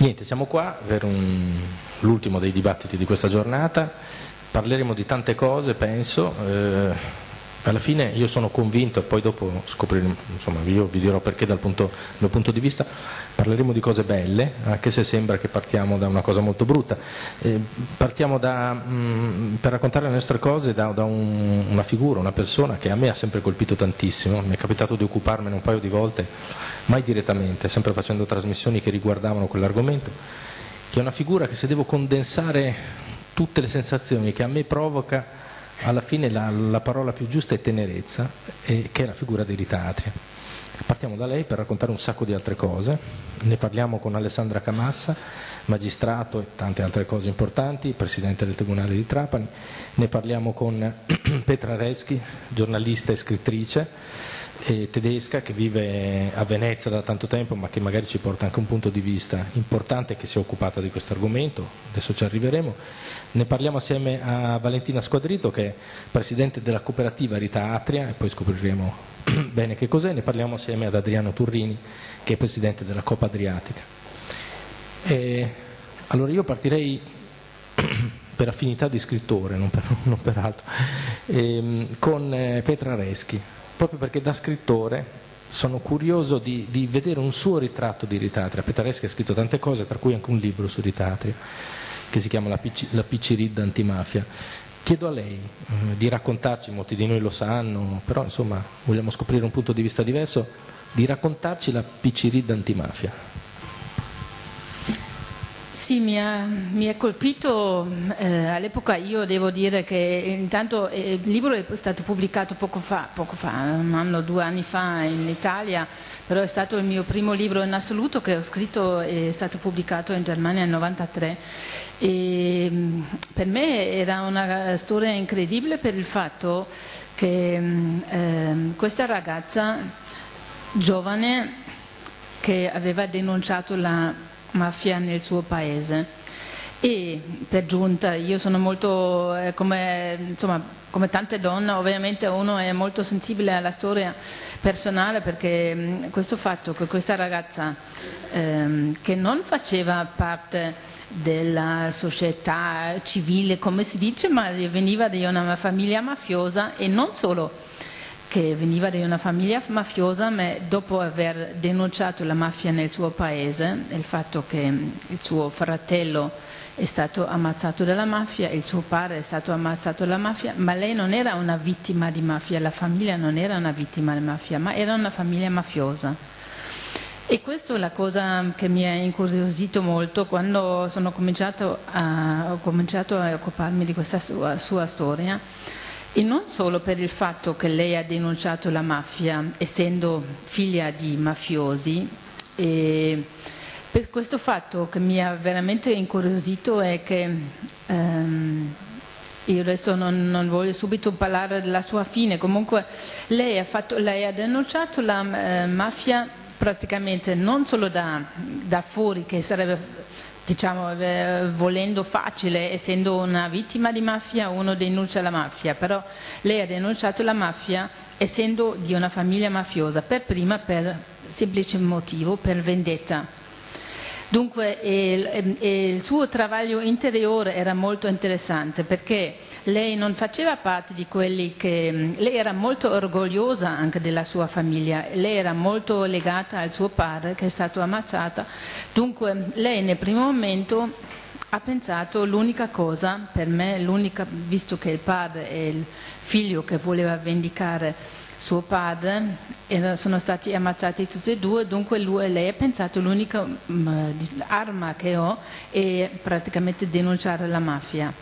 Niente, siamo qua per l'ultimo dei dibattiti di questa giornata, parleremo di tante cose, penso, eh, alla fine io sono convinto, e poi dopo scopriremo, insomma io vi dirò perché dal punto, mio punto di vista, parleremo di cose belle, anche se sembra che partiamo da una cosa molto brutta. Eh, partiamo da, mh, per raccontare le nostre cose da, da un, una figura, una persona che a me ha sempre colpito tantissimo, mi è capitato di occuparmene un paio di volte mai direttamente, sempre facendo trasmissioni che riguardavano quell'argomento, che è una figura che se devo condensare tutte le sensazioni che a me provoca, alla fine la, la parola più giusta è tenerezza, e, che è la figura di Rita Atria. Partiamo da lei per raccontare un sacco di altre cose, ne parliamo con Alessandra Camassa, magistrato e tante altre cose importanti, presidente del Tribunale di Trapani, ne parliamo con Petra Reschi, giornalista e scrittrice, eh, tedesca che vive a Venezia da tanto tempo ma che magari ci porta anche un punto di vista importante che si è occupata di questo argomento, adesso ci arriveremo. Ne parliamo assieme a Valentina Squadrito che è presidente della cooperativa Rita Atria e poi scopriremo bene che cos'è, ne parliamo assieme ad Adriano Turrini che è presidente della Coppa Adriatica. E, allora io partirei per affinità di scrittore, non per, non per altro, ehm, con eh, Petra Reschi proprio perché da scrittore sono curioso di, di vedere un suo ritratto di Ritatria. Petareschi ha scritto tante cose, tra cui anche un libro su Ritatria, che si chiama La, PC antimafia. Chiedo a lei eh, di raccontarci, molti di noi lo sanno, però insomma vogliamo scoprire un punto di vista diverso, di raccontarci la PC antimafia. Sì, mi ha, mi ha colpito, eh, all'epoca io devo dire che intanto eh, il libro è stato pubblicato poco fa, poco fa, un anno, due anni fa in Italia, però è stato il mio primo libro in assoluto che ho scritto, è stato pubblicato in Germania nel 1993 e mm, per me era una storia incredibile per il fatto che eh, questa ragazza giovane che aveva denunciato la mafia nel suo paese. E per giunta io sono molto eh, come, insomma, come tante donne ovviamente uno è molto sensibile alla storia personale perché mh, questo fatto che questa ragazza ehm, che non faceva parte della società civile come si dice ma veniva da una famiglia mafiosa e non solo che veniva da una famiglia mafiosa, ma dopo aver denunciato la mafia nel suo paese, il fatto che il suo fratello è stato ammazzato dalla mafia, il suo padre è stato ammazzato dalla mafia, ma lei non era una vittima di mafia, la famiglia non era una vittima di mafia, ma era una famiglia mafiosa. E questa è la cosa che mi ha incuriosito molto quando sono cominciato a, ho cominciato a occuparmi di questa sua, sua storia e non solo per il fatto che lei ha denunciato la mafia, essendo figlia di mafiosi, e per questo fatto che mi ha veramente incuriosito è che ehm, io adesso non, non, voglio subito parlare della sua fine, comunque lei ha, fatto, lei ha denunciato la eh, mafia praticamente non solo da, da fuori, che sarebbe diciamo, eh, volendo facile, essendo una vittima di mafia, uno denuncia la mafia, però lei ha denunciato la mafia essendo di una famiglia mafiosa, per prima per semplice motivo, per vendetta. Dunque il, il suo travaglio interiore era molto interessante perché lei non faceva parte di quelli che... lei era molto orgogliosa anche della sua famiglia, lei era molto legata al suo padre che è stato ammazzato, dunque lei nel primo momento ha pensato l'unica cosa, per me, visto che il padre è il figlio che voleva vendicare suo padre, sono stati ammazzati tutti e due, dunque lui, lei ha pensato l'unica um, arma che ho è praticamente denunciare la mafia.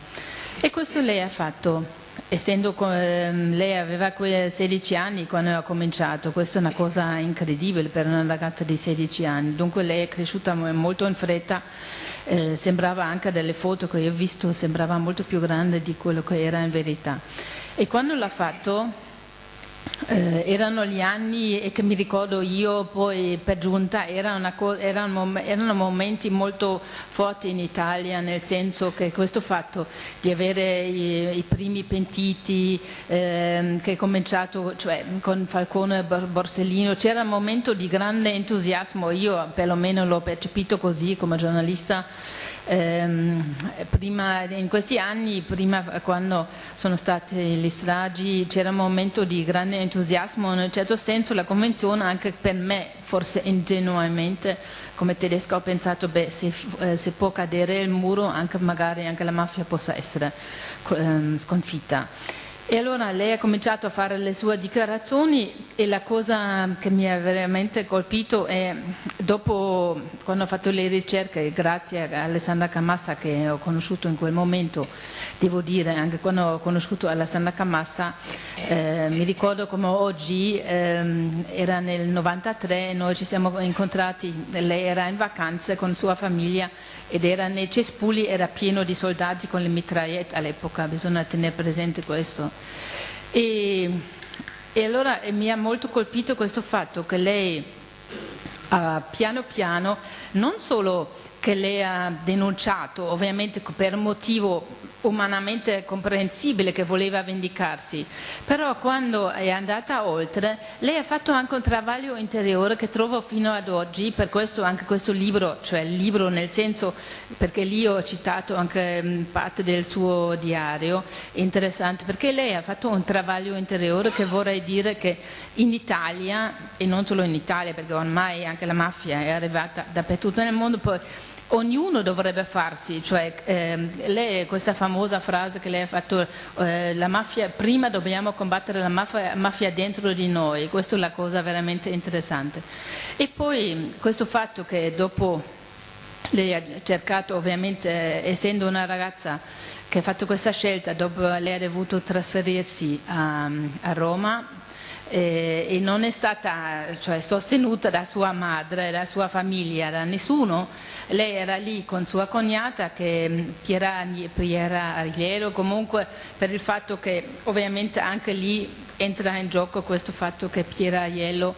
E questo lei ha fatto, essendo eh, lei aveva 16 anni quando ha cominciato, questa è una cosa incredibile per una ragazza di 16 anni, dunque lei è cresciuta molto in fretta, eh, sembrava anche dalle foto che io ho visto, sembrava molto più grande di quello che era in verità. E quando l'ha fatto eh, erano gli anni e che mi ricordo io poi per giunta erano, erano, erano, momenti molto forti in Italia nel senso che questo fatto di avere i, i primi pentiti eh, che è cominciato cioè, con Falcone e Borsellino c'era un momento di grande entusiasmo io perlomeno l'ho percepito così come giornalista ehm, prima, in questi anni, prima quando sono state le stragi, c'era un momento di grande entusiasmo, in un certo senso la convenzione anche per me, forse ingenuamente, come tedesco ho pensato, beh, se, eh, se può cadere il muro, anche magari anche la mafia possa essere eh, sconfitta. E allora lei ha cominciato a fare le sue dichiarazioni e la cosa che mi ha veramente colpito è dopo quando ho fatto le ricerche, grazie a Alessandra Camassa che ho conosciuto in quel momento, devo dire anche quando ho conosciuto Alessandra Camassa, eh, mi ricordo come oggi, ehm, era nel 93, noi ci siamo incontrati, lei era in vacanze con sua famiglia ed era nei cespugli, era pieno di soldati con le mitragliette all'epoca, bisogna tenere presente questo. E, e allora e mi ha molto colpito questo fatto che lei uh, piano piano non solo che lei ha denunciato, ovviamente per motivo umanamente comprensibile che voleva vendicarsi, però quando è andata oltre lei ha fatto anche un travaglio interiore che trovo fino ad oggi, per questo anche questo libro, cioè il libro nel senso, perché lì ho citato anche parte del suo diario, interessante, perché lei ha fatto un travaglio interiore che vorrei dire che in Italia, e non solo in Italia, perché ormai anche la mafia è arrivata dappertutto nel mondo, poi ognuno dovrebbe farsi, cioè ehm, lei, questa famosa frase che lei ha fatto, eh, mafia, prima dobbiamo combattere la mafia, mafia, dentro di noi, questa è la cosa veramente interessante. E poi questo fatto che dopo lei ha cercato ovviamente, essendo una ragazza che ha fatto questa scelta, dopo lei ha dovuto trasferirsi a, a Roma, eh, e non è stata cioè, sostenuta da sua madre, da sua famiglia, da nessuno. Lei era lì con sua cognata che mm, Piera, Piera Arigliero, comunque per il fatto che ovviamente anche lì entra in gioco questo fatto che Piera Aiello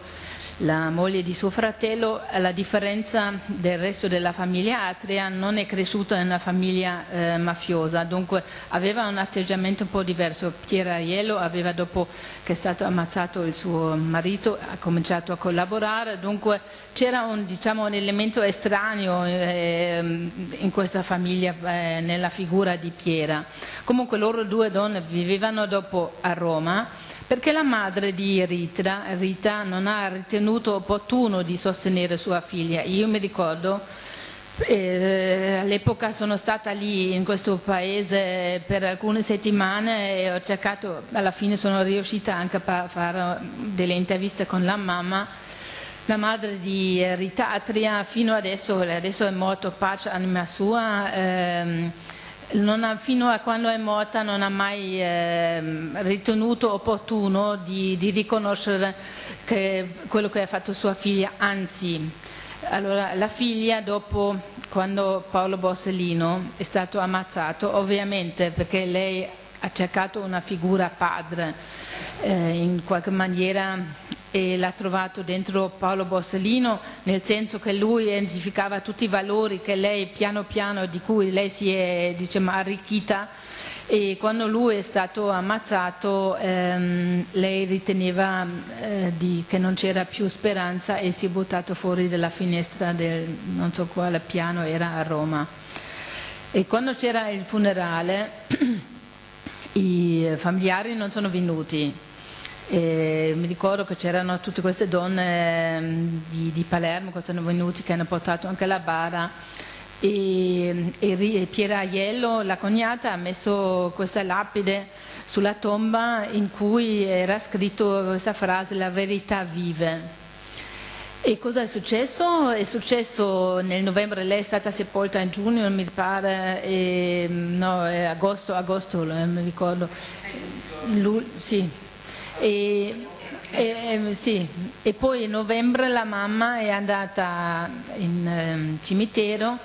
la moglie di suo fratello, a differenza del resto della famiglia Atria, non è cresciuta in una famiglia eh, mafiosa, dunque aveva un atteggiamento un po' diverso. Piera Aiello aveva, dopo che è stato ammazzato il suo marito, ha cominciato a collaborare, dunque c'era un, diciamo, un, elemento estraneo eh, in questa famiglia, eh, nella figura di Piera. Comunque loro due donne vivevano dopo a Roma, perché la madre di Rita, Rita non ha ritenuto opportuno di sostenere sua figlia. Io mi ricordo eh, all'epoca sono stata lì in questo paese per alcune settimane e ho cercato, alla fine sono riuscita anche a fare delle interviste con la mamma, la madre di Rita Atria, fino adesso, adesso è morto, pace anima sua, ehm, ha, fino a quando è morta non ha mai eh, ritenuto opportuno di, di riconoscere che, quello che ha fatto sua figlia, anzi, allora, la figlia dopo quando Paolo Borsellino è stato ammazzato, ovviamente perché lei ha cercato una figura padre, eh, in qualche maniera e l'ha trovato dentro Paolo Borsellino nel senso che lui identificava tutti i valori che lei piano piano di cui lei si è diciamo, arricchita. E quando lui è stato ammazzato ehm, lei riteneva eh, di, che non c'era più speranza e si è buttato fuori dalla finestra del non so quale piano era a Roma. E quando c'era il funerale i familiari non sono venuti e mi ricordo che c'erano tutte queste donne ehm, di, di, Palermo che sono venute, che hanno portato anche la bara e, e Piera Aiello, la cognata, ha messo questa lapide sulla tomba in cui era scritto questa frase la verità vive. E cosa è successo? È successo nel novembre, lei è stata sepolta in giugno, mi pare, e, no, agosto, agosto, mi ricordo. Lu, sì, e, e, sì. e, poi in novembre la mamma è andata in um, cimitero,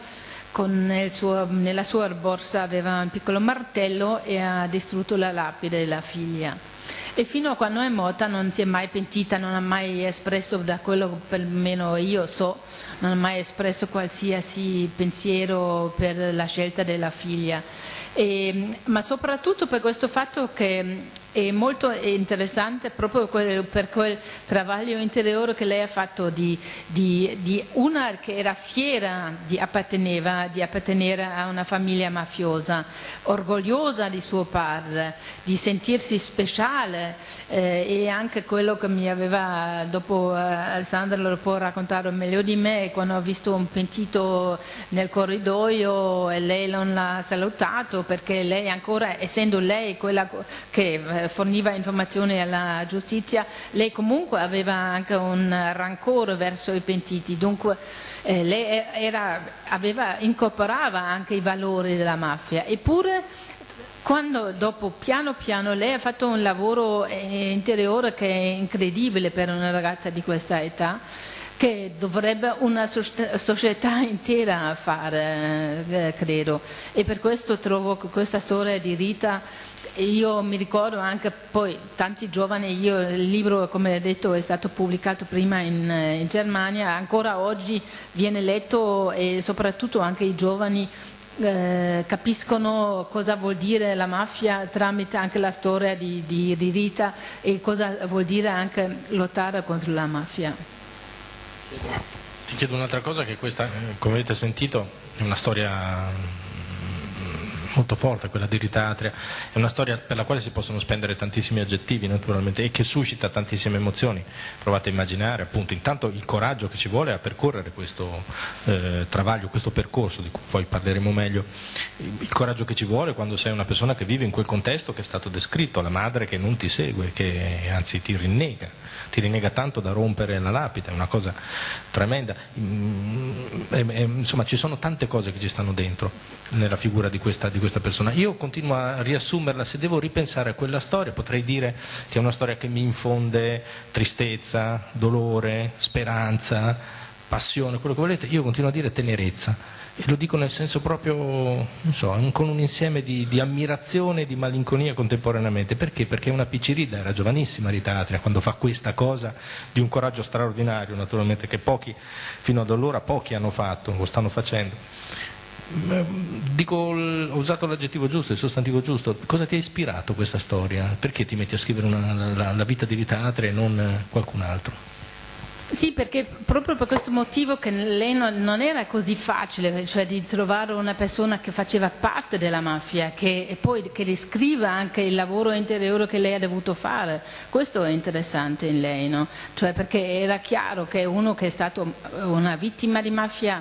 suo, nella sua borsa aveva un piccolo martello e ha distrutto la lapide della figlia. e fino a quando è morta non si è mai pentita, non ha mai espresso, da quello che perlomeno io so, non ha mai espresso qualsiasi pensiero per la scelta della figlia. E, ma soprattutto per questo fatto che è molto interessante proprio per quel travaglio interiore che lei ha fatto di, di, di una che era fiera di, di appartenere a una famiglia mafiosa, orgogliosa di suo padre, di sentirsi speciale eh, e anche quello che mi aveva, dopo eh, Alessandra lo può raccontare meglio di me, quando ho visto un pentito nel corridoio e lei non l'ha salutato perché lei ancora, essendo lei quella che eh, forniva informazioni alla giustizia, lei comunque aveva anche un rancore verso i pentiti, dunque eh, lei era, aveva, incorporava anche i valori della mafia, eppure quando dopo piano piano lei ha fatto un lavoro eh, interiore che è incredibile per una ragazza di questa età, che dovrebbe una società intera fare, eh, credo. E per questo trovo che questa storia di Rita io mi ricordo anche poi tanti giovani, io, il libro come detto è stato pubblicato prima in, eh, in Germania, ancora oggi viene letto e soprattutto anche i giovani eh, capiscono cosa vuol dire la mafia tramite anche la storia di, di, di, Rita e cosa vuol dire anche lottare contro la mafia. Ti chiedo un'altra cosa che questa, eh, come avete sentito, è una storia molto forte, quella di Ritatria, è una storia per la quale si possono spendere tantissimi aggettivi naturalmente e che suscita tantissime emozioni. Provate a immaginare appunto intanto il coraggio che ci vuole a percorrere questo eh, travaglio, questo percorso di cui poi parleremo meglio, il coraggio che ci vuole quando sei una persona che vive in quel contesto che è stato descritto, la madre che non ti segue, che anzi ti rinnega, ti rinnega tanto da rompere la lapide, è una cosa tremenda. Mm, insomma ci sono tante cose che ci stanno dentro nella figura di questa, di questa persona. Io continuo a riassumerla, se devo ripensare a quella storia potrei dire che è una storia che mi infonde tristezza, dolore, speranza, passione, quello che volete, io continuo a dire tenerezza e lo dico nel senso proprio, so, con un insieme di, di ammirazione e di malinconia contemporaneamente. Perché? Perché una piccirida, era giovanissima Rita Atria quando fa questa cosa di un coraggio straordinario, naturalmente, che pochi, fino ad allora pochi hanno fatto, lo stanno facendo. Dico, ho usato l'aggettivo giusto, il sostantivo giusto. Cosa ti ha ispirato questa storia? Perché ti metti a scrivere una, la, la, vita di Rita Atria e non qualcun altro? Sì, perché proprio per questo motivo che lei non, non, era così facile, cioè di trovare una persona che faceva parte della mafia che, e poi che descriva anche il lavoro interiore che lei ha dovuto fare. Questo è interessante in lei, no? cioè perché era chiaro che uno che è stato una vittima di mafia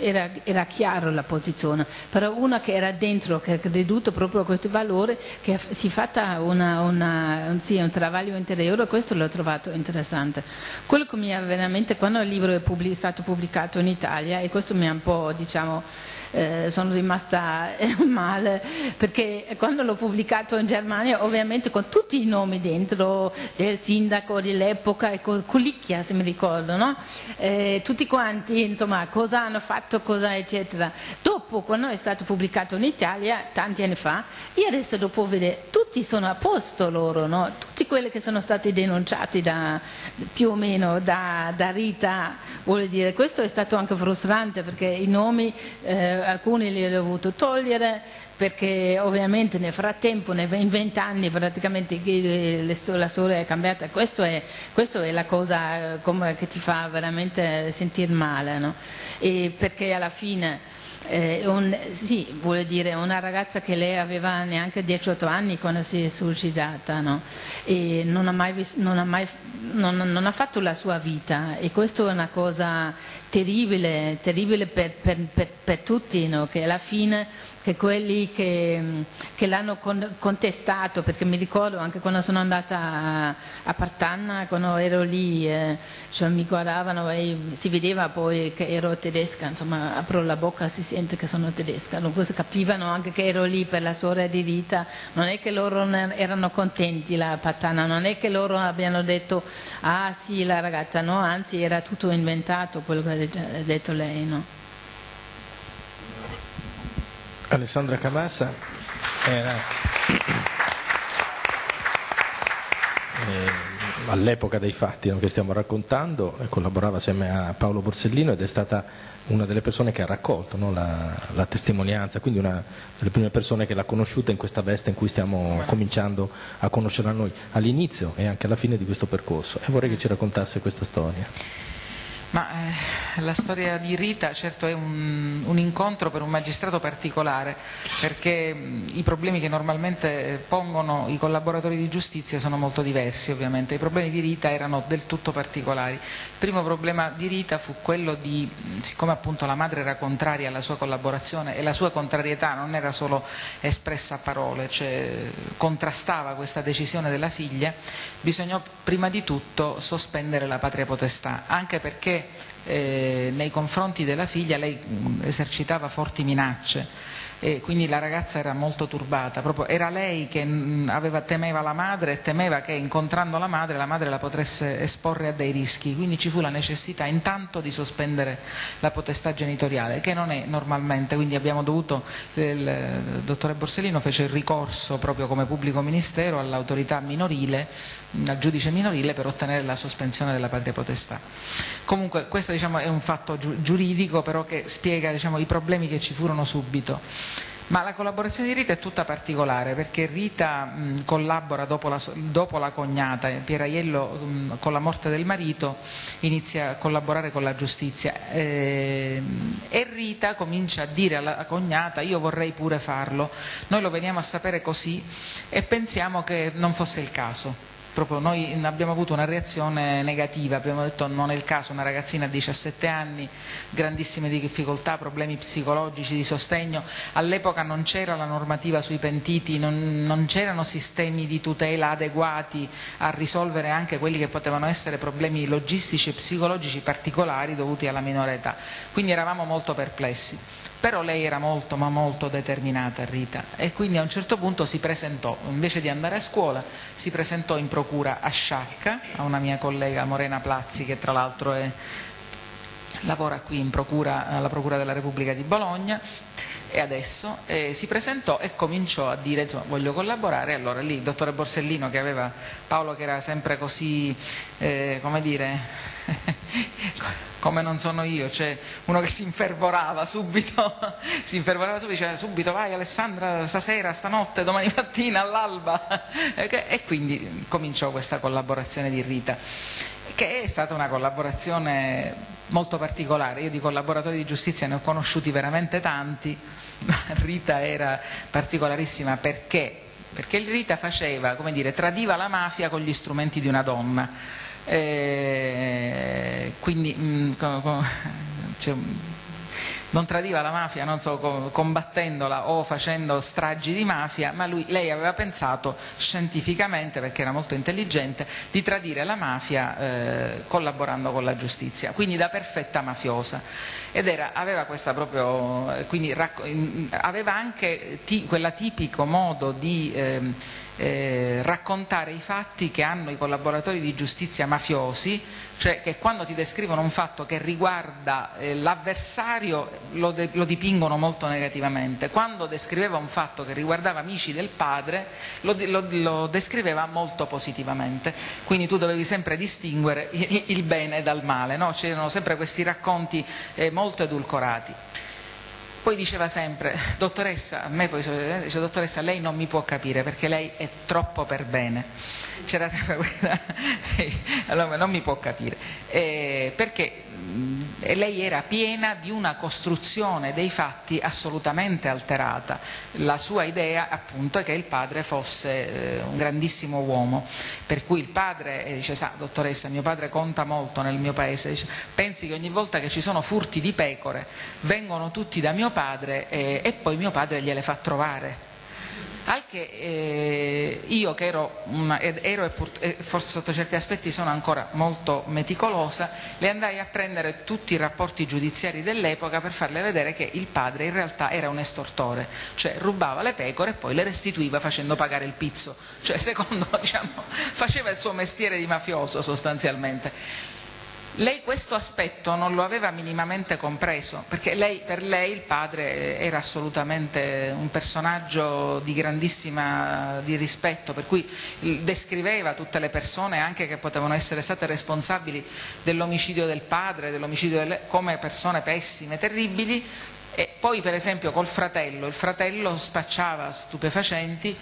era, era chiaro la posizione, però una che era dentro, che ha creduto proprio a questi valori, che si è fatta una, una, un, sì, un travaglio interiore, questo l'ho trovato interessante. Quello che mi ha veramente, quando il libro è stato pubblicato in Italia, e questo mi ha un po' diciamo eh, sono rimasta eh, male perché quando l'ho pubblicato in Germania ovviamente con tutti i nomi dentro del sindaco dell'epoca e Culicchia se mi ricordo no? eh, tutti quanti insomma cosa hanno fatto cosa eccetera dopo quando è stato pubblicato in Italia tanti anni fa io adesso dopo vedere tutti sono a posto loro no? tutti quelli che sono stati denunciati da, più o meno da, da Rita vuol dire questo è stato anche frustrante perché i nomi eh, alcuni li ho dovuto togliere perché ovviamente nel frattempo, in vent'anni praticamente la storia è cambiata, questa è, è la cosa eh, che ti fa veramente sentire male, no? perché alla fine eh, un, sì, vuole dire una ragazza che lei aveva neanche 18 anni quando si è suicidata no? e non ha, mai, non, ha mai, non, non ha, fatto la sua vita e questa è una cosa terribile, terribile per, per, per, per tutti, no? che alla fine che quelli che, che l'hanno contestato, perché mi ricordo anche quando sono andata a, a Partanna, quando ero lì, eh, cioè mi guardavano e si vedeva poi che ero tedesca, insomma apro la bocca si sente che sono tedesca, dunque capivano anche che ero lì per la storia di vita, non è che loro erano contenti la Partanna, non è che loro abbiano detto ah sì la ragazza, no, anzi era tutto inventato quello che ha detto lei, no? Alessandra Camassa era... all'epoca dei fatti no, che stiamo raccontando, collaborava assieme a Paolo Borsellino ed è stata una delle persone che ha raccolto no, la, la, testimonianza, quindi una delle prime persone che l'ha conosciuta in questa veste in cui stiamo cominciando a conoscerla noi, all'inizio e anche alla fine di questo percorso. E vorrei che ci raccontasse questa storia. Ma eh, la storia di Rita certo è un, un, incontro per un magistrato particolare perché mh, i problemi che normalmente pongono i collaboratori di giustizia sono molto diversi ovviamente, i problemi di Rita erano del tutto particolari. Il primo problema di Rita fu quello di, siccome appunto la madre era contraria alla sua collaborazione e la sua contrarietà non era solo espressa a parole, cioè contrastava questa decisione della figlia, bisognò prima di tutto sospendere la patria potestà, anche perché eh, nei confronti della figlia lei mh, esercitava forti minacce e quindi la ragazza era molto turbata, Proprio era lei che aveva, temeva la madre e temeva che incontrando la madre la madre la potesse esporre a dei rischi, quindi ci fu la necessità intanto di sospendere la potestà genitoriale che non è normalmente, quindi abbiamo dovuto, il dottore Borsellino fece il ricorso proprio come pubblico ministero all'autorità minorile, al giudice minorile per ottenere la sospensione della patria potestà. Comunque questo diciamo, è un fatto giuridico però che spiega diciamo, i problemi che ci furono subito. Ma la collaborazione di Rita è tutta particolare perché Rita mh, collabora dopo la, dopo la, cognata, Pieraiello mh, con la morte del marito inizia a collaborare con la giustizia eh, e Rita comincia a dire alla cognata io vorrei pure farlo, noi lo veniamo a sapere così e pensiamo che non fosse il caso proprio noi abbiamo avuto una reazione negativa, abbiamo detto non è il caso, una ragazzina di 17 anni, grandissime difficoltà, problemi psicologici, di sostegno, all'epoca non c'era la normativa sui pentiti, non, non c'erano sistemi di tutela adeguati a risolvere anche quelli che potevano essere problemi logistici e psicologici particolari dovuti alla minore età, quindi eravamo molto perplessi però lei era molto ma molto determinata Rita. E quindi a un certo punto si presentò, invece di andare a scuola, si presentò in procura a Sciacca, a una mia collega Morena Plazzi che tra l'altro lavora qui in procura, alla Procura della Repubblica di Bologna. E adesso eh, si presentò e cominciò a dire insomma voglio collaborare allora lì il dottore Borsellino che aveva Paolo che era sempre così eh, come dire come non sono io, cioè uno che si infervorava subito, si infervorava subito, diceva subito vai Alessandra stasera, stanotte, domani mattina, all'alba. E quindi cominciò questa collaborazione di Rita che è stata una collaborazione molto particolare, io di collaboratori di giustizia ne ho conosciuti veramente tanti, ma Rita era particolarissima perché? Perché Rita faceva, come dire, tradiva la mafia con gli strumenti di una donna eh, quindi mh, mm, cioè, non tradiva la mafia non so, combattendola o facendo stragi di mafia, ma lui, lei aveva pensato scientificamente, perché era molto intelligente, di tradire la mafia eh, collaborando con la giustizia, quindi da perfetta mafiosa. Ed era, aveva, proprio, quindi, aveva anche quella tipico modo di... Eh, eh, raccontare i fatti che hanno i collaboratori di giustizia mafiosi, cioè che quando ti descrivono un fatto che riguarda eh, l'avversario lo, lo, dipingono molto negativamente, quando descriveva un fatto che riguardava amici del padre lo, lo, lo descriveva molto positivamente, quindi tu dovevi sempre distinguere il, il bene dal male, no? c'erano sempre questi racconti eh, molto edulcorati. Poi diceva sempre, dottoressa, a me poi dice, dottoressa, lei non mi può capire perché lei è troppo per bene. C'era sempre questa, allora non mi può capire. Eh, perché lei era piena di una costruzione dei fatti assolutamente alterata. La sua idea appunto è che il padre fosse eh, un grandissimo uomo, per cui il padre eh, dice, sa dottoressa, mio padre conta molto nel mio paese, dice, pensi che ogni volta che ci sono furti di pecore vengono tutti da mio padre eh, e poi mio padre gliele fa trovare al che eh, io che ero, ero e forse sotto certi aspetti sono ancora molto meticolosa, le andai a prendere tutti i rapporti giudiziari dell'epoca per farle vedere che il padre in realtà era un estortore, cioè rubava le pecore e poi le restituiva facendo pagare il pizzo, cioè secondo diciamo faceva il suo mestiere di mafioso sostanzialmente. Lei questo aspetto non lo aveva minimamente compreso, perché lei, per lei il padre era assolutamente un personaggio di grandissima di rispetto, per cui descriveva tutte le persone anche che potevano essere state responsabili dell'omicidio del padre, dell'omicidio delle, come persone pessime, terribili, e poi per esempio col fratello, il fratello spacciava stupefacenti,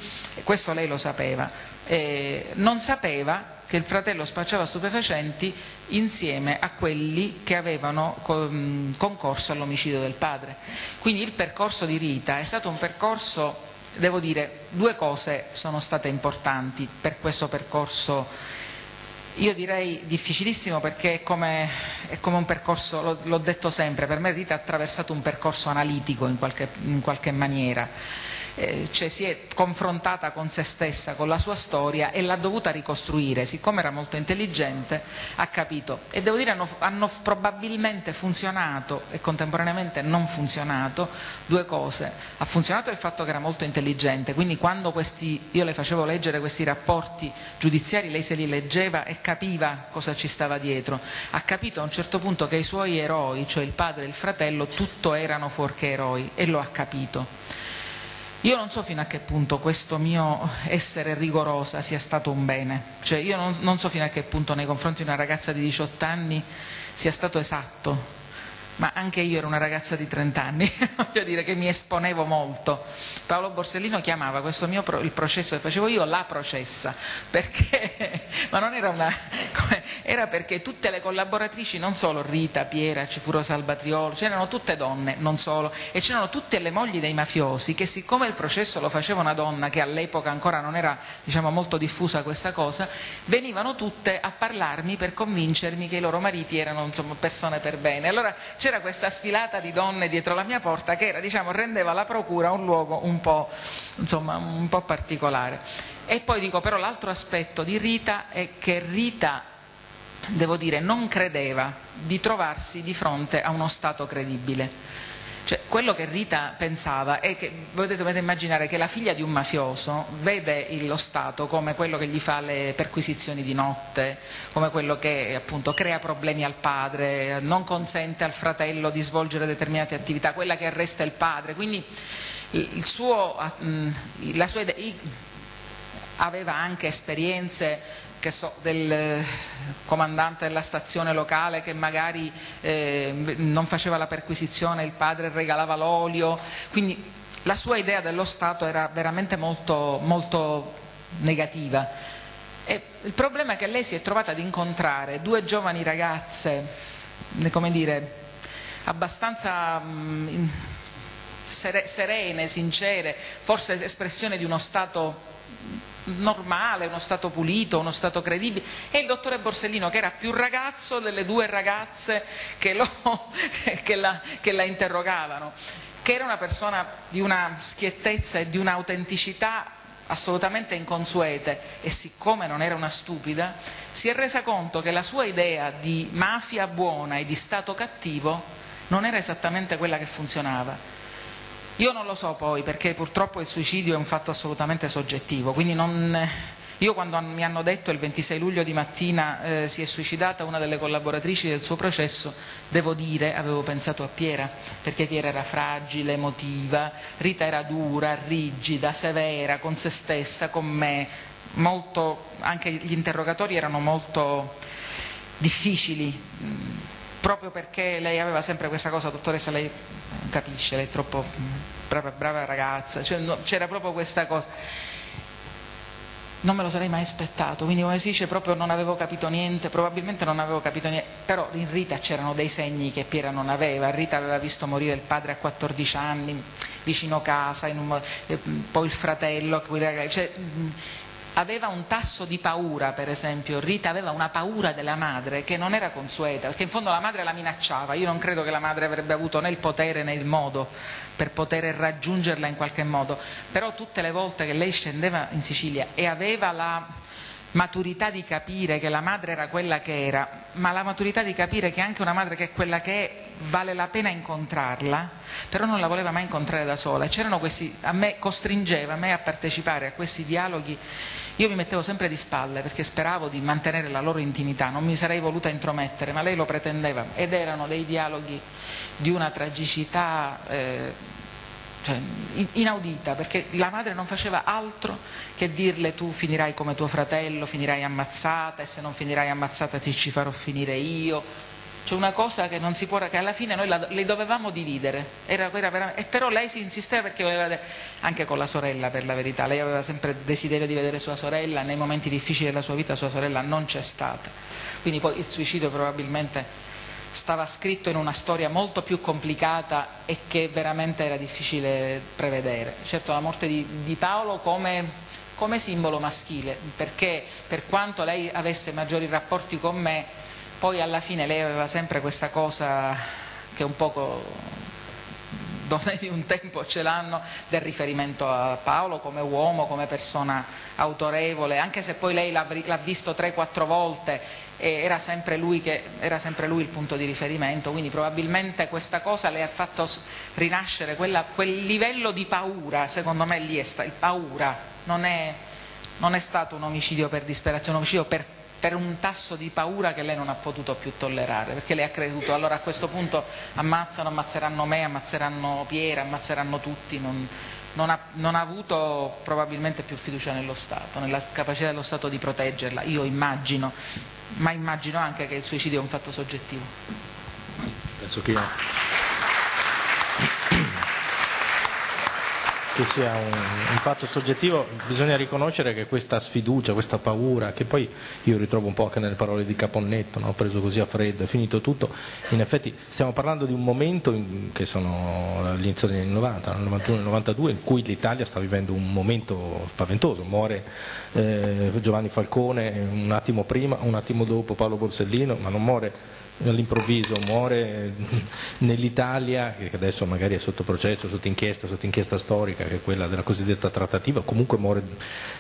questo lei lo sapeva, eh, non sapeva che il fratello spacciava stupefacenti insieme a quelli che avevano concorso all'omicidio del padre. Quindi il percorso di Rita è stato un percorso, devo dire, due cose sono state importanti per questo percorso io direi difficilissimo perché è come, è come un percorso, l'ho detto sempre, per me Rita ha attraversato un percorso analitico in qualche, in qualche maniera eh, cioè si è confrontata con se stessa, con la sua storia e l'ha dovuta ricostruire, siccome era molto intelligente ha capito. E devo dire hanno, hanno probabilmente funzionato e contemporaneamente non funzionato due cose, ha funzionato il fatto che era molto intelligente, quindi quando questi, io le facevo leggere questi rapporti giudiziari lei se li leggeva e capiva cosa ci stava dietro, ha capito a un certo punto che i suoi eroi, cioè il padre e il fratello, tutto erano fuorché eroi e lo ha capito. Io non so fino a che punto questo mio essere rigorosa sia stato un bene, cioè io non, non so fino a che punto nei confronti di una ragazza di 18 anni sia stato esatto, ma anche io ero una ragazza di 30 anni, voglio dire che mi esponevo molto. Paolo Borsellino chiamava questo mio pro, il processo che facevo io la processa, perché, ma non era una, era perché tutte le collaboratrici, non solo Rita, Piera, Cifuro Salvatriolo, c'erano tutte donne, non solo, e c'erano tutte le mogli dei mafiosi che siccome il processo lo faceva una donna, che all'epoca ancora non era diciamo, molto diffusa questa cosa, venivano tutte a parlarmi per convincermi che i loro mariti erano insomma, persone per bene. Allora c'era questa sfilata di donne dietro la mia porta che era, diciamo, rendeva la procura un luogo un po', insomma, un po particolare. E poi dico però l'altro aspetto di Rita è che Rita, devo dire, non credeva di trovarsi di fronte a uno Stato credibile cioè, quello che Rita pensava è che, voi immaginare che la figlia di un mafioso vede lo Stato come quello che gli fa le perquisizioni di notte, come quello che appunto crea problemi al padre, non consente al fratello di svolgere determinate attività, quella che arresta il padre, quindi il suo, la sua idea, aveva anche esperienze so, del comandante della stazione locale che magari eh, non faceva la perquisizione, il padre regalava l'olio, quindi la sua idea dello Stato era veramente molto, molto negativa. E il problema è che lei si è trovata ad incontrare due giovani ragazze, come dire, abbastanza mh, serene, sincere, forse espressione di uno Stato normale, uno Stato pulito, uno Stato credibile, e il dottore Borsellino che era più ragazzo delle due ragazze che, lo, che, la, che la interrogavano, che era una persona di una schiettezza e di un'autenticità assolutamente inconsuete e siccome non era una stupida, si è resa conto che la sua idea di mafia buona e di Stato cattivo non era esattamente quella che funzionava io non lo so poi perché purtroppo il suicidio è un fatto assolutamente soggettivo, quindi non, io quando mi hanno detto il 26 luglio di mattina eh, si è suicidata una delle collaboratrici del suo processo, devo dire, avevo pensato a Piera, perché Piera era fragile, emotiva, Rita era dura, rigida, severa con se stessa, con me, molto, anche gli interrogatori erano molto difficili, proprio perché lei aveva sempre questa cosa, dottoressa, lei capisce, lei è troppo brava, brava ragazza, cioè, no, c'era proprio questa cosa. Non me lo sarei mai aspettato, quindi come si dice proprio non avevo capito niente, probabilmente non avevo capito niente, però in Rita c'erano dei segni che Piera non aveva, Rita aveva visto morire il padre a 14 anni vicino casa, un, eh, poi il fratello, cioè, aveva un tasso di paura, per esempio, Rita aveva una paura della madre che non era consueta, perché in fondo la madre la minacciava, io non credo che la madre avrebbe avuto né il potere né il modo per poter raggiungerla in qualche modo, però tutte le volte che lei scendeva in Sicilia e aveva la maturità di capire che la madre era quella che era, ma la maturità di capire che anche una madre che è quella che è vale la pena incontrarla, però non la voleva mai incontrare da sola. Questi, a me costringeva a me a partecipare a questi dialoghi. Io mi mettevo sempre di spalle perché speravo di mantenere la loro intimità, non mi sarei voluta intromettere, ma lei lo pretendeva ed erano dei dialoghi di una tragicità eh, cioè, inaudita, perché la madre non faceva altro che dirle tu finirai come tuo fratello, finirai ammazzata e se non finirai ammazzata ti ci farò finire io. C'è una cosa che non si può, che alla fine noi la, le dovevamo dividere, era, era e però lei si insisteva perché voleva, anche con la sorella per la verità, lei aveva sempre desiderio di vedere sua sorella, nei momenti difficili della sua vita sua sorella non c'è stata, quindi poi il suicidio probabilmente stava scritto in una storia molto più complicata e che veramente era difficile prevedere. Certo la morte di, di Paolo come, come, simbolo maschile, perché per quanto lei avesse maggiori rapporti con me, poi alla fine lei aveva sempre questa cosa che un poco donne di un tempo ce l'hanno del riferimento a Paolo come uomo, come persona autorevole, anche se poi lei l'ha visto 3-4 volte era sempre, che, era sempre, lui il punto di riferimento, quindi probabilmente questa cosa le ha fatto rinascere quella, quel livello di paura, secondo me lì è sta, paura, non è, non è stato un omicidio per disperazione, un omicidio per per un tasso di paura che lei non ha potuto più tollerare, perché lei ha creduto, allora a questo punto ammazzano, ammazzeranno me, ammazzeranno Piera, ammazzeranno tutti, non, non, ha, non ha, avuto probabilmente più fiducia nello Stato, nella capacità dello Stato di proteggerla, io immagino, ma immagino anche che il suicidio è un fatto soggettivo. Penso che che sia un, un, fatto soggettivo, bisogna riconoscere che questa sfiducia, questa paura, che poi io ritrovo un po' anche nelle parole di Caponnetto, no? preso così a freddo, è finito tutto, in effetti stiamo parlando di un momento in, che sono all'inizio degli anni 90, nel 91 e 92, in cui l'Italia sta vivendo un momento spaventoso, muore eh, Giovanni Falcone un attimo prima, un attimo dopo Paolo Borsellino, ma non muore all'improvviso muore nell'Italia, che adesso magari è sotto processo, sotto inchiesta, sotto inchiesta storica, che è quella della cosiddetta trattativa, comunque muore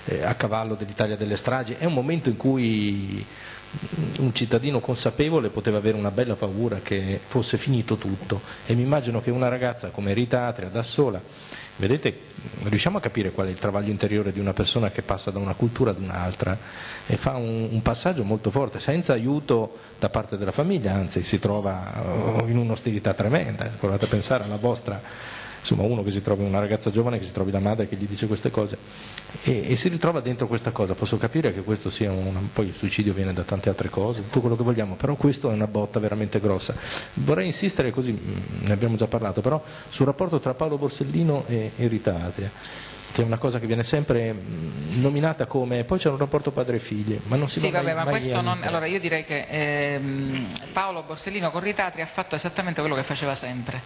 eh, a cavallo dell'Italia delle stragi, è un momento in cui un cittadino consapevole poteva avere una bella paura che fosse finito tutto. E mi immagino che una ragazza come Rita Atria da sola Vedete, riusciamo a capire qual è il travaglio interiore di una persona che passa da una cultura ad un'altra e fa un, un, passaggio molto forte, senza aiuto da parte della famiglia, anzi si trova uh, in un'ostilità tremenda. Provate a pensare alla vostra insomma uno che si trovi, una ragazza giovane che si trovi la madre che gli dice queste cose e, e si ritrova dentro questa cosa, posso capire che questo sia una, poi il suicidio viene da tante altre cose, tutto quello che vogliamo, però questo è una botta veramente grossa. Vorrei insistere così, mm, ne abbiamo già parlato, però sul rapporto tra Paolo Borsellino e, Rita Adria che è una cosa che viene sempre sì. nominata come poi c'è un rapporto padre-figli, ma non si sì, va vabbè, mai, ma questo non, allora io direi che ehm, Paolo Borsellino con Ritatri ha fatto esattamente quello che faceva sempre.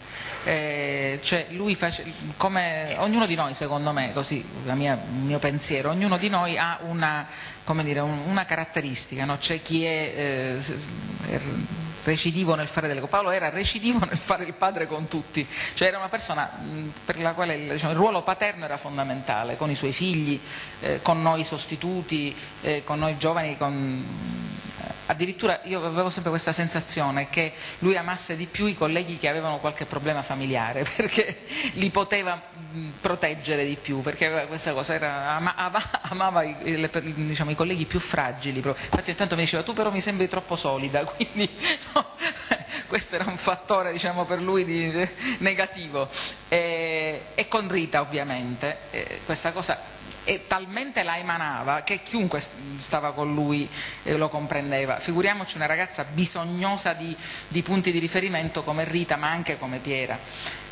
Eh, cioè lui face, come ognuno di noi, secondo me, così mia, il mio pensiero, ognuno di noi ha una, dire, un, una caratteristica, no? c'è chi è eh, recidivo nel fare delle cose. Paolo era recidivo nel fare il padre con tutti, cioè era una persona per la quale diciamo, il ruolo paterno era fondamentale, con i suoi figli, eh, con noi sostituti, eh, con noi giovani, con addirittura io avevo sempre questa sensazione che lui amasse di più i colleghi che avevano qualche problema familiare perché li poteva proteggere di più perché questa cosa era, amava, amava i, diciamo, i, colleghi più fragili infatti intanto mi diceva tu però mi sembri troppo solida quindi no, questo era un fattore diciamo, per lui di, negativo. E, e, con Rita ovviamente questa cosa e talmente la emanava che chiunque stava con lui eh, lo comprendeva. Figuriamoci una ragazza bisognosa di, di punti di riferimento come Rita ma anche come Piera.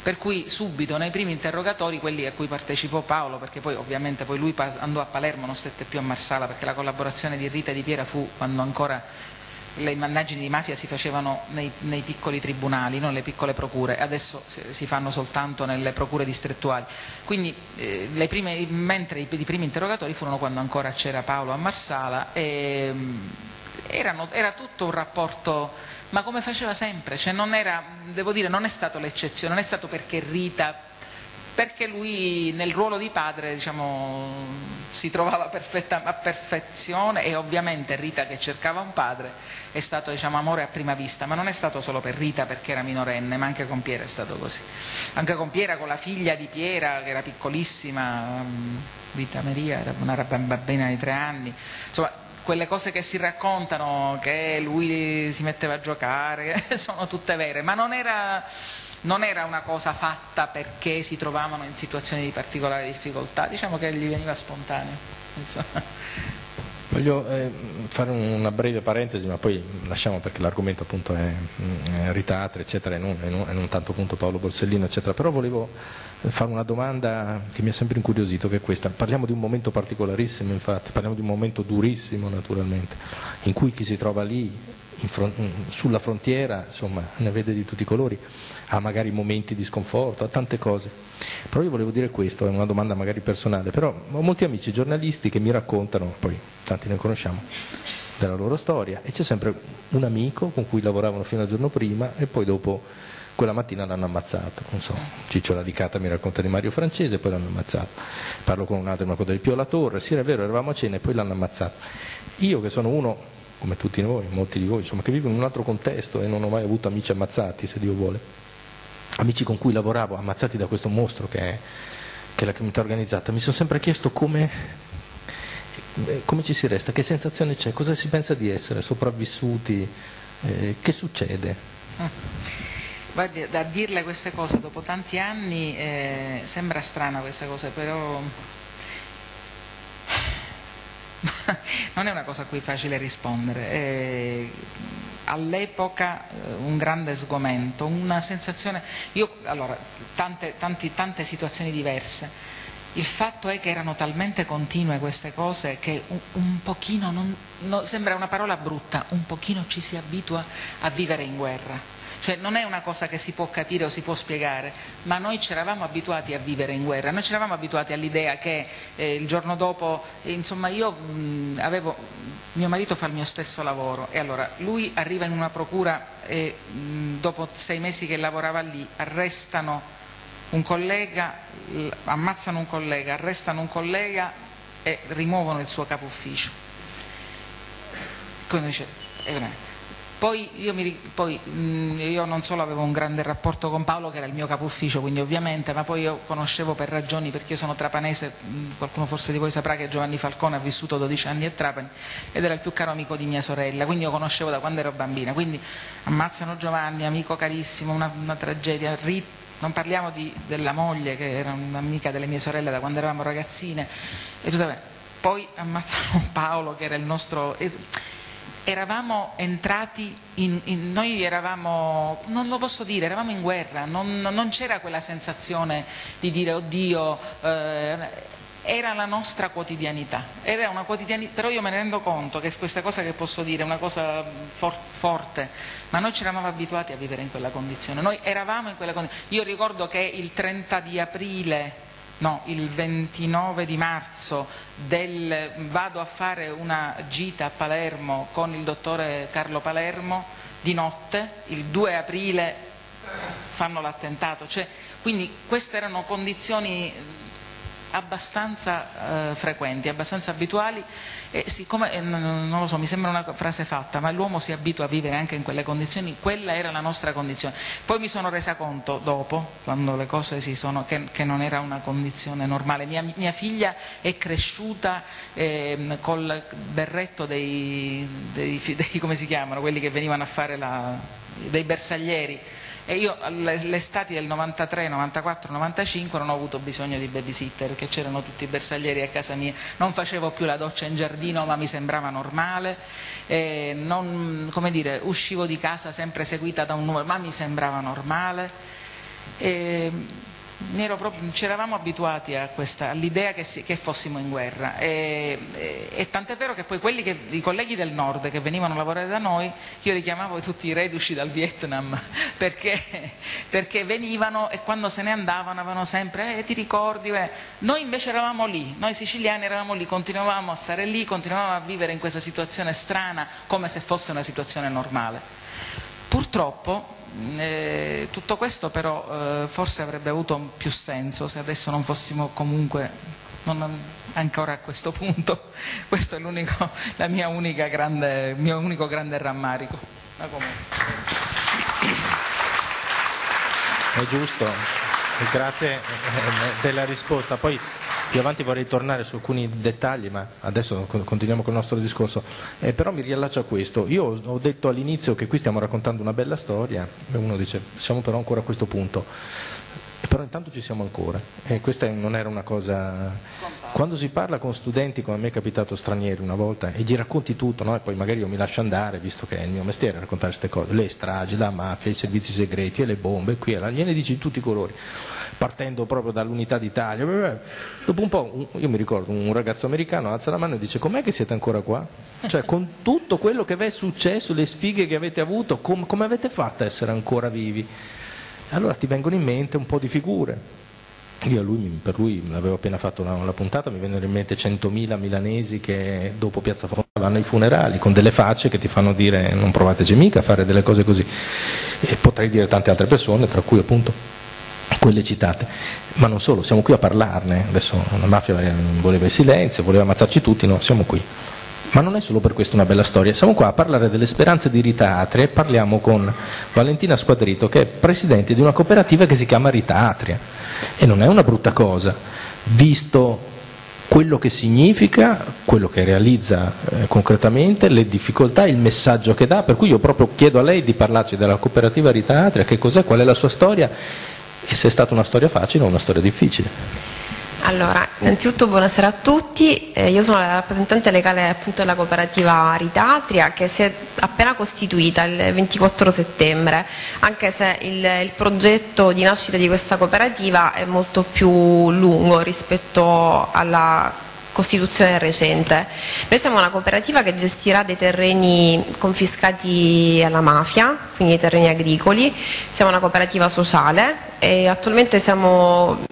Per cui subito nei primi interrogatori, quelli a cui partecipò Paolo, perché poi ovviamente poi lui andò a Palermo, non stette più a Marsala, perché la collaborazione di Rita e di Piera fu quando ancora le indagini di mafia si facevano nei, nei, piccoli tribunali, non le piccole procure, adesso si fanno soltanto nelle procure distrettuali. Quindi eh, prime, mentre i, i, primi interrogatori furono quando ancora c'era Paolo a Marsala e mm, erano, era tutto un rapporto, ma come faceva sempre, cioè non era, dire, non è stato l'eccezione, non è stato perché Rita perché lui nel ruolo di padre diciamo, si trovava a perfezione e ovviamente Rita che cercava un padre è stato diciamo, amore a prima vista, ma non è stato solo per Rita perché era minorenne, ma anche con Piera è stato così. Anche con Piera, con la figlia di Piera che era piccolissima, mm, Rita Maria era una bambina di tre anni, insomma quelle cose che si raccontano che lui si metteva a giocare sono tutte vere, ma non era non era una cosa fatta perché si trovavano in situazioni di particolare difficoltà, diciamo che gli veniva spontaneo. Voglio eh, fare una breve parentesi, ma poi lasciamo perché l'argomento appunto è, è Ritatri, eccetera, e non, e, non, e non, tanto appunto Paolo Borsellino, eccetera. Però volevo fare una domanda che mi ha sempre incuriosito, che è questa. Parliamo di un momento particolarissimo, infatti, parliamo di un momento durissimo, naturalmente, in cui chi si trova lì front, sulla frontiera, insomma, ne vede di tutti i colori, ha magari momenti di sconforto, ha tante cose. Però io volevo dire questo, è una domanda magari personale, però ho molti amici giornalisti che mi raccontano, poi tanti ne conosciamo, della loro storia e c'è sempre un amico con cui lavoravano fino al giorno prima e poi dopo quella mattina l'hanno ammazzato, non so, Ciccio Radicata mi racconta di Mario Francese e poi l'hanno ammazzato, parlo con un altro, mi racconta di Pio La Torre, sì è vero, eravamo a cena e poi l'hanno ammazzato. Io che sono uno come tutti noi, molti di voi, insomma, che vivono in un altro contesto e non ho mai avuto amici ammazzati, se Dio vuole. Amici con cui lavoravo, ammazzati da questo mostro che è, che è la criminalità organizzata, mi sono sempre chiesto come, come, ci si resta, che sensazione c'è, cosa si pensa di essere sopravvissuti, eh, che succede. Guardi, da dirle queste cose dopo tanti anni eh, sembra strana questa cosa, però non è una cosa a cui è facile rispondere. Eh, all'epoca un grande sgomento, una sensazione, io, allora, tante, tanti, tante situazioni diverse. Il fatto è che erano talmente continue queste cose che un, un pochino, non, no, sembra una parola brutta, un pochino ci si abitua a vivere in guerra cioè non è una cosa che si può capire o si può spiegare, ma noi ci eravamo abituati a vivere in guerra, noi ci eravamo abituati all'idea che eh, il giorno dopo, eh, insomma io mh, avevo, mio marito fa il mio stesso lavoro e allora lui arriva in una procura e mh, dopo sei mesi che lavorava lì arrestano un collega, ammazzano un collega, arrestano un collega e rimuovono il suo capo ufficio. Come dice, eh, poi io, mi, poi mh, io, non solo avevo un grande rapporto con Paolo che era il mio capo ufficio quindi ovviamente ma poi io conoscevo per ragioni perché io sono trapanese mh, qualcuno forse di voi saprà che Giovanni Falcone ha vissuto 12 anni a Trapani ed era il più caro amico di mia sorella quindi io conoscevo da quando ero bambina. Quindi ammazzano Giovanni amico carissimo una, una tragedia Rit, non parliamo di, della moglie che era un'amica delle mie sorelle da quando eravamo ragazzine e tutto, poi ammazzano Paolo che era il nostro eravamo entrati in, in, noi eravamo, non lo posso dire, eravamo in guerra, non, non c'era quella sensazione di dire oddio, eh, era la nostra quotidianità, quotidianità, però io me ne rendo conto che questa cosa che posso dire è una cosa for, forte, ma noi ci eravamo abituati a vivere in quella condizione, noi eravamo in quella condizione, io ricordo che il 30 di aprile no, il 29 di marzo del, vado a fare una gita a Palermo con il dottore Carlo Palermo di notte, il 2 aprile fanno l'attentato, cioè, quindi queste erano condizioni abbastanza eh, frequenti, abbastanza abituali e siccome, eh, non lo so, mi sembra una frase fatta, ma l'uomo si abitua a vivere anche in quelle condizioni, quella era la nostra condizione. Poi mi sono resa conto dopo, quando le cose si sono, che, che non era una condizione normale. Mia, mia figlia è cresciuta eh, col berretto dei, dei, dei, come si chiamano, quelli che venivano a fare la, dei bersaglieri e io l'estate del 93, 94, 95 non ho avuto bisogno di babysitter perché c'erano tutti i bersaglieri a casa mia, non facevo più la doccia in giardino ma mi sembrava normale, non, dire, uscivo di casa sempre seguita da un numero ma mi sembrava normale. E, ci eravamo abituati all'idea che, che, fossimo in guerra e, e, e tant'è vero che poi che, i colleghi del nord che venivano a lavorare da noi, io li chiamavo tutti i reduci dal Vietnam perché, perché venivano e quando se ne andavano avevano sempre, eh, ti ricordi, eh. noi invece eravamo lì, noi siciliani eravamo lì, continuavamo a stare lì, continuavamo a vivere in questa situazione strana come se fosse una situazione normale. Purtroppo Eh, tutto questo però eh, forse avrebbe avuto più senso se adesso non fossimo comunque non, ancora a questo punto. Questo è grande, il mio unico grande rammarico. È giusto, grazie eh, della risposta. Poi più avanti vorrei tornare su alcuni dettagli, ma adesso continuiamo con il nostro discorso. Eh, però mi riallaccio a questo. Io ho detto all'inizio che qui stiamo raccontando una bella storia e uno dice siamo però ancora a questo punto. Però intanto ci siamo ancora e questa non era una cosa... Quando si parla con studenti, come a me è capitato stranieri una volta, e gli racconti tutto, no? e poi magari io mi lascio andare, visto che è il mio mestiere raccontare queste cose, le stragi, la mafia, i servizi segreti e le bombe, qui e là, gliene dici di tutti i colori partendo proprio dall'unità d'Italia. Dopo un po', io mi ricordo, un ragazzo americano alza la mano e dice com'è che siete ancora qua? Cioè con tutto quello che vi è successo, le sfighe che avete avuto, com- come avete fatto a essere ancora vivi? Allora ti vengono in mente un po' di figure. Io lui, per lui avevo appena fatto una, una, puntata, mi vennero in mente 100.000 milanesi che dopo Piazza Fonda vanno ai funerali con delle facce che ti fanno dire non provateci mica a fare delle cose così. E potrei dire tante altre persone, tra cui appunto quelle citate. Ma non solo, siamo qui a parlarne, adesso la mafia voleva il silenzio, voleva ammazzarci tutti, no, siamo qui. Ma non è solo per questo una bella storia, siamo qua a parlare delle speranze di Rita Atria e parliamo con Valentina Squadrito che è presidente di una cooperativa che si chiama Rita Atria e non è una brutta cosa, visto quello che significa, quello che realizza eh, concretamente, le difficoltà, il messaggio che dà, per cui io proprio chiedo a lei di parlarci della cooperativa Rita Atria, che cos'è, qual è la sua storia e se è stata una storia facile o una storia difficile. Allora, innanzitutto buonasera a tutti, eh, io sono la rappresentante legale appunto della cooperativa Ritatria che si è appena costituita il 24 settembre, anche se il, il, progetto di nascita di questa cooperativa è molto più lungo rispetto alla costituzione recente. Noi siamo una cooperativa che gestirà dei terreni confiscati alla mafia, quindi terreni agricoli, siamo una cooperativa sociale e attualmente siamo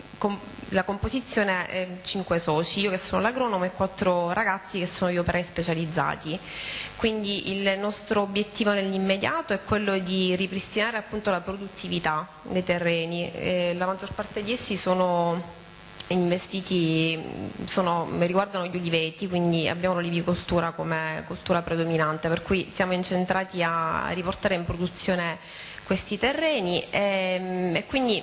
la composizione è 5 soci, io che sono l'agronomo e 4 ragazzi che sono gli operai specializzati. Quindi il nostro obiettivo nell'immediato è quello di ripristinare appunto la produttività dei terreni. E la maggior parte di essi sono investiti sono, riguardano gli uliveti, quindi abbiamo l'olivicoltura come coltura predominante, per cui siamo incentrati a riportare in produzione questi terreni e, ehm, e quindi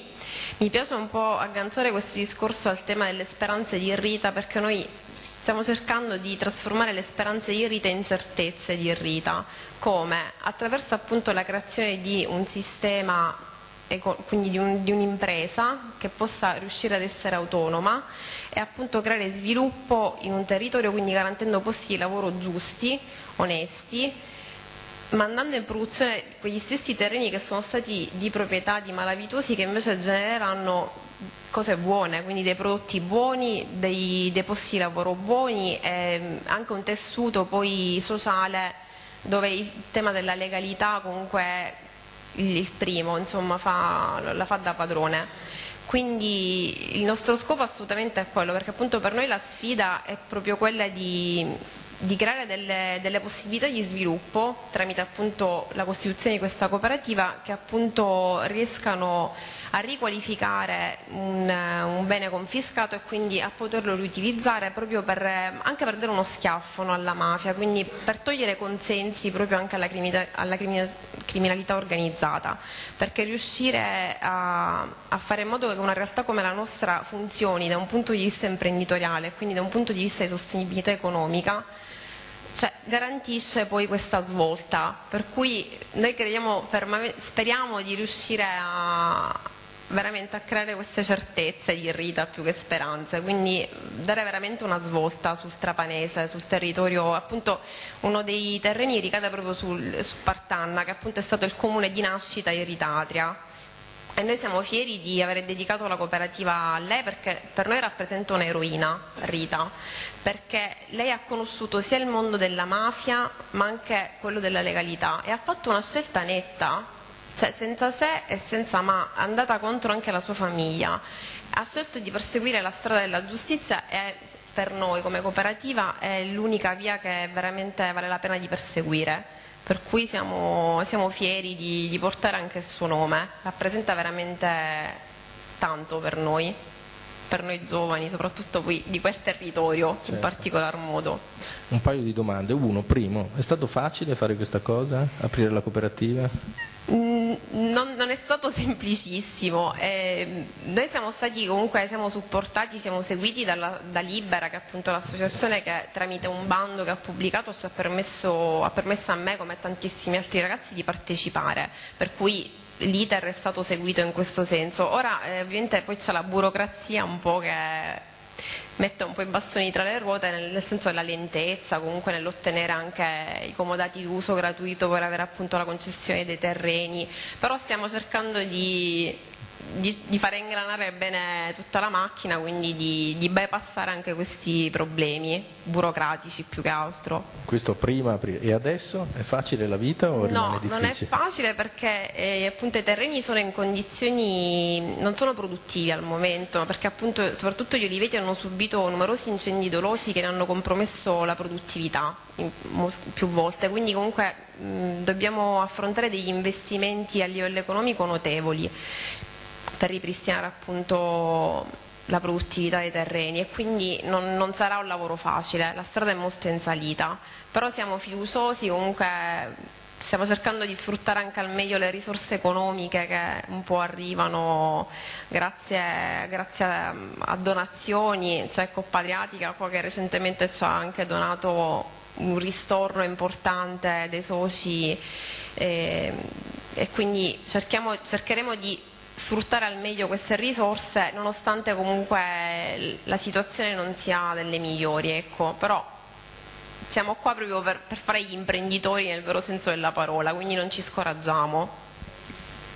mi piace un po' agganciare questo discorso al tema delle speranze di Rita perché noi stiamo cercando di trasformare le speranze di Rita in certezze di Rita. Come? Attraverso appunto la creazione di un sistema quindi di, un, un'impresa che possa riuscire ad essere autonoma e appunto creare sviluppo in un territorio, quindi garantendo posti di lavoro giusti, onesti, mandando in produzione quegli stessi terreni che sono stati di proprietà di malavitosi che invece generano cose buone, quindi dei prodotti buoni, dei, dei posti di lavoro buoni e anche un tessuto poi sociale dove il tema della legalità comunque il primo, insomma fa, la fa da padrone. Quindi il nostro scopo assolutamente è quello, perché appunto per noi la sfida è proprio quella di di creare delle, delle, possibilità di sviluppo tramite appunto la costituzione di questa cooperativa che appunto riescano a riqualificare un, un bene confiscato e quindi a poterlo riutilizzare proprio per, anche per dare uno schiaffo no, alla mafia, quindi per togliere consensi proprio anche alla, criminalità, alla criminalità organizzata, perché riuscire a, a fare in modo che una realtà come la nostra funzioni da un punto di vista imprenditoriale quindi da un punto di vista di sostenibilità economica cioè, garantisce poi questa svolta, per cui noi crediamo, speriamo di riuscire a, veramente a creare queste certezze di Rita più che speranze, quindi dare veramente una svolta sul trapanese, sul territorio, appunto uno dei terreni ricade proprio sul, su Partanna, che appunto è stato il comune di nascita di Ritatria e noi siamo fieri di aver dedicato la cooperativa a lei perché per noi rappresenta un'eroina, Rita, perché lei ha conosciuto sia il mondo della mafia ma anche quello della legalità e ha fatto una scelta netta, cioè senza se e senza ma, è andata contro anche la sua famiglia, ha scelto di perseguire la strada della giustizia e per noi come cooperativa è l'unica via che veramente vale la pena di perseguire per cui siamo, siamo fieri di, di portare anche il suo nome, rappresenta veramente tanto per noi per noi giovani, soprattutto poi di quel territorio certo. in particolar modo. Un paio di domande. Uno, primo, è stato facile fare questa cosa? Aprire la cooperativa? Mm, non, non, è stato semplicissimo, eh, noi siamo stati comunque, siamo supportati, siamo seguiti dalla, da Libera che è appunto l'associazione che tramite un bando che ha pubblicato ci ha permesso, ha permesso a me come a tantissimi altri ragazzi di partecipare, per cui l'iter è stato seguito in questo senso. Ora eh, ovviamente poi c'è la burocrazia un po' che mette un po' i bastoni tra le ruote nel, nel senso della lentezza, comunque nell'ottenere anche i comodati d'uso gratuito per avere appunto la concessione dei terreni, però stiamo cercando di di, di, fare ingranare bene tutta la macchina, quindi di, di, bypassare anche questi problemi burocratici più che altro. Questo prima, e adesso è facile la vita o no, difficile? No, non è facile perché eh, appunto i terreni sono in condizioni, non sono produttivi al momento, perché appunto soprattutto gli oliveti hanno subito numerosi incendi dolosi che ne hanno compromesso la produttività in, più volte, quindi comunque mh, dobbiamo affrontare degli investimenti a livello economico notevoli per ripristinare appunto la produttività dei terreni e quindi non, non, sarà un lavoro facile, la strada è molto in salita, però siamo fiduciosi, comunque stiamo cercando di sfruttare anche al meglio le risorse economiche che un po' arrivano grazie, grazie a donazioni, cioè Coppa Adriatica qua che recentemente ci ha anche donato un ristorno importante dei soci e, e quindi cercheremo di sfruttare al meglio queste risorse nonostante comunque la situazione non sia delle migliori, ecco. però siamo qua proprio per, per fare gli imprenditori nel vero senso della parola, quindi non ci scoraggiamo.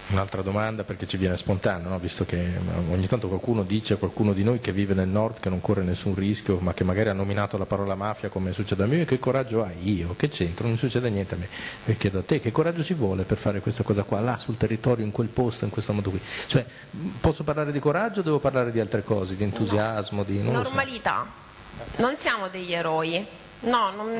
Un'altra domanda perché ci viene spontaneo, no? visto che ogni tanto qualcuno dice, qualcuno di noi che vive nel nord che non corre nessun rischio, ma che magari ha nominato la parola mafia come succede a me, che coraggio hai io? Che c'entro? Non succede niente a me. E chiedo a te che coraggio ci vuole per fare questa cosa qua, là sul territorio, in quel posto, in questo modo qui? Cioè, posso parlare di coraggio o devo parlare di altre cose, di entusiasmo, di... Normalità. So. Non siamo degli eroi, No, non,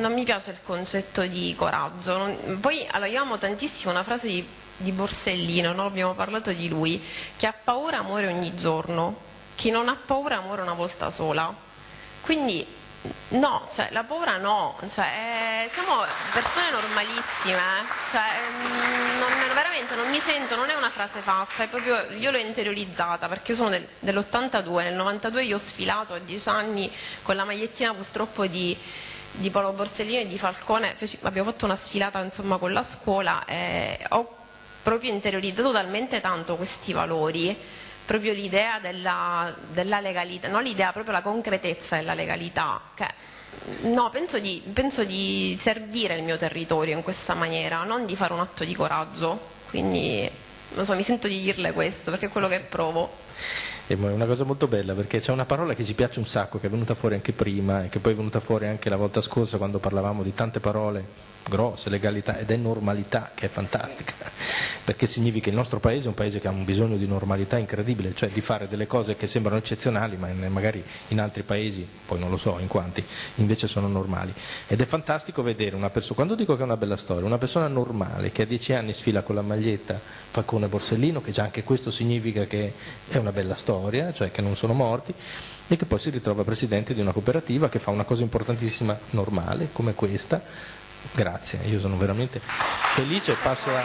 non, mi piace il concetto di coraggio. Non, poi allora, io amo tantissimo una frase di di Borsellino, no? abbiamo parlato di lui, chi ha paura muore ogni giorno, chi non ha paura muore una volta sola. Quindi no, cioè, la paura no, cioè, eh, siamo persone normalissime, eh? cioè, mm, non, veramente non mi sento, non è una frase fatta, proprio, io l'ho interiorizzata perché io sono del, dell'82, nel 92 io ho sfilato a 10 anni con la magliettina purtroppo di di Paolo Borsellino e di Falcone, abbiamo fatto una sfilata insomma, con la scuola e ho proprio interiorizzato talmente tanto questi valori, proprio l'idea della, della, legalità, non l'idea, proprio la concretezza della legalità, che no, penso di, penso di servire il mio territorio in questa maniera, non di fare un atto di coraggio, quindi so, mi sento di dirle questo perché è quello che provo. È una cosa molto bella perché c'è una parola che ci piace un sacco, che è venuta fuori anche prima e che poi è venuta fuori anche la volta scorsa quando parlavamo di tante parole grosse, legalità ed è normalità che è fantastica, perché significa che il nostro paese è un paese che ha un bisogno di normalità incredibile, cioè di fare delle cose che sembrano eccezionali ma magari in altri paesi, poi non lo so in quanti, invece sono normali. Ed è fantastico vedere una persona, quando dico che è una bella storia, una persona normale che a dieci anni sfila con la maglietta Falcone Borsellino, che già anche questo significa che è una bella storia, cioè che non sono morti, e che poi si ritrova presidente di una cooperativa che fa una cosa importantissima, normale, come questa, Grazie, io sono veramente felice. Passo la,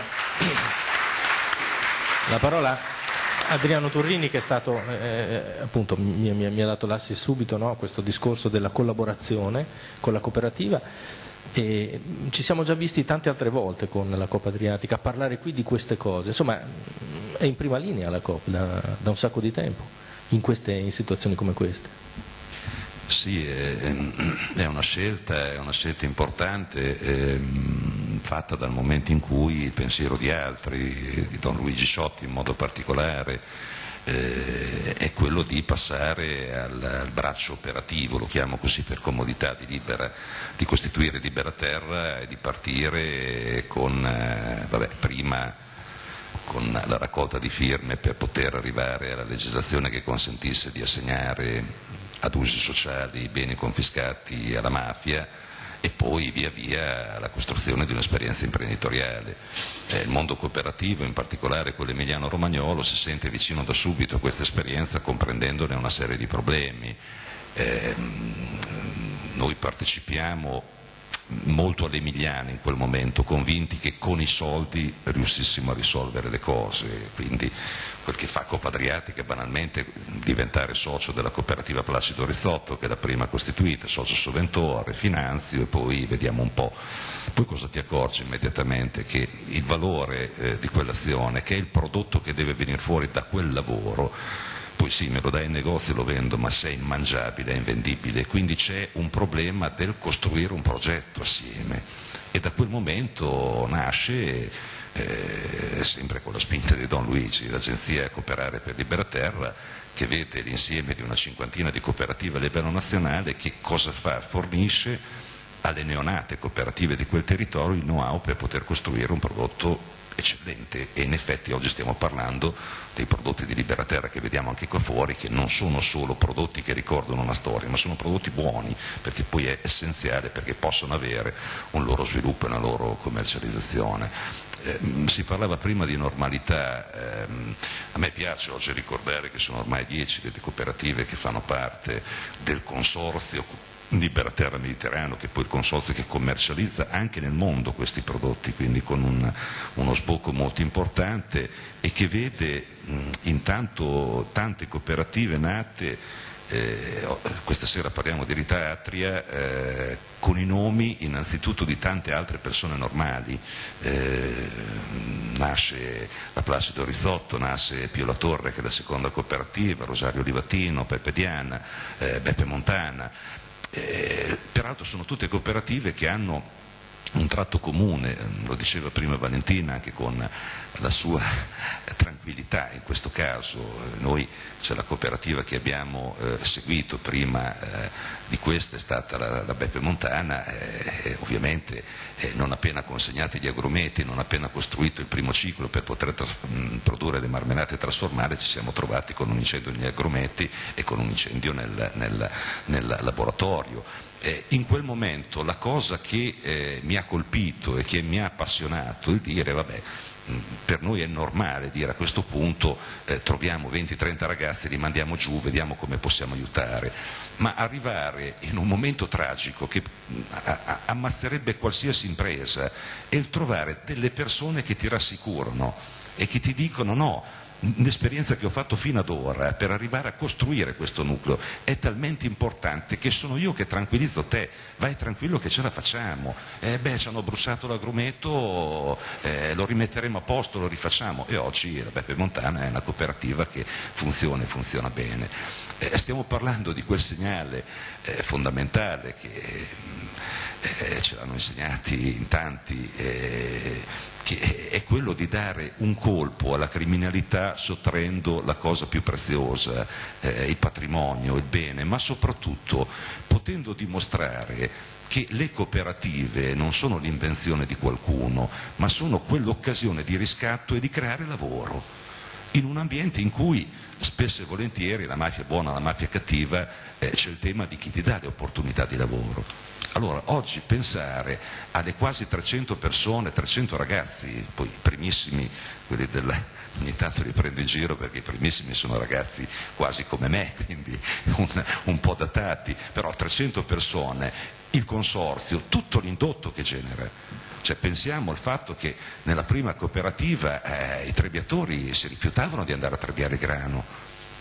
la parola a Adriano Turrini che è stato, eh, eh, appunto, mi, mi, mi, ha dato l'assist subito no, questo discorso della collaborazione con la cooperativa. E ci siamo già visti tante altre volte con la Coppa Adriatica a parlare qui di queste cose, insomma è in prima linea la Coppa da, da un sacco di tempo in, queste, in situazioni come queste. Sì, è una scelta, è una scelta importante eh, fatta dal momento in cui il pensiero di altri, di Don Luigi Sciotti in modo particolare, eh, è quello di passare al, al, braccio operativo, lo chiamo così per comodità, di, libera, di costituire Libera Terra e di partire con, eh, vabbè, prima con la raccolta di firme per poter arrivare alla legislazione che consentisse di assegnare ad usi sociali beni confiscati alla mafia e poi via via la costruzione di un'esperienza imprenditoriale. Eh, il mondo cooperativo, in particolare quello emiliano-romagnolo, si sente vicino da subito a questa esperienza comprendendone una serie di problemi. Eh, noi partecipiamo molto all'Emiliana in quel momento, convinti che con i soldi riuscissimo a risolvere le cose, quindi quel che fa Coppa Adriatica banalmente diventare socio della cooperativa Placido Rizzotto che è la prima costituita, socio soventore, finanzio e poi vediamo un po'. Poi cosa ti accorgi immediatamente? Che il valore eh, di quell'azione, che è il prodotto che deve venire fuori da quel lavoro, poi sì, me lo dai in negozio e lo vendo, ma se è immangiabile, è invendibile, quindi c'è un problema del costruire un progetto assieme e da quel momento nasce eh, sempre con la spinta di Don Luigi, l'agenzia Cooperare per Liberaterra, che vede l'insieme di una cinquantina di cooperative a livello nazionale, che cosa fa? Fornisce alle neonate cooperative di quel territorio il know-how per poter costruire un prodotto eccellente e in effetti oggi stiamo parlando dei prodotti di Liberaterra che vediamo anche qua fuori che non sono solo prodotti che ricordano una storia ma sono prodotti buoni perché poi è essenziale perché possono avere un loro sviluppo e una loro commercializzazione eh, si parlava prima di normalità, eh, a me piace oggi ricordare che sono ormai dieci le cooperative che fanno parte del consorzio Liberaterra Mediterraneo, che è poi il consorzio che commercializza anche nel mondo questi prodotti, quindi con un, uno sbocco molto importante e che vede mh, intanto tante cooperative nate eh, questa sera parliamo di Rita Atria eh, con i nomi innanzitutto di tante altre persone normali. Eh, nasce la Placido Risotto, nasce Pio La Torre che è la seconda cooperativa, Rosario Livatino, Peppe Diana, eh, Beppe Montana. Eh, peraltro sono tutte cooperative che hanno un tratto comune, lo diceva prima Valentina anche con la sua tranquillità. In questo caso, noi c'è la cooperativa che abbiamo eh, seguito prima eh, di questa è stata la, la Beppe Montana, eh, ovviamente eh, non appena consegnati gli agrumeti, non appena costruito il primo ciclo per poter mh, produrre le marmellate e trasformare ci siamo trovati con un incendio negli agrumeti e con un incendio nel, nel, nel laboratorio. Eh, in quel momento la cosa che eh, mi ha colpito e che mi ha appassionato è dire vabbè mm, per noi è normale dire a questo punto eh, troviamo 20-30 ragazzi, li mandiamo giù, vediamo come possiamo aiutare, ma arrivare in un momento tragico che mm, ammazzerebbe qualsiasi impresa è il trovare delle persone che ti rassicurano e che ti dicono no, l'esperienza che ho fatto fino ad ora per arrivare a costruire questo nucleo è talmente importante che sono io che tranquillizzo te, vai tranquillo che ce la facciamo, eh beh ci hanno bruciato l'agrumeto, eh, lo rimetteremo a posto, lo rifacciamo. E oggi la Beppe Montana è una cooperativa che funziona e funziona bene. Eh, stiamo parlando di quel segnale eh, fondamentale che eh, ce l'hanno insegnati in tanti eh, che è quello di dare un colpo alla criminalità sottraendo la cosa più preziosa, eh, il patrimonio, il bene, ma soprattutto potendo dimostrare che le cooperative non sono l'invenzione di qualcuno, ma sono quell'occasione di riscatto e di creare lavoro in un ambiente in cui spesso e volentieri la mafia buona, la mafia cattiva, eh, c'è il tema di chi ti dà le opportunità di lavoro. Allora, oggi pensare alle quasi 300 persone, 300 ragazzi, poi i primissimi, quelli della, ogni tanto li prendo in giro perché i primissimi sono ragazzi quasi come me, quindi un, un po' datati, però 300 persone, il consorzio, tutto l'indotto che genera. Cioè, pensiamo al fatto che nella prima cooperativa eh, i trebbiatori si rifiutavano di andare a trebbiare grano,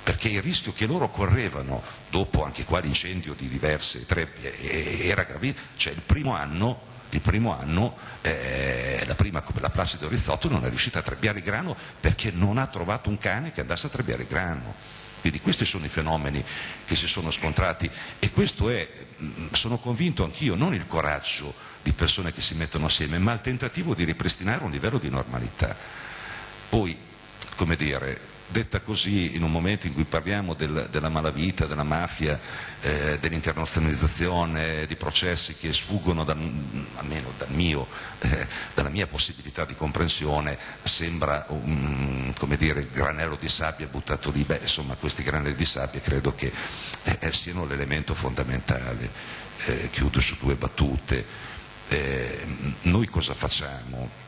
perché il rischio che loro correvano, dopo anche qua l'incendio di diverse trebbie, era gravissimo, cioè il primo anno, il primo anno eh, la, prima, la Placido Rizzotto non è riuscita a trebbiare grano perché non ha trovato un cane che andasse a trebbiare grano. Quindi questi sono i fenomeni che si sono scontrati e questo è, mm, sono convinto anch'io, non il coraggio di persone che si mettono assieme, ma il tentativo di ripristinare un livello di normalità. Poi, come dire, detta così in un momento in cui parliamo del, della malavita, della mafia, eh, dell'internazionalizzazione, di processi che sfuggono dal, almeno dal mio, eh, dalla mia possibilità di comprensione, sembra un dire, granello di sabbia buttato lì. Beh, insomma, questi granelli di sabbia credo che eh, siano l'elemento fondamentale. eh, chiudo su due battute. Eh, noi cosa facciamo?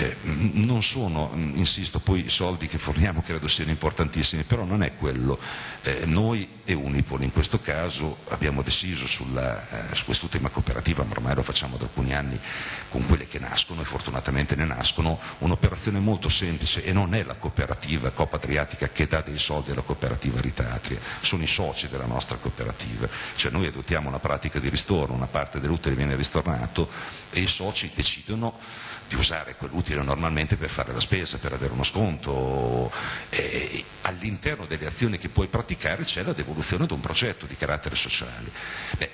Eh, non sono, insisto, poi i soldi che forniamo credo siano importantissimi, però non è quello. Eh, noi e Unipol in questo caso abbiamo deciso sulla, eh, su quest'ultima cooperativa, ma ormai lo facciamo da alcuni anni con quelle che nascono e fortunatamente ne nascono, un'operazione molto semplice e non è la cooperativa Coppa Adriatica che dà dei soldi alla cooperativa Ritatria, sono i soci della nostra cooperativa, cioè noi adottiamo una pratica di ristorno, una parte dell'utile viene ristornato e i soci decidono di usare quell'utile normalmente per fare la spesa, per avere uno sconto. E all'interno delle azioni che puoi praticare c'è la devoluzione di un progetto di carattere sociale. Beh,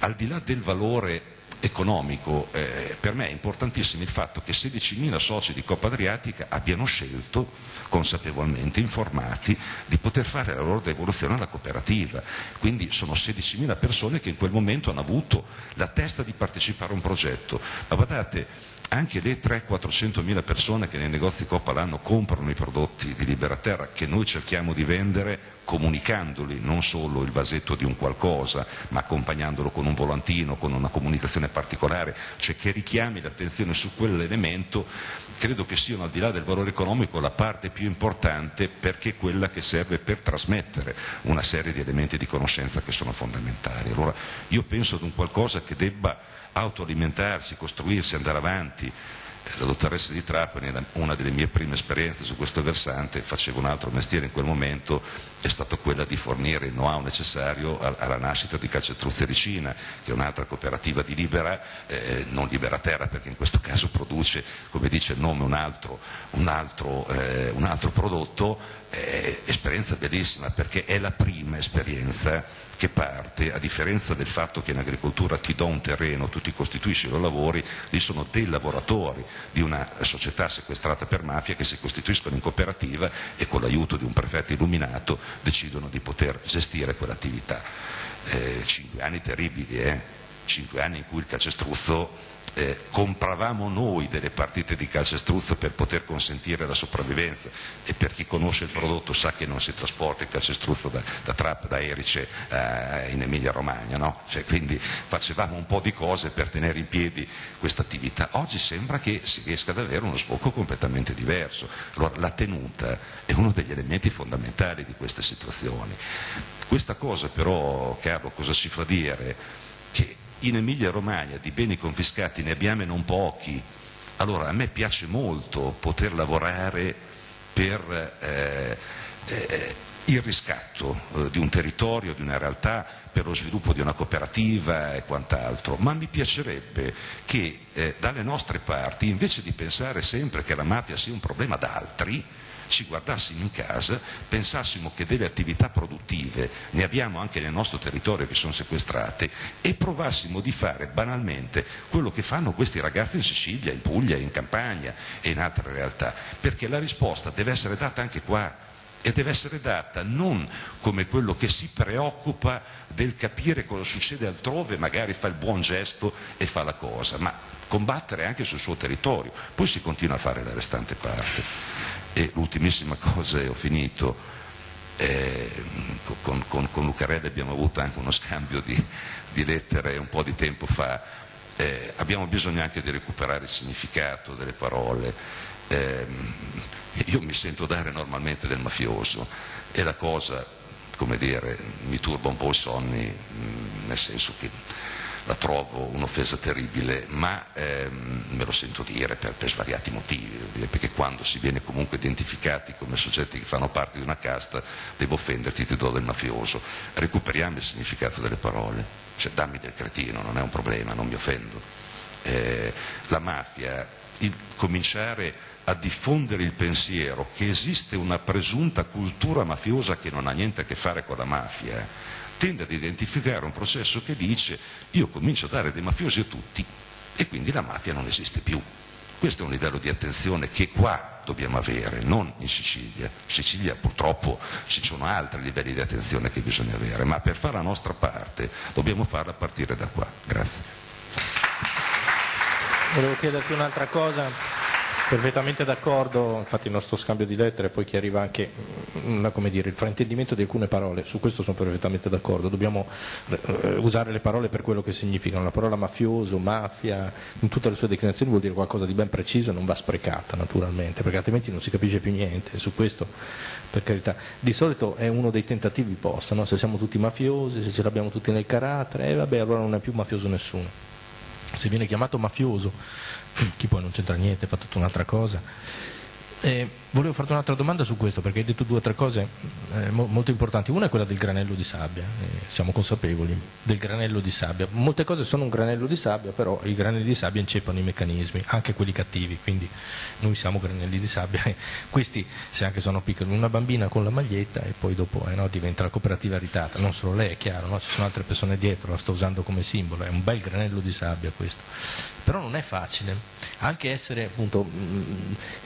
al di là del valore economico, eh, per me è importantissimo il fatto che 16.000 soci di Coppa Adriatica abbiano scelto, consapevolmente informati, di poter fare la loro devoluzione alla cooperativa. Quindi sono 16.000 persone che in quel momento hanno avuto la testa di partecipare a un progetto. Ma guardate, anche le 300-400 mila persone che nei negozi Coppa l'anno comprano i prodotti di Libera Terra che noi cerchiamo di vendere comunicandoli, non solo il vasetto di un qualcosa, ma accompagnandolo con un volantino, con una comunicazione particolare, cioè che richiami l'attenzione su quell'elemento, credo che siano al di là del valore economico la parte più importante perché è quella che serve per trasmettere una serie di elementi di conoscenza che sono fondamentali. Allora io penso ad un qualcosa che debba autoalimentarsi, costruirsi, andare avanti. La dottoressa di Trapani era una delle mie prime esperienze su questo versante, facevo un altro mestiere in quel momento, è stata quella di fornire il know-how necessario alla nascita di Calcetruzzi Ricina, che è un'altra cooperativa di Libera, eh, non Libera Terra perché in questo caso produce, come dice il nome, un altro, un altro, eh, un altro prodotto, eh, esperienza bellissima perché è la prima esperienza che parte, a differenza del fatto che in agricoltura ti do un terreno, tu ti costituisci lo lavori, lì sono dei lavoratori di una società sequestrata per mafia che si costituiscono in cooperativa e con l'aiuto di un prefetto illuminato decidono di poter gestire quell'attività. Eh, cinque anni terribili, eh? cinque anni in cui il calcestruzzo eh, compravamo noi delle partite di calcestruzzo per poter consentire la sopravvivenza e per chi conosce il prodotto sa che non si trasporta il calcestruzzo da, da Trapp, da Erice eh, in Emilia Romagna, no? cioè, quindi facevamo un po' di cose per tenere in piedi questa attività. Oggi sembra che si riesca ad avere uno sbocco completamente diverso. Allora, la tenuta è uno degli elementi fondamentali di queste situazioni. Questa cosa però, Carlo, cosa ci fa dire? In Emilia Romagna di beni confiscati ne abbiamo non pochi, allora a me piace molto poter lavorare per eh, eh, il riscatto eh, di un territorio, di una realtà, per lo sviluppo di una cooperativa e quant'altro, ma mi piacerebbe che eh, dalle nostre parti, invece di pensare sempre che la mafia sia un problema d'altri, ci guardassimo in casa, pensassimo che delle attività produttive ne abbiamo anche nel nostro territorio che sono sequestrate e provassimo di fare banalmente quello che fanno questi ragazzi in Sicilia, in Puglia, in Campania e in altre realtà, perché la risposta deve essere data anche qua e deve essere data non come quello che si preoccupa del capire cosa succede altrove, magari fa il buon gesto e fa la cosa, ma combattere anche sul suo territorio, poi si continua a fare da restante parte. E l'ultimissima cosa, e ho finito, eh, con, con, con, Lucarelli abbiamo avuto anche uno scambio di, di lettere un po' di tempo fa, eh, abbiamo bisogno anche di recuperare il significato delle parole. Eh, io mi sento dare normalmente del mafioso e la cosa, come dire, mi turba un po' i sonni, nel senso che la trovo un'offesa terribile, ma ehm, me lo sento dire per, per, svariati motivi, perché quando si viene comunque identificati come soggetti che fanno parte di una casta, devo offenderti, ti do del mafioso. Recuperiamo il significato delle parole, cioè dammi del cretino, non è un problema, non mi offendo. Eh, la mafia, il, cominciare a diffondere il pensiero che esiste una presunta cultura mafiosa che non ha niente a che fare con la mafia, tende ad identificare un processo che dice io comincio a dare dei mafiosi a tutti e quindi la mafia non esiste più. Questo è un livello di attenzione che qua dobbiamo avere, non in Sicilia. In Sicilia purtroppo ci sono altri livelli di attenzione che bisogna avere, ma per fare la nostra parte dobbiamo farla partire da qua. Grazie. Volevo chiederti un'altra cosa Perfettamente d'accordo, infatti il nostro scambio di lettere poi chiariva anche una, dire, il fraintendimento di alcune parole, su questo sono perfettamente d'accordo, dobbiamo eh, usare le parole per quello che significano, la parola mafioso, mafia, in tutte le sue declinazioni vuol dire qualcosa di ben preciso e non va sprecata naturalmente, perché altrimenti non si capisce più niente, su questo per carità. Di solito è uno dei tentativi posta, no? se siamo tutti mafiosi, se ce l'abbiamo tutti nel carattere, eh, vabbè allora non è più mafioso nessuno. Se viene chiamato mafioso, chi poi non c'entra niente, fa tutta un'altra cosa, eh, volevo farti un'altra domanda su questo perché hai detto due o tre cose eh, mo molto importanti. Una è quella del granello di sabbia, eh, siamo consapevoli del granello di sabbia. Molte cose sono un granello di sabbia, però i granelli di sabbia inceppano i meccanismi, anche quelli cattivi, quindi noi siamo granelli di sabbia. Questi, se anche sono piccoli, una bambina con la maglietta e poi dopo eh, no, diventa la cooperativa ritata. Non solo lei, è chiaro, no? ci sono altre persone dietro, la sto usando come simbolo, è un bel granello di sabbia questo. Però non è facile, anche essere appunto, mh,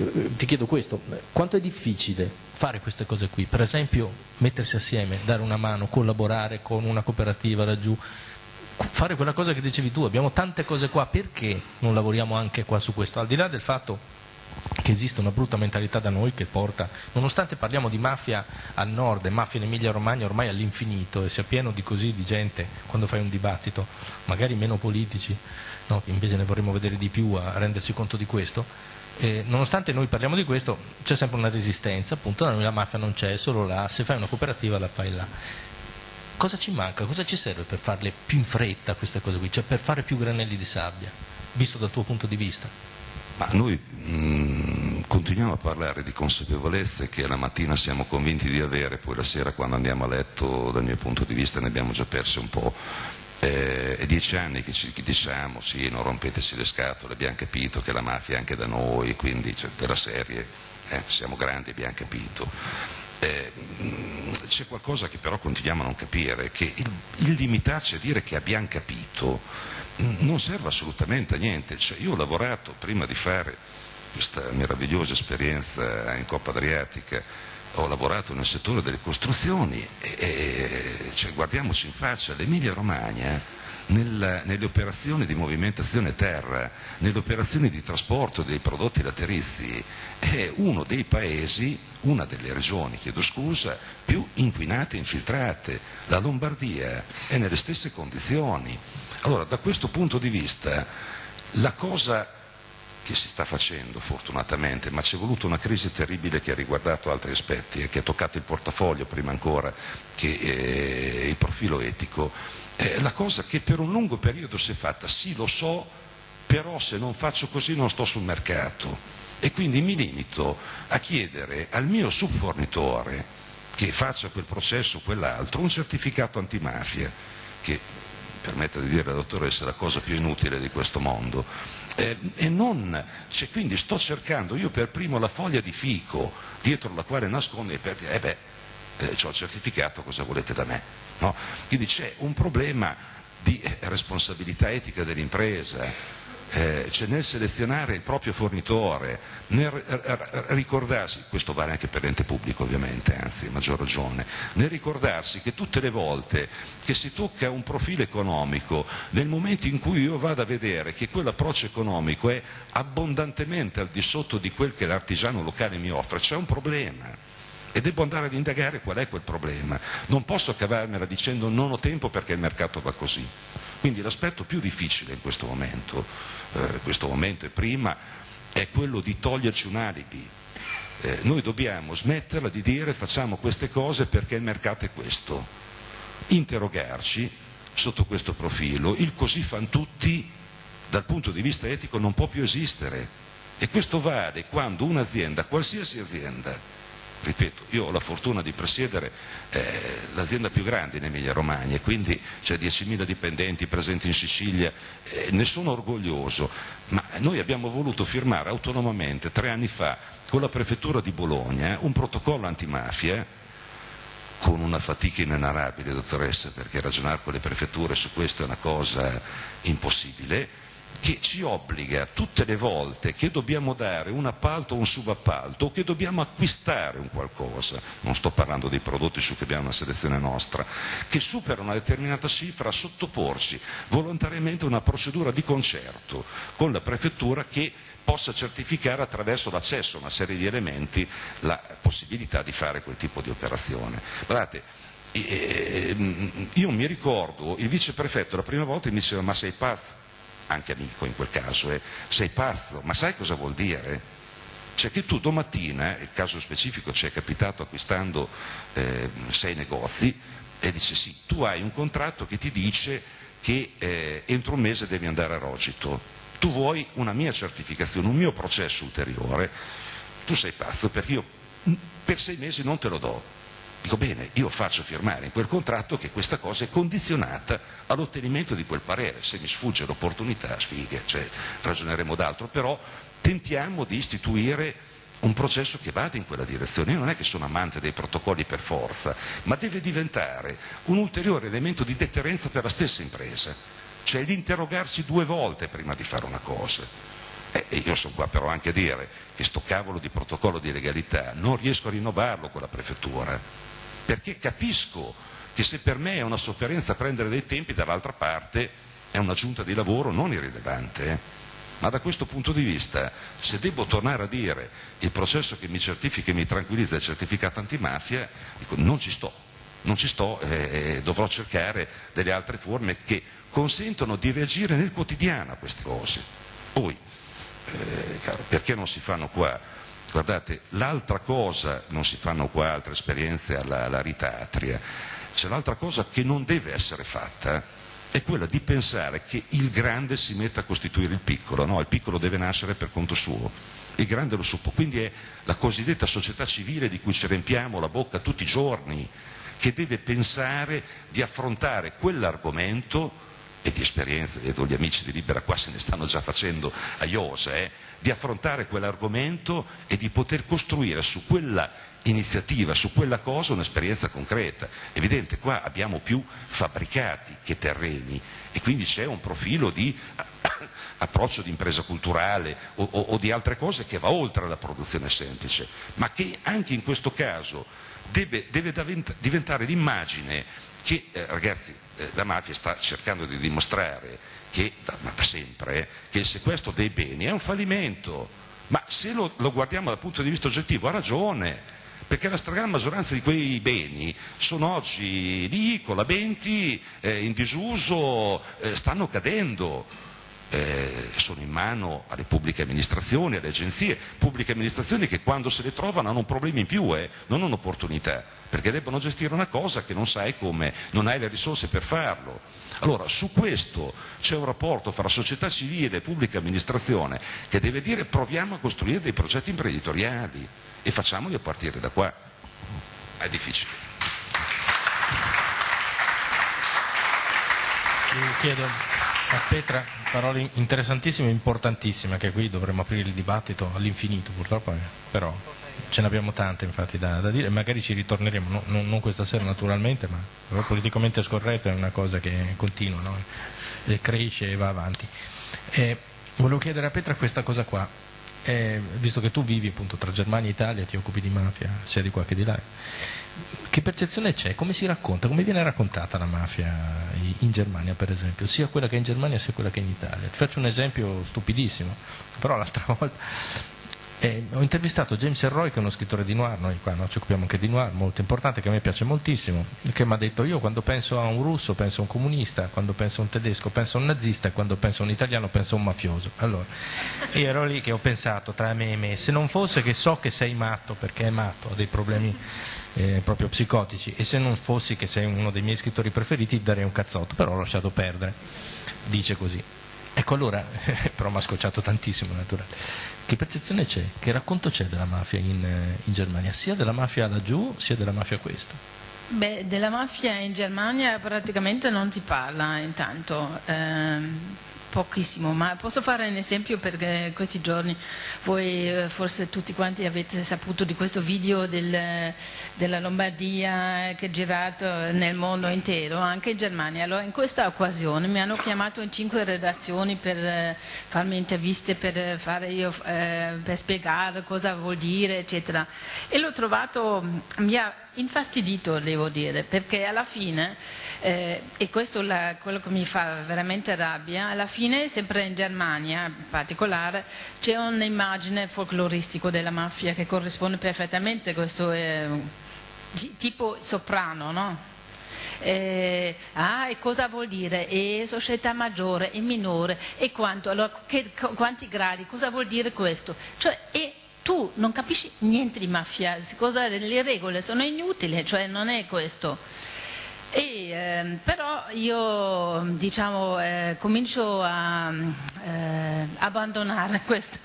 mm, ti chiedo questo, quanto è difficile fare queste cose qui? Per esempio mettersi assieme, dare una mano, collaborare con una cooperativa laggiù, fare quella cosa che dicevi tu, abbiamo tante cose qua, perché non lavoriamo anche qua su questo? Al di là del fatto che esiste una brutta mentalità da noi che porta, nonostante parliamo di mafia al nord e mafia in Emilia Romagna ormai all'infinito e sia pieno di così di gente quando fai un dibattito, magari meno politici, no? invece ne vorremmo vedere di più a rendersi conto di questo, eh, nonostante noi parliamo di questo c'è sempre una resistenza, appunto da noi la mafia non c'è, solo là, se fai una cooperativa la fai là. Cosa ci manca? Cosa ci serve per farle più in fretta queste cose qui, cioè per fare più granelli di sabbia, visto dal tuo punto di vista? Ma noi mh, mm, continuiamo a parlare di consapevolezze che la mattina siamo convinti di avere, poi la sera quando andiamo a letto dal mio punto di vista ne abbiamo già perse un po'. Eh, è dieci anni che ci diciamo sì, non rompeteci le scatole, abbiamo capito che la mafia è anche da noi, quindi cioè, della serie eh, siamo grandi, abbiamo capito. Eh, c'è qualcosa che però continuiamo a non capire, che il, il limitarci a dire che abbiamo capito non serve assolutamente a niente. Cioè, io ho lavorato prima di fare questa meravigliosa esperienza in Coppa Adriatica ho lavorato nel settore delle costruzioni e, e cioè, guardiamoci in faccia, l'Emilia Romagna nel, nelle operazioni di movimentazione terra, nelle operazioni di trasporto dei prodotti laterizi, è uno dei paesi, una delle regioni, chiedo scusa, più inquinate e infiltrate. La Lombardia è nelle stesse condizioni. Allora, da questo punto di vista, la cosa che si sta facendo fortunatamente, ma c'è voluta una crisi terribile che ha riguardato altri aspetti e che ha toccato il portafoglio prima ancora che eh, il profilo etico. È la cosa che per un lungo periodo si è fatta, sì lo so, però se non faccio così non sto sul mercato e quindi mi limito a chiedere al mio subfornitore che faccia quel processo o quell'altro un certificato antimafia che permetta di dire alla dottoressa la cosa più inutile di questo mondo eh, e non, cioè, quindi sto cercando io per primo la foglia di fico dietro la quale nasconde, per, eh beh, eh, ho certificato, cosa volete da me? No? Quindi c'è un problema di eh, responsabilità etica dell'impresa, cioè nel selezionare il proprio fornitore, nel ricordarsi, questo vale anche per l'ente pubblico ovviamente, anzi a maggior ragione, nel ricordarsi che tutte le volte che si tocca un profilo economico, nel momento in cui io vado a vedere che quell'approccio economico è abbondantemente al di sotto di quel che l'artigiano locale mi offre, c'è un problema e devo andare ad indagare qual è quel problema. Non posso cavarmela dicendo non ho tempo perché il mercato va così. Quindi l'aspetto più difficile in questo momento, eh, questo momento e prima, è quello di toglierci un alibi. Eh, noi dobbiamo smetterla di dire facciamo queste cose perché il mercato è questo. Interrogarci sotto questo profilo. Il così fan tutti dal punto di vista etico non può più esistere. E questo vale quando un'azienda, qualsiasi azienda, ripeto, io ho la fortuna di presiedere eh, l'azienda più grande in Emilia Romagna, quindi c'è 10.000 dipendenti presenti in Sicilia, eh, ne sono orgoglioso, ma noi abbiamo voluto firmare autonomamente tre anni fa con la prefettura di Bologna un protocollo antimafia con una fatica inenarrabile, dottoressa, perché ragionare con le prefetture su questo è una cosa impossibile, che ci obbliga tutte le volte che dobbiamo dare un appalto o un subappalto o che dobbiamo acquistare un qualcosa, non sto parlando dei prodotti su cui abbiamo una selezione nostra, che supera una determinata cifra a sottoporci volontariamente a una procedura di concerto con la prefettura che possa certificare attraverso l'accesso a una serie di elementi la possibilità di fare quel tipo di operazione. Guardate, io mi ricordo il viceprefetto la prima volta mi diceva ma sei pazzo? Anche amico in quel caso, eh, sei pazzo, ma sai cosa vuol dire? Cioè che tu domattina, il caso specifico ci è capitato acquistando eh, sei negozi, e dice sì, tu hai un contratto che ti dice che eh, entro un mese devi andare a Rogito, tu vuoi una mia certificazione, un mio processo ulteriore, tu sei pazzo perché io per sei mesi non te lo do, Dico bene, io faccio firmare in quel contratto che questa cosa è condizionata all'ottenimento di quel parere, se mi sfugge l'opportunità, sfighe, cioè, ragioneremo d'altro, però tentiamo di istituire un processo che vada in quella direzione. Io non è che sono amante dei protocolli per forza, ma deve diventare un ulteriore elemento di deterrenza per la stessa impresa, cioè l'interrogarsi due volte prima di fare una cosa. E io sono qua però anche a dire che sto cavolo di protocollo di legalità non riesco a rinnovarlo con la prefettura perché capisco che se per me è una sofferenza prendere dei tempi, dall'altra parte è una giunta di lavoro non irrilevante. Eh. Ma da questo punto di vista, se devo tornare a dire il processo che mi certifica e mi tranquillizza è certificato antimafia, dico, non ci sto, non ci sto e eh, dovrò cercare delle altre forme che consentono di reagire nel quotidiano a queste cose. Poi, eh, caro, perché non si fanno qua Guardate, l'altra cosa, non si fanno qua altre esperienze alla, alla ritatria, c'è l'altra cosa che non deve essere fatta, è quella di pensare che il grande si metta a costituire il piccolo, no, il piccolo deve nascere per conto suo, il grande lo suppo, quindi è la cosiddetta società civile di cui ci riempiamo la bocca tutti i giorni, che deve pensare di affrontare quell'argomento e di esperienza, vedo gli amici di Libera qua se ne stanno già facendo a iosa, eh, di affrontare quell'argomento e di poter costruire su quella iniziativa, su quella cosa un'esperienza concreta. Evidente, qua abbiamo più fabbricati che terreni e quindi c'è un profilo di approccio di impresa culturale o, o, o di altre cose che va oltre la produzione semplice, ma che anche in questo caso deve, deve diventare l'immagine che, eh, ragazzi, eh, la mafia sta cercando di dimostrare che, da sempre, eh, che il sequestro dei beni è un fallimento, ma se lo, lo guardiamo dal punto di vista oggettivo ha ragione, perché la stragrande maggioranza di quei beni sono oggi lì, colabenti, eh, in disuso, eh, stanno cadendo. Eh, sono in mano alle pubbliche amministrazioni, alle agenzie, pubbliche amministrazioni che quando se le trovano hanno problemi in più, eh, non un'opportunità perché debbono gestire una cosa che non sai come, non hai le risorse per farlo. Allora, su questo c'è un rapporto fra società civile e pubblica amministrazione che deve dire proviamo a costruire dei progetti imprenditoriali e facciamoli a partire da qua. È difficile. chiedo a Petra parole interessantissime e importantissime, che qui dovremmo aprire il dibattito all'infinito purtroppo, eh, però ce ne abbiamo tante infatti da, da dire, magari ci ritorneremo, no, non, non, questa sera naturalmente, ma politicamente scorretto è una cosa che continua, no? e cresce e va avanti. E volevo chiedere a Petra questa cosa qua, eh, visto che tu vivi appunto tra Germania e Italia, ti occupi di mafia sia di qua che di là, che percezione c'è? Come si racconta? Come viene raccontata la mafia in Germania per esempio? Sia quella che è in Germania sia quella che è in Italia. Ti faccio un esempio stupidissimo, però l'altra volta eh, ho intervistato James Elroy che è uno scrittore di noir, noi qua no, ci occupiamo anche di noir, molto importante, che a me piace moltissimo, che mi ha detto io quando penso a un russo penso a un comunista, quando penso a un tedesco penso a un nazista e quando penso a un italiano penso a un mafioso. Allora, io ero lì che ho pensato tra me e me, se non fosse che so che sei matto perché è matto, ha dei problemi eh, proprio psicotici e se non fossi che sei uno dei miei scrittori preferiti darei un cazzotto, però ho lasciato perdere, dice così. Ecco allora, però mi ha scocciato tantissimo naturale. Che percezione c'è? Che racconto c'è della mafia in, in, Germania? Sia della mafia laggiù, sia della mafia questa? Beh, della mafia in Germania praticamente non si parla intanto. Eh, pochissimo, ma posso fare un esempio perché questi giorni voi eh, forse tutti quanti avete saputo di questo video del, della Lombardia che è girato nel mondo intero, anche in Germania. Allora in questa occasione mi hanno chiamato in cinque redazioni per eh, farmi interviste, per, fare io, eh, per spiegare cosa vuol dire, eccetera. E l'ho trovato, mi ha infastidito devo dire, perché alla fine, eh, e questo è quello che mi fa veramente rabbia, alla fine sempre in Germania in particolare c'è un'immagine folcloristica della mafia che corrisponde perfettamente, questo è tipo soprano, no? Eh, ah, e cosa vuol dire? E società maggiore e minore e quanto? Allora, che, quanti gradi? Cosa vuol dire questo? Cioè, e tu non capisci niente di mafia, cosa, le regole sono inutili, cioè non è questo. E, eh, però io diciamo, eh, comincio a eh, abbandonare questa,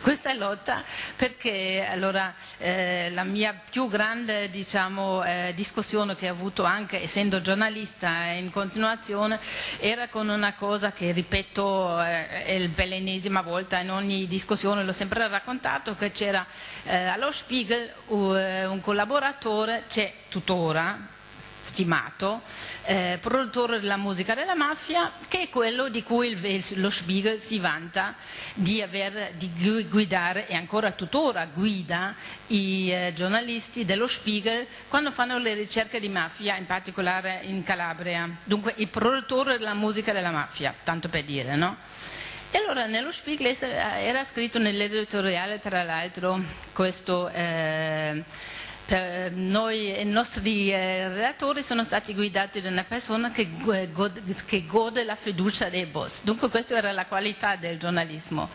questa, lotta perché allora, eh, la mia più grande diciamo, eh, discussione che ho avuto anche essendo giornalista in continuazione era con una cosa che ripeto eh, per l'ennesima volta in ogni discussione, l'ho sempre raccontato, che c'era allo Spiegel un collaboratore, c'è tuttora, stimato, eh, produttore della musica della mafia, che è quello di cui il, lo Spiegel si vanta di, aver, di guidare e ancora tuttora guida i eh, giornalisti dello Spiegel quando fanno le ricerche di mafia, in particolare in Calabria. Dunque il produttore della musica della mafia, tanto per dire, no? E allora nello Spiegel era scritto nell'editoriale, tra l'altro, questo... Eh, noi i nostri eh, relatori sono stati guidati da una persona che gode, che gode la fiducia dei boss. Dunque questa era la qualità del giornalismo.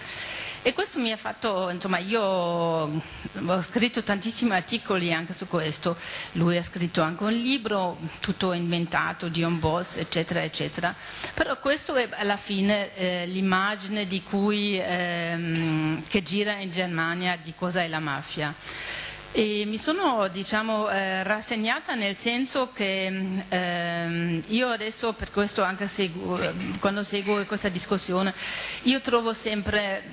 E questo mi ha fatto, insomma, io ho scritto tantissimi articoli anche su questo, lui ha scritto anche un libro, tutto inventato di un boss, eccetera, eccetera. Però questo è alla fine eh, l'immagine di cui, ehm, che gira in Germania di cosa è la mafia. E mi sono diciamo, eh, rassegnata nel senso che eh, io adesso per questo anche seguo, quando seguo questa discussione, io trovo sempre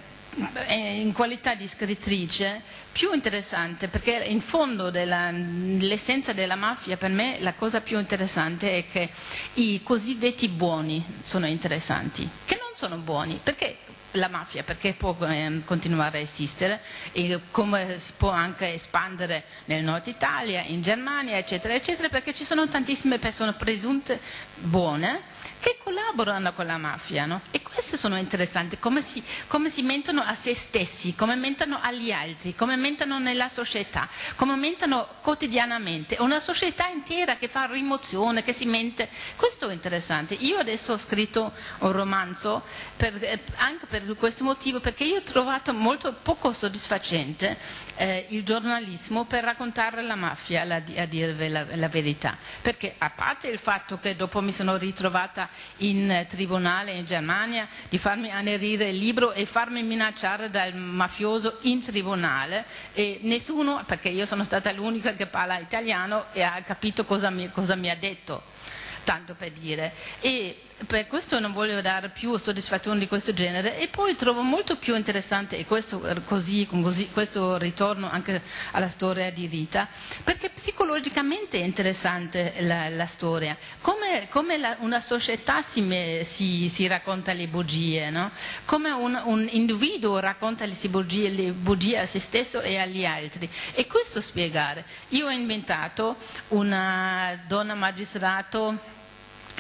eh, in qualità di scrittrice più interessante perché in fondo l'essenza della mafia per me la cosa più interessante è che i cosiddetti buoni sono interessanti che non sono buoni perché la mafia perché può eh, continuare a esistere e come si può anche espandere nel nord Italia, in Germania eccetera eccetera perché ci sono tantissime persone presunte buone che collaborano con la mafia no? e queste sono interessanti, come si, come si, mentono a se stessi, come mentono agli altri, come mentono nella società, come mentono quotidianamente, una società intera che fa rimozione, che si mente, questo è interessante. Io adesso ho scritto un romanzo per, eh, anche per questo motivo, perché io ho trovato molto poco soddisfacente eh, il giornalismo per raccontare la mafia, la, a dirvi la, la verità, perché a parte il fatto che dopo mi sono ritrovata in tribunale in Germania di farmi anerire il libro e farmi minacciare dal mafioso in tribunale e nessuno, perché io sono stata l'unica che parla italiano e ha capito cosa mi, cosa mi ha detto tanto per dire. E per questo non voglio dare più soddisfazioni di questo genere e poi trovo molto più interessante e questo, così, così, questo ritorno anche alla storia di Rita perché psicologicamente è interessante la, la storia. Come, come la, una società si, si, si, racconta le bugie no? come un, un, individuo racconta le bugie, le bugie a se stesso e agli altri. E questo spiegare. Io ho inventato una donna magistrato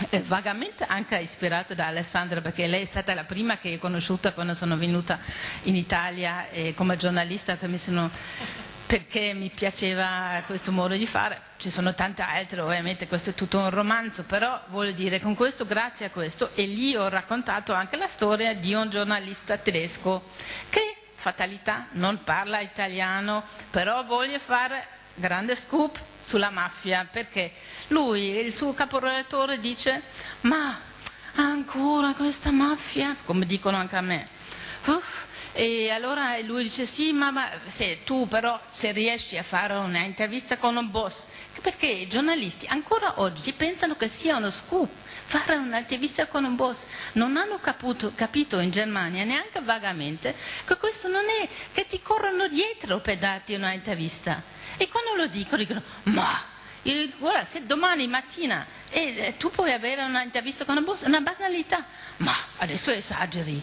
eh, vagamente anche ispirata da Alessandra perché lei è stata la prima che ho conosciuta quando sono venuta in Italia eh, come giornalista sono, perché mi piaceva questo modo di fare. Ci sono tante altre ovviamente questo è tutto un romanzo però voglio dire con questo grazie a questo e lì ho raccontato anche la storia di un giornalista tedesco che fatalità non parla italiano però voglio fare grande scoop sulla mafia perché lui, il suo caporedattore dice ma ancora questa mafia, come dicono anche a me. Uff, e allora lui dice sì, ma, ma se tu però se riesci a fare un'intervista con un boss, perché i giornalisti ancora oggi pensano che sia uno scoop fare un'intervista con un boss. Non hanno capito, capito, in Germania, neanche vagamente, che questo non è che ti corrono dietro per darti un'intervista. E quando lo dicono, dicono, ma io dico, guarda, se domani mattina eh, tu puoi avere un'intervista con un boss, è una banalità, ma adesso esageri.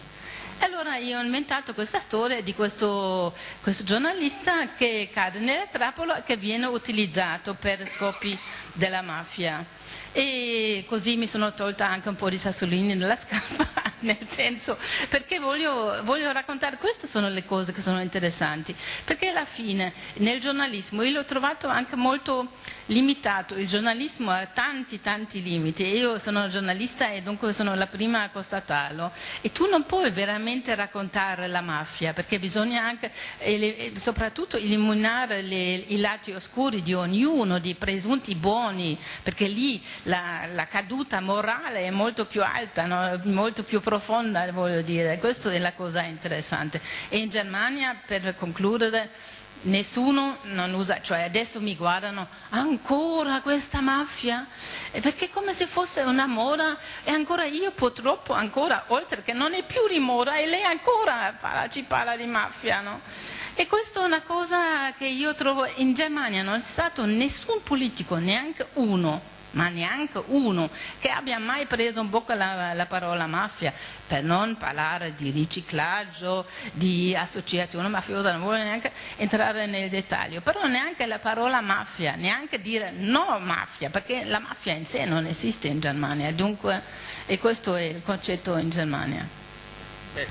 E allora io ho inventato questa storia di questo, questo giornalista che cade nella trappola e che viene utilizzato per scopi della mafia. E così mi sono tolta anche un po' di sassolini nella scarpa, nel senso perché voglio, voglio, raccontare, queste sono le cose che sono interessanti, perché alla fine nel giornalismo io l'ho trovato anche molto limitato, il giornalismo ha tanti tanti limiti, io sono giornalista e dunque sono la prima a constatarlo. E tu non puoi veramente raccontare la mafia perché bisogna anche soprattutto eliminare le, i lati oscuri di ognuno, di presunti buoni, perché lì la, la caduta morale è molto più alta, no? molto più profonda voglio dire, questa è la cosa interessante. E in Germania per concludere nessuno non usa, cioè adesso mi guardano ancora questa mafia, perché è come se fosse una moda e ancora io purtroppo ancora, oltre che non è più di moda e lei ancora parla, ci parla di mafia, no? E questa è una cosa che io trovo in Germania, non c'è stato nessun politico, neanche uno, ma neanche uno che abbia mai preso in bocca la, la, parola mafia, per non parlare di riciclaggio, di associazione mafiosa, non voglio neanche entrare nel dettaglio, però neanche la parola mafia, neanche dire no mafia, perché la mafia in sé non esiste in Germania, dunque, e questo è il concetto in Germania. Beh,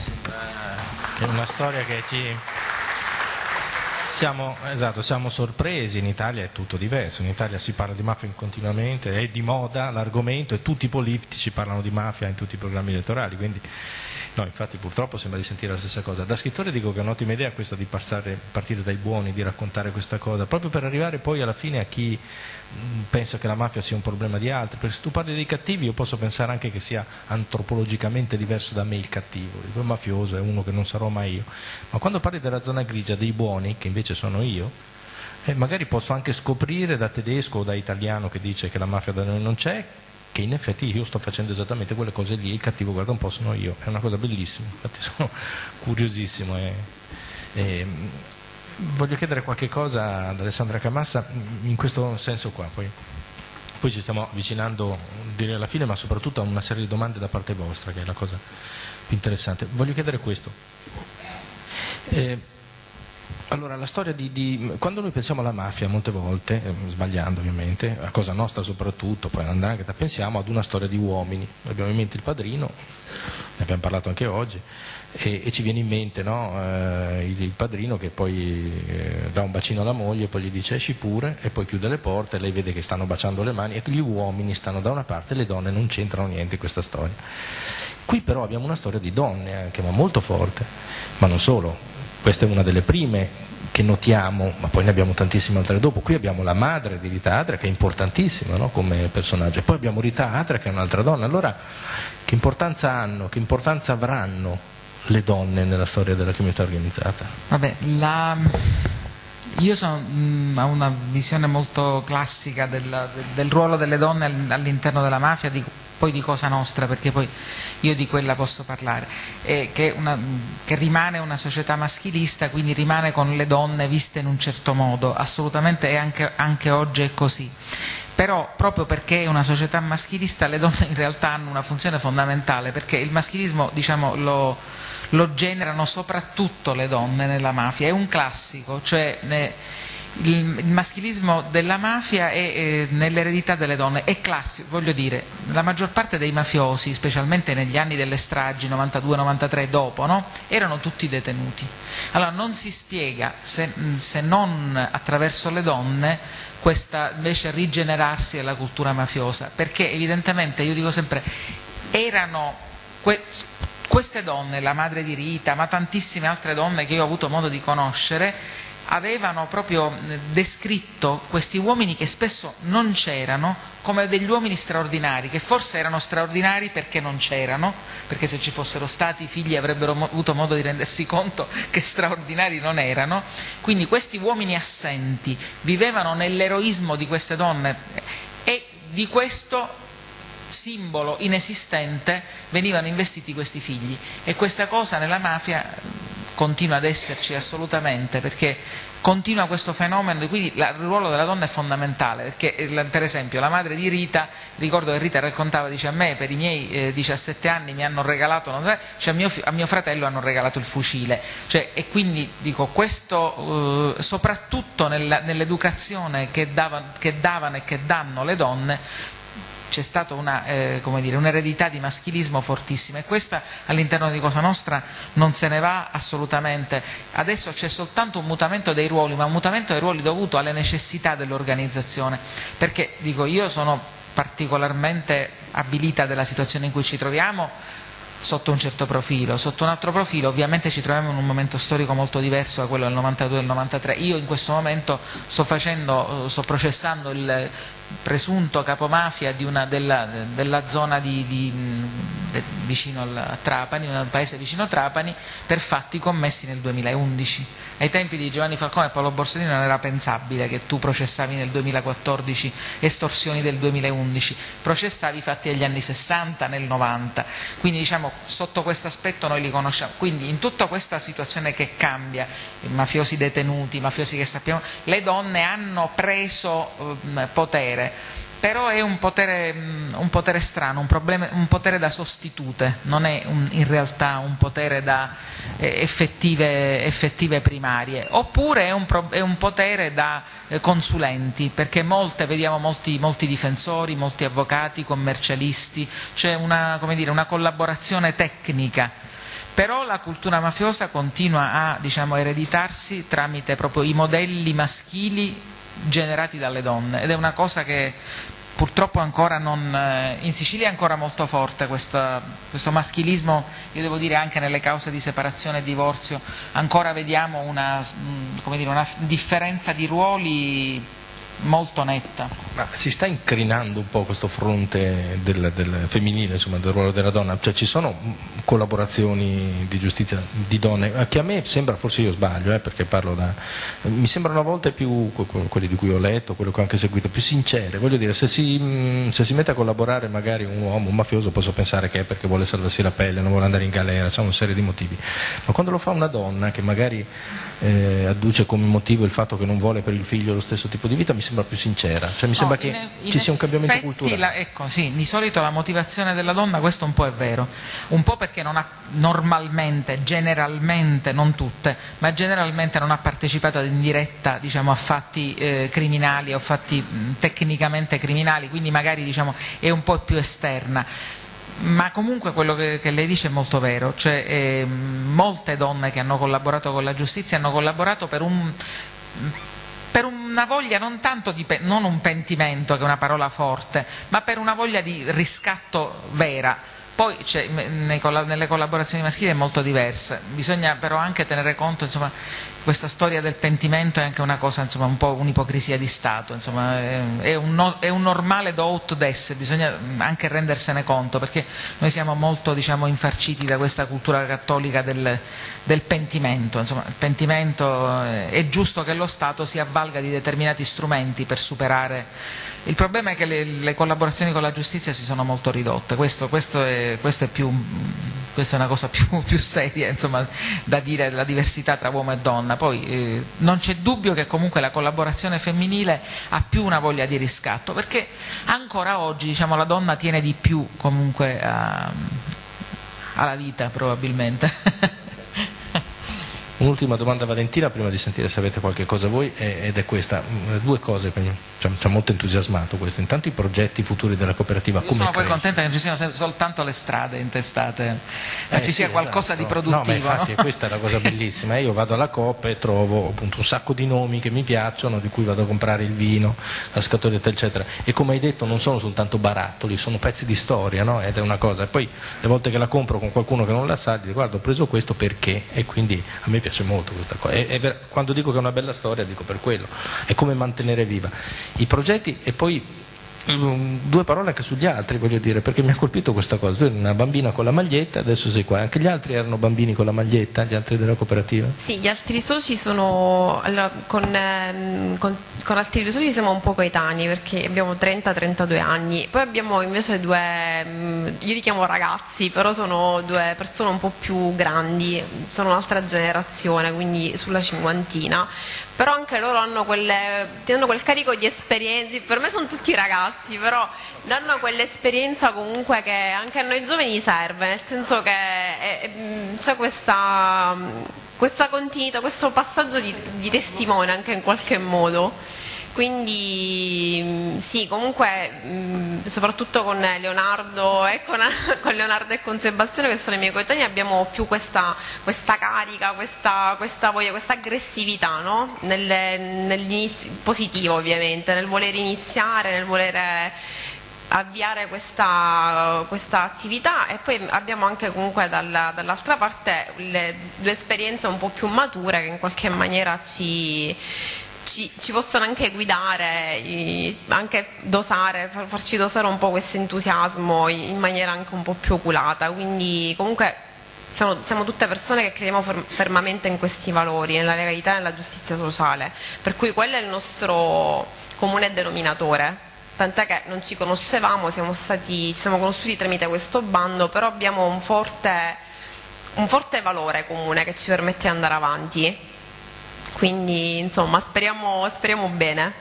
è una storia che ci siamo, esatto, siamo, sorpresi, in Italia è tutto diverso, in Italia si parla di mafia continuamente, è di moda l'argomento e tutti i politici parlano di mafia in tutti i programmi elettorali, quindi no, infatti purtroppo sembra di sentire la stessa cosa. Da scrittore dico che è un'ottima idea questa di passare, partire dai buoni, di raccontare questa cosa, proprio per arrivare poi alla fine a chi pensa che la mafia sia un problema di altri, perché se tu parli dei cattivi io posso pensare anche che sia antropologicamente diverso da me il cattivo, il mafioso è uno che non sarò mai io, ma quando parli della zona grigia dei buoni, che invece sono io, eh, magari posso anche scoprire da tedesco o da italiano che dice che la mafia da noi non c'è, che in effetti io sto facendo esattamente quelle cose lì, il cattivo guarda un po' sono io, è una cosa bellissima, infatti sono curiosissimo. E, e, voglio chiedere qualche cosa ad Alessandra Camassa in questo senso qua, poi, poi ci stiamo avvicinando direi alla fine, ma soprattutto a una serie di domande da parte vostra, che è la cosa più interessante. Voglio chiedere questo. Eh, allora, la storia di, di, Quando noi pensiamo alla mafia, molte volte, eh, sbagliando ovviamente, a cosa nostra soprattutto, poi andare pensiamo ad una storia di uomini. Abbiamo in mente il padrino, ne abbiamo parlato anche oggi, e, e ci viene in mente no? eh, il, il, padrino che poi eh, dà un bacino alla moglie, poi gli dice esci pure, e poi chiude le porte, lei vede che stanno baciando le mani, e gli uomini stanno da una parte, le donne non c'entrano niente in questa storia. Qui però abbiamo una storia di donne anche, ma molto forte, ma non solo, questa è una delle prime che notiamo, ma poi ne abbiamo tantissime altre dopo. Qui abbiamo la madre di Rita Atra che è importantissima no? come personaggio, e poi abbiamo Rita Atra che è un'altra donna. Allora, che importanza hanno, che importanza avranno le donne nella storia della criminalità organizzata? Vabbè, la... Io sono, mh, ho una visione molto classica del, del ruolo delle donne all'interno della mafia, di, poi di Cosa Nostra, perché poi io di quella posso parlare, eh, che, una, che, rimane una società maschilista, quindi rimane con le donne viste in un certo modo, assolutamente anche, anche oggi è così. Però proprio perché è una società maschilista le donne in realtà hanno una funzione fondamentale perché il maschilismo diciamo, lo, lo generano soprattutto le donne nella mafia, è un classico, cioè ne, il, il, maschilismo della mafia è nell'eredità delle donne, è classico, voglio dire, la maggior parte dei mafiosi, specialmente negli anni delle stragi, 92-93 dopo, no? erano tutti detenuti. Allora non si spiega, se, se non attraverso le donne, questa invece rigenerarsi della cultura mafiosa, perché evidentemente, io dico sempre, erano que queste donne, la madre di Rita, ma tantissime altre donne che io ho avuto modo di conoscere, avevano proprio descritto questi uomini che spesso non c'erano come degli uomini straordinari, che forse erano straordinari perché non c'erano, perché se ci fossero stati i figli avrebbero avuto modo di rendersi conto che straordinari non erano. Quindi questi uomini assenti vivevano nell'eroismo di queste donne e di questo simbolo inesistente venivano investiti questi figli e questa cosa nella mafia continua ad esserci assolutamente perché continua questo fenomeno, quindi il ruolo della donna è fondamentale, perché eh, per esempio la madre di Rita, ricordo che Rita raccontava, dice a me per i miei eh, 17 anni mi hanno regalato, cioè a, mio, a mio, fratello hanno regalato il fucile, cioè, e quindi dico questo eh, soprattutto nell'educazione che, che davano e che danno le donne c'è stata eh, un'eredità di maschilismo fortissima e questa all'interno di Cosa Nostra non se ne va assolutamente. Adesso c'è soltanto un mutamento dei ruoli, ma un mutamento dei ruoli dovuto alle necessità dell'organizzazione, perché dico io sono particolarmente abilita della situazione in cui ci troviamo sotto un certo profilo, sotto un altro profilo ovviamente ci troviamo in un momento storico molto diverso da quello del 92 e del 93, io in questo momento sto, facendo, sto processando il presunto capomafia una, della, della, zona di, di, de, vicino a Trapani, un paese vicino a Trapani, per fatti commessi nel 2011. Ai tempi di Giovanni Falcone e Paolo Borsellino non era pensabile che tu processavi nel 2014 estorsioni del 2011, processavi fatti degli anni 60, nel 90, quindi diciamo sotto questo aspetto noi li conosciamo. Quindi in tutta questa situazione che cambia, mafiosi detenuti, mafiosi che sappiamo, le donne hanno preso eh, potere potere, però è un potere, mm, un potere strano, un, problema, un, potere da sostitute, non è un, in realtà un potere da eh, effettive, effettive, primarie, oppure è un, è un potere da eh, consulenti, perché molte, vediamo molti, molti, difensori, molti avvocati, commercialisti, c'è una, una collaborazione tecnica. Però la cultura mafiosa continua a diciamo, ereditarsi tramite proprio i modelli maschili generati dalle donne. Ed è una cosa che purtroppo ancora non, eh, in Sicilia è ancora molto forte questo, questo, maschilismo, io devo dire anche nelle cause di separazione e divorzio, ancora vediamo una, mm, dire, una differenza di ruoli molto netta. Ma si sta incrinando un po' questo fronte del, del femminile, insomma, del ruolo della donna? Cioè ci sono collaborazioni di giustizia di donne, eh, che a me sembra, forse io sbaglio, eh, perché parlo da... mi sembrano a volte più, quelli di cui ho letto, quello che ho anche seguito, più sincere. Voglio dire, se si, mm, se si mette a collaborare magari un uomo, un mafioso, posso pensare che è perché vuole salvarsi la pelle, non vuole andare in galera, c'è una serie di motivi. Ma quando lo fa una donna che magari eh, adduce come motivo il fatto che non vuole per il figlio lo stesso tipo di vita, mi sembra più sincera, cioè mi sembra no, che in, in ci sia un cambiamento culturale. La, ecco, sì, di solito la motivazione della donna, questo un po' è vero, un po' perché non ha normalmente, generalmente, non tutte, ma generalmente non ha partecipato in diretta diciamo, a fatti eh, criminali o fatti mh, tecnicamente criminali, quindi magari diciamo, è un po' più esterna ma comunque quello che, che, lei dice è molto vero, cioè, eh, molte donne che hanno collaborato con la giustizia hanno collaborato per un per una voglia non tanto di non un pentimento che è una parola forte, ma per una voglia di riscatto vera. Poi nelle collaborazioni maschili è molto diversa, bisogna però anche tenere conto, insomma, questa storia del pentimento è anche una cosa, insomma, un po' un'ipocrisia di Stato, insomma, è, un, è, un, normale do ut des, bisogna anche rendersene conto, perché noi siamo molto diciamo, infarciti da questa cultura cattolica del, del pentimento, insomma, il pentimento eh, è giusto che lo Stato si avvalga di determinati strumenti per superare. Il problema è che le, le, collaborazioni con la giustizia si sono molto ridotte, questo, questo, è, questo è più, questa è una cosa più, più seria insomma, da dire, la diversità tra uomo e donna. Poi eh, non c'è dubbio che comunque la collaborazione femminile ha più una voglia di riscatto, perché ancora oggi diciamo, la donna tiene di più comunque a, alla vita probabilmente. Un'ultima domanda Valentina prima di sentire se avete qualche cosa voi ed è questa, mm, due cose ci ha molto entusiasmato questo, intanto i progetti futuri della cooperativa Io sono poi contenta che non ci siano soltanto le strade intestate, ma eh, ci sia sì, qualcosa esatto. di produttivo. No, ma infatti no? questa è la cosa bellissima, io vado alla Coop e trovo appunto un sacco di nomi che mi piacciono, di cui vado a comprare il vino, la scatoletta eccetera e come hai detto non sono soltanto barattoli, sono pezzi di storia no? ed è una cosa, e poi le volte che la compro con qualcuno che non la sa, gli dico guarda ho preso questo perché e quindi a me piace piace molto questa cosa. E, e per, quando dico che è una bella storia dico per quello, è come mantenere viva i progetti e poi due parole anche sugli altri, voglio dire, perché mi ha colpito questa cosa. Tu eri una bambina con la maglietta, adesso sei qua. Anche gli altri erano bambini con la maglietta, gli altri della cooperativa? Sì, gli altri soci sono. Allora, con, ehm, con, con, altri soci siamo un po' coetanei perché abbiamo 30-32 anni. Poi abbiamo invece due. Mm, io li chiamo ragazzi, però sono due persone un po' più grandi, sono un'altra generazione, quindi sulla cinquantina però anche loro hanno, quelle, hanno quel carico di esperienze, per me sono tutti ragazzi, però danno quell'esperienza comunque che anche a noi giovani serve, nel senso che c'è questa, questa continuità, questo passaggio di, di testimone anche in qualche modo. Quindi mm, sì, comunque mm, soprattutto con Leonardo e con, con, Leonardo e con Sebastiano che sono i miei coetanei abbiamo più questa, questa carica, questa, questa, voglia, questa aggressività no? nel, positivo ovviamente, nel voler iniziare, nel voler avviare questa, questa, attività e poi abbiamo anche comunque dalla, dall'altra parte le due esperienze un po' più mature che in qualche maniera ci, ci, ci possono anche guidare, anche dosare, farci dosare un po' questo entusiasmo in maniera anche un po' più oculata, quindi comunque siamo, siamo, tutte persone che crediamo fermamente in questi valori, nella legalità e nella giustizia sociale, per cui quello è il nostro comune denominatore. Tant'è che non ci conoscevamo, siamo stati, ci siamo conosciuti tramite questo bando, però abbiamo un forte, un forte valore comune che ci permette di andare avanti quindi insomma speriamo, speriamo bene.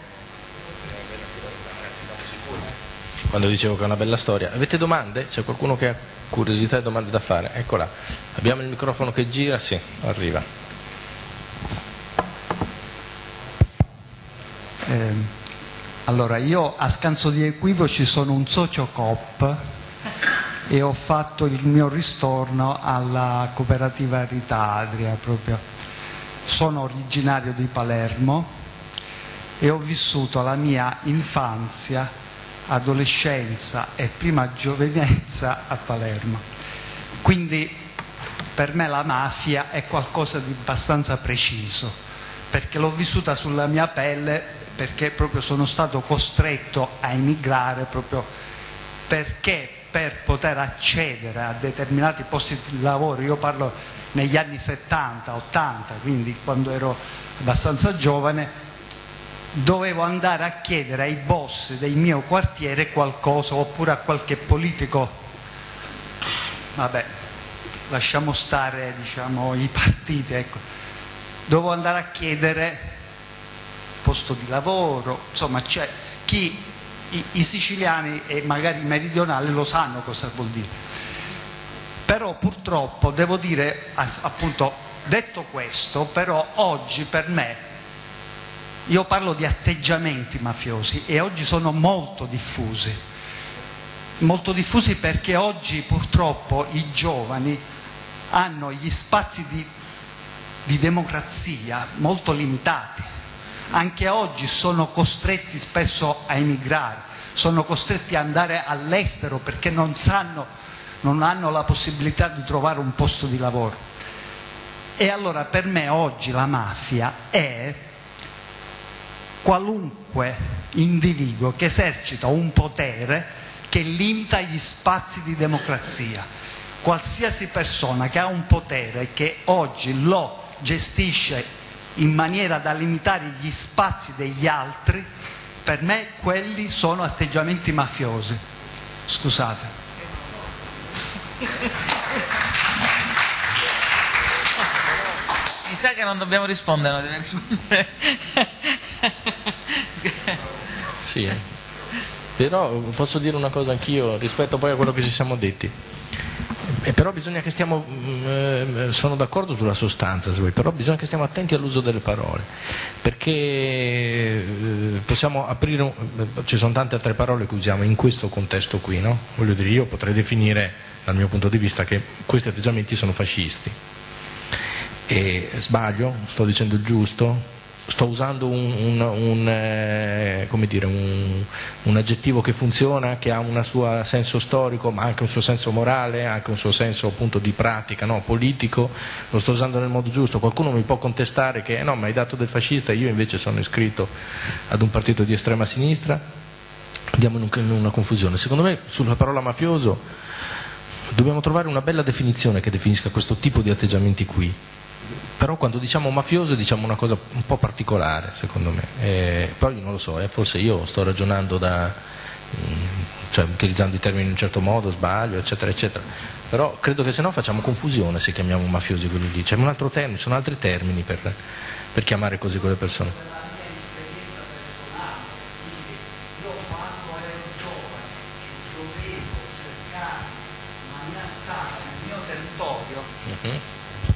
Quando dicevo che è una bella storia, avete domande? C'è qualcuno che ha curiosità e domande da fare? Eccola, abbiamo il microfono che gira? Sì, arriva. Eh, allora, io a scanso di equivoci sono un socio COP e ho fatto il mio ristorno alla cooperativa Rita Adria proprio sono originario di Palermo e ho vissuto la mia infanzia, adolescenza e prima giovinezza a Palermo. Quindi per me la mafia è qualcosa di abbastanza preciso, perché l'ho vissuta sulla mia pelle, perché proprio sono stato costretto a emigrare proprio perché per poter accedere a determinati posti di lavoro, io parlo negli anni 70, 80, quindi quando ero abbastanza giovane, dovevo andare a chiedere ai boss del mio quartiere qualcosa oppure a qualche politico, vabbè, lasciamo stare diciamo, i partiti, ecco. dovevo andare a chiedere posto di lavoro, insomma c'è chi i, i siciliani e magari i meridionali lo sanno cosa vuol dire però purtroppo devo dire, appunto, detto questo, però oggi per me, io parlo di atteggiamenti mafiosi e oggi sono molto diffusi, molto diffusi perché oggi purtroppo i giovani hanno gli spazi di, di democrazia molto limitati, anche oggi sono costretti spesso a emigrare, sono costretti ad andare all'estero perché non sanno non hanno la possibilità di trovare un posto di lavoro. E allora per me oggi la mafia è qualunque individuo che esercita un potere che limita gli spazi di democrazia. Qualsiasi persona che ha un potere che oggi lo gestisce in maniera da limitare gli spazi degli altri, per me quelli sono atteggiamenti mafiosi. Scusate. Mi sa che non dobbiamo rispondere, non deve rispondere. sì, però posso dire una cosa anch'io rispetto poi a quello che ci siamo detti. E però bisogna che stiamo, mm, eh, sono d'accordo sulla sostanza, però bisogna che stiamo attenti all'uso delle parole, perché eh, possiamo aprire, ci sono tante altre parole che usiamo in questo contesto qui, no? Voglio dire, io potrei definire dal mio punto di vista che questi atteggiamenti sono fascisti. E sbaglio? Sto dicendo il giusto? sto usando un, un, un, eh, dire, un, aggettivo che funziona, che ha un suo senso storico, ma anche un suo senso morale, anche un suo senso appunto di pratica, no? politico, lo sto usando nel modo giusto. Qualcuno mi può contestare che eh, no, ma hai dato del fascista, io invece sono iscritto ad un partito di estrema sinistra, andiamo in una confusione. Secondo me sulla parola mafioso dobbiamo trovare una bella definizione che definisca questo tipo di atteggiamenti qui. Però quando diciamo mafioso diciamo una cosa un po' particolare secondo me, eh, però io non lo so, eh, forse io sto ragionando da, mm, cioè, utilizzando i termini in un certo modo, sbaglio, eccetera, eccetera, però credo che se no facciamo confusione se chiamiamo mafiosi quelli lì, c'è un altro termine, ci sono altri termini per, per chiamare così quelle persone.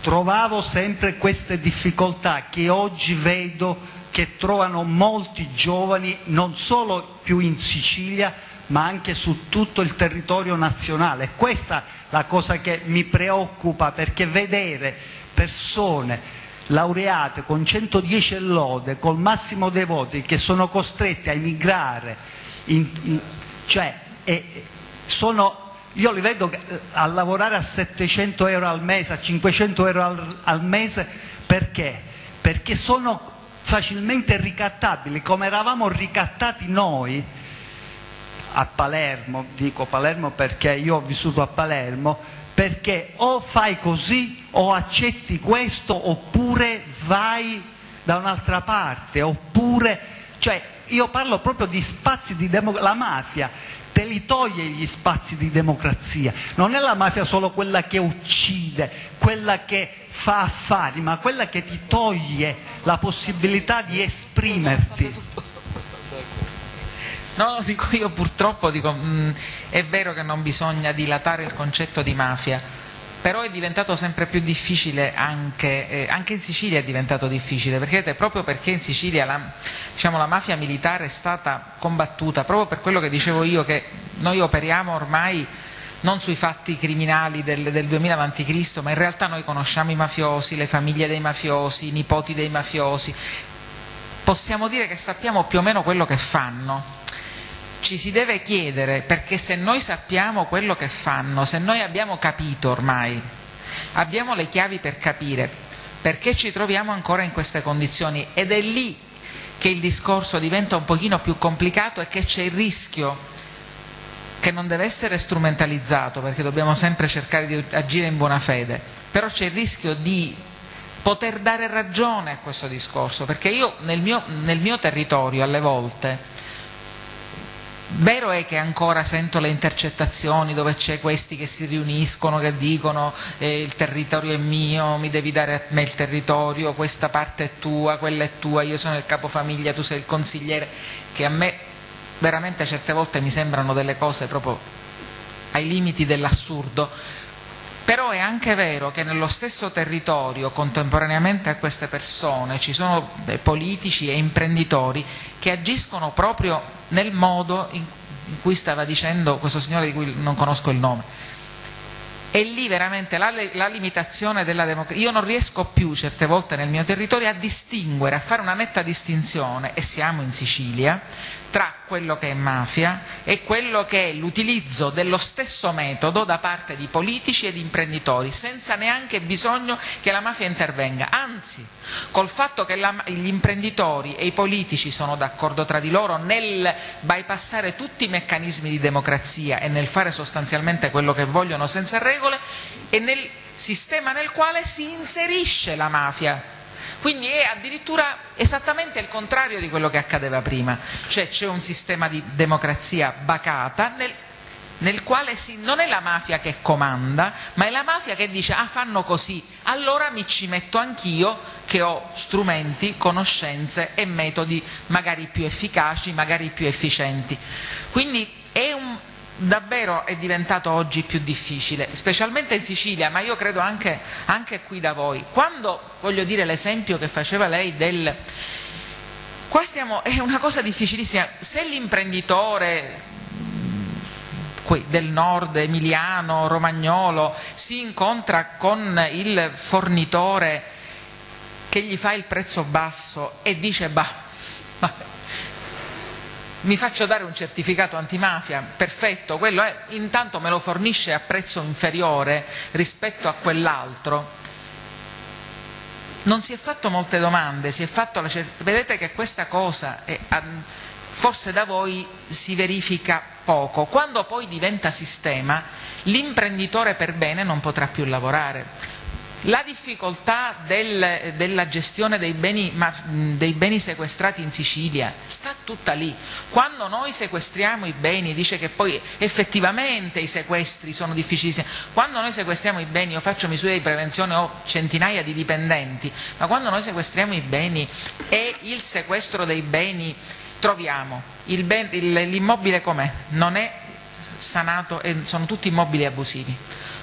Trovavo sempre queste difficoltà che oggi vedo che trovano molti giovani non solo più in Sicilia ma anche su tutto il territorio nazionale. Questa è la cosa che mi preoccupa perché vedere persone laureate con 110 lode, col massimo dei voti, che sono costrette a emigrare, in, in, cioè, e, sono io li vedo eh, a lavorare a 700 euro al mese, a 500 euro al, al mese, perché? Perché sono facilmente ricattabili, come eravamo ricattati noi a Palermo, dico Palermo perché io ho vissuto a Palermo, perché o fai così o accetti questo oppure vai da un'altra parte, oppure, cioè io parlo proprio di spazi di democrazia, la mafia te li toglie gli spazi di democrazia. Non è la mafia solo quella che uccide, quella che fa affari, ma quella che ti toglie la possibilità di esprimerti. No, dico io purtroppo dico, mh, mm, è vero che non bisogna dilatare il concetto di mafia, però è diventato sempre più difficile anche, eh, anche in Sicilia è diventato difficile perché proprio perché in Sicilia la, diciamo, la, mafia militare è stata combattuta proprio per quello che dicevo io che noi operiamo ormai non sui fatti criminali del, del 2000 a.C. ma in realtà noi conosciamo i mafiosi, le famiglie dei mafiosi, i nipoti dei mafiosi possiamo dire che sappiamo più o meno quello che fanno ci si deve chiedere perché se noi sappiamo quello che fanno, se noi abbiamo capito ormai, abbiamo le chiavi per capire perché ci troviamo ancora in queste condizioni. Ed è lì che il discorso diventa un pochino più complicato e che c'è il rischio che non deve essere strumentalizzato perché dobbiamo sempre cercare di agire in buona fede, però c'è il rischio di poter dare ragione a questo discorso, perché io nel mio, nel mio territorio alle volte Vero è che ancora sento le intercettazioni dove c'è questi che si riuniscono, che dicono eh, il territorio è mio, mi devi dare a me il territorio, questa parte è tua, quella è tua, io sono il capofamiglia, tu sei il consigliere, che a me veramente certe volte mi sembrano delle cose proprio ai limiti dell'assurdo. Però è anche vero che nello stesso territorio, contemporaneamente a queste persone, ci sono politici e imprenditori che agiscono proprio nel modo in cui stava dicendo questo signore di cui non conosco il nome e lì veramente la, la limitazione della democrazia, io non riesco più certe volte nel mio territorio a distinguere, a fare una netta distinzione, e siamo in Sicilia, tra quello che è mafia e quello che è l'utilizzo dello stesso metodo da parte di politici ed imprenditori, senza neanche bisogno che la mafia intervenga. Anzi, col fatto che la, gli imprenditori e i politici sono d'accordo tra di loro nel bypassare tutti i meccanismi di democrazia e nel fare sostanzialmente quello che vogliono senza regole, e nel sistema nel quale si inserisce la mafia. Quindi è addirittura esattamente il contrario di quello che accadeva prima, cioè c'è un sistema di democrazia bacata nel, nel quale si, non è la mafia che comanda, ma è la mafia che dice ah fanno così, allora mi ci metto anch'io che ho strumenti, conoscenze e metodi magari più efficaci, magari più efficienti. Quindi è un, davvero è diventato oggi più difficile, specialmente in Sicilia, ma io credo anche, anche qui da voi. Quando, voglio dire, l'esempio che faceva lei del... Qua stiamo, è una cosa difficilissima, se l'imprenditore del nord emiliano, romagnolo, si incontra con il fornitore che gli fa il prezzo basso e dice bah, mi faccio dare un certificato antimafia, perfetto, quello è, intanto me lo fornisce a prezzo inferiore rispetto a quell'altro, non si è fatto molte domande, fatto vedete che questa cosa è, forse da voi si verifica poco, quando poi diventa sistema l'imprenditore per bene non potrà più lavorare la difficoltà del, della gestione dei beni, ma, dei beni, sequestrati in Sicilia sta tutta lì. Quando noi sequestriamo i beni, dice che poi effettivamente i sequestri sono difficilissimi, quando noi sequestriamo i beni, io faccio misure di prevenzione, ho centinaia di dipendenti, ma quando noi sequestriamo i beni e il sequestro dei beni troviamo l'immobile com'è? Non è sanato e sono tutti immobili abusivi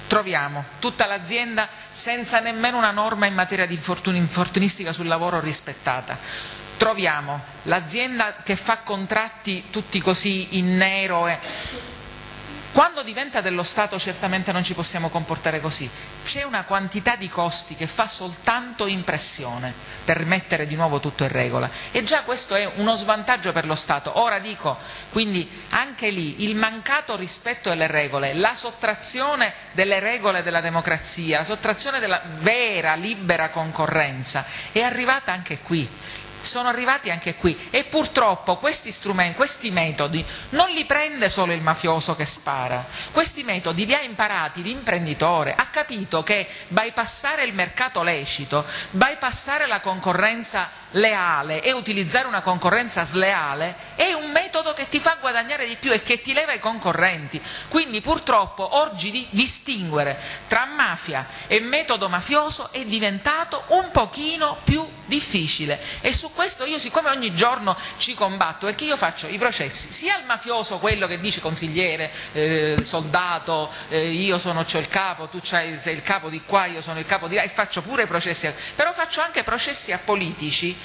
troviamo tutta l'azienda senza nemmeno una norma in materia di infortunistica sul lavoro rispettata. Troviamo l'azienda che fa contratti tutti così in nero e quando diventa dello Stato certamente non ci possiamo comportare così. C'è una quantità di costi che fa soltanto impressione per mettere di nuovo tutto in regola e già questo è uno svantaggio per lo Stato. Ora dico, quindi anche lì il mancato rispetto delle regole, la sottrazione delle regole della democrazia, la sottrazione della vera libera concorrenza è arrivata anche qui sono arrivati anche qui. E purtroppo questi questi metodi non li prende solo il mafioso che spara, questi metodi li ha imparati l'imprenditore, ha capito che bypassare il mercato lecito, bypassare la concorrenza leale e utilizzare una concorrenza sleale è un metodo che ti fa guadagnare di più e che ti leva i concorrenti. Quindi purtroppo oggi di distinguere tra mafia e metodo mafioso è diventato un pochino più difficile. E su questo io siccome ogni giorno ci combatto perché io faccio i processi sia al mafioso quello che dice consigliere, eh, soldato, eh, io sono c'ho il capo, tu sei il capo di qua, io sono il capo di là e faccio pure processi, però faccio anche processi a politici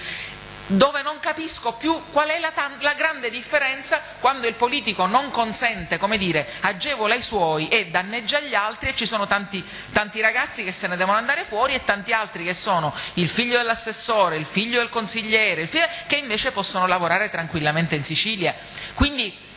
dove non capisco più qual è la, la, grande differenza quando il politico non consente, come dire, agevola i suoi e danneggia gli altri e ci sono tanti, tanti ragazzi che se ne devono andare fuori e tanti altri che sono il figlio dell'assessore, il figlio del consigliere, figlio, che invece possono lavorare tranquillamente in Sicilia. Quindi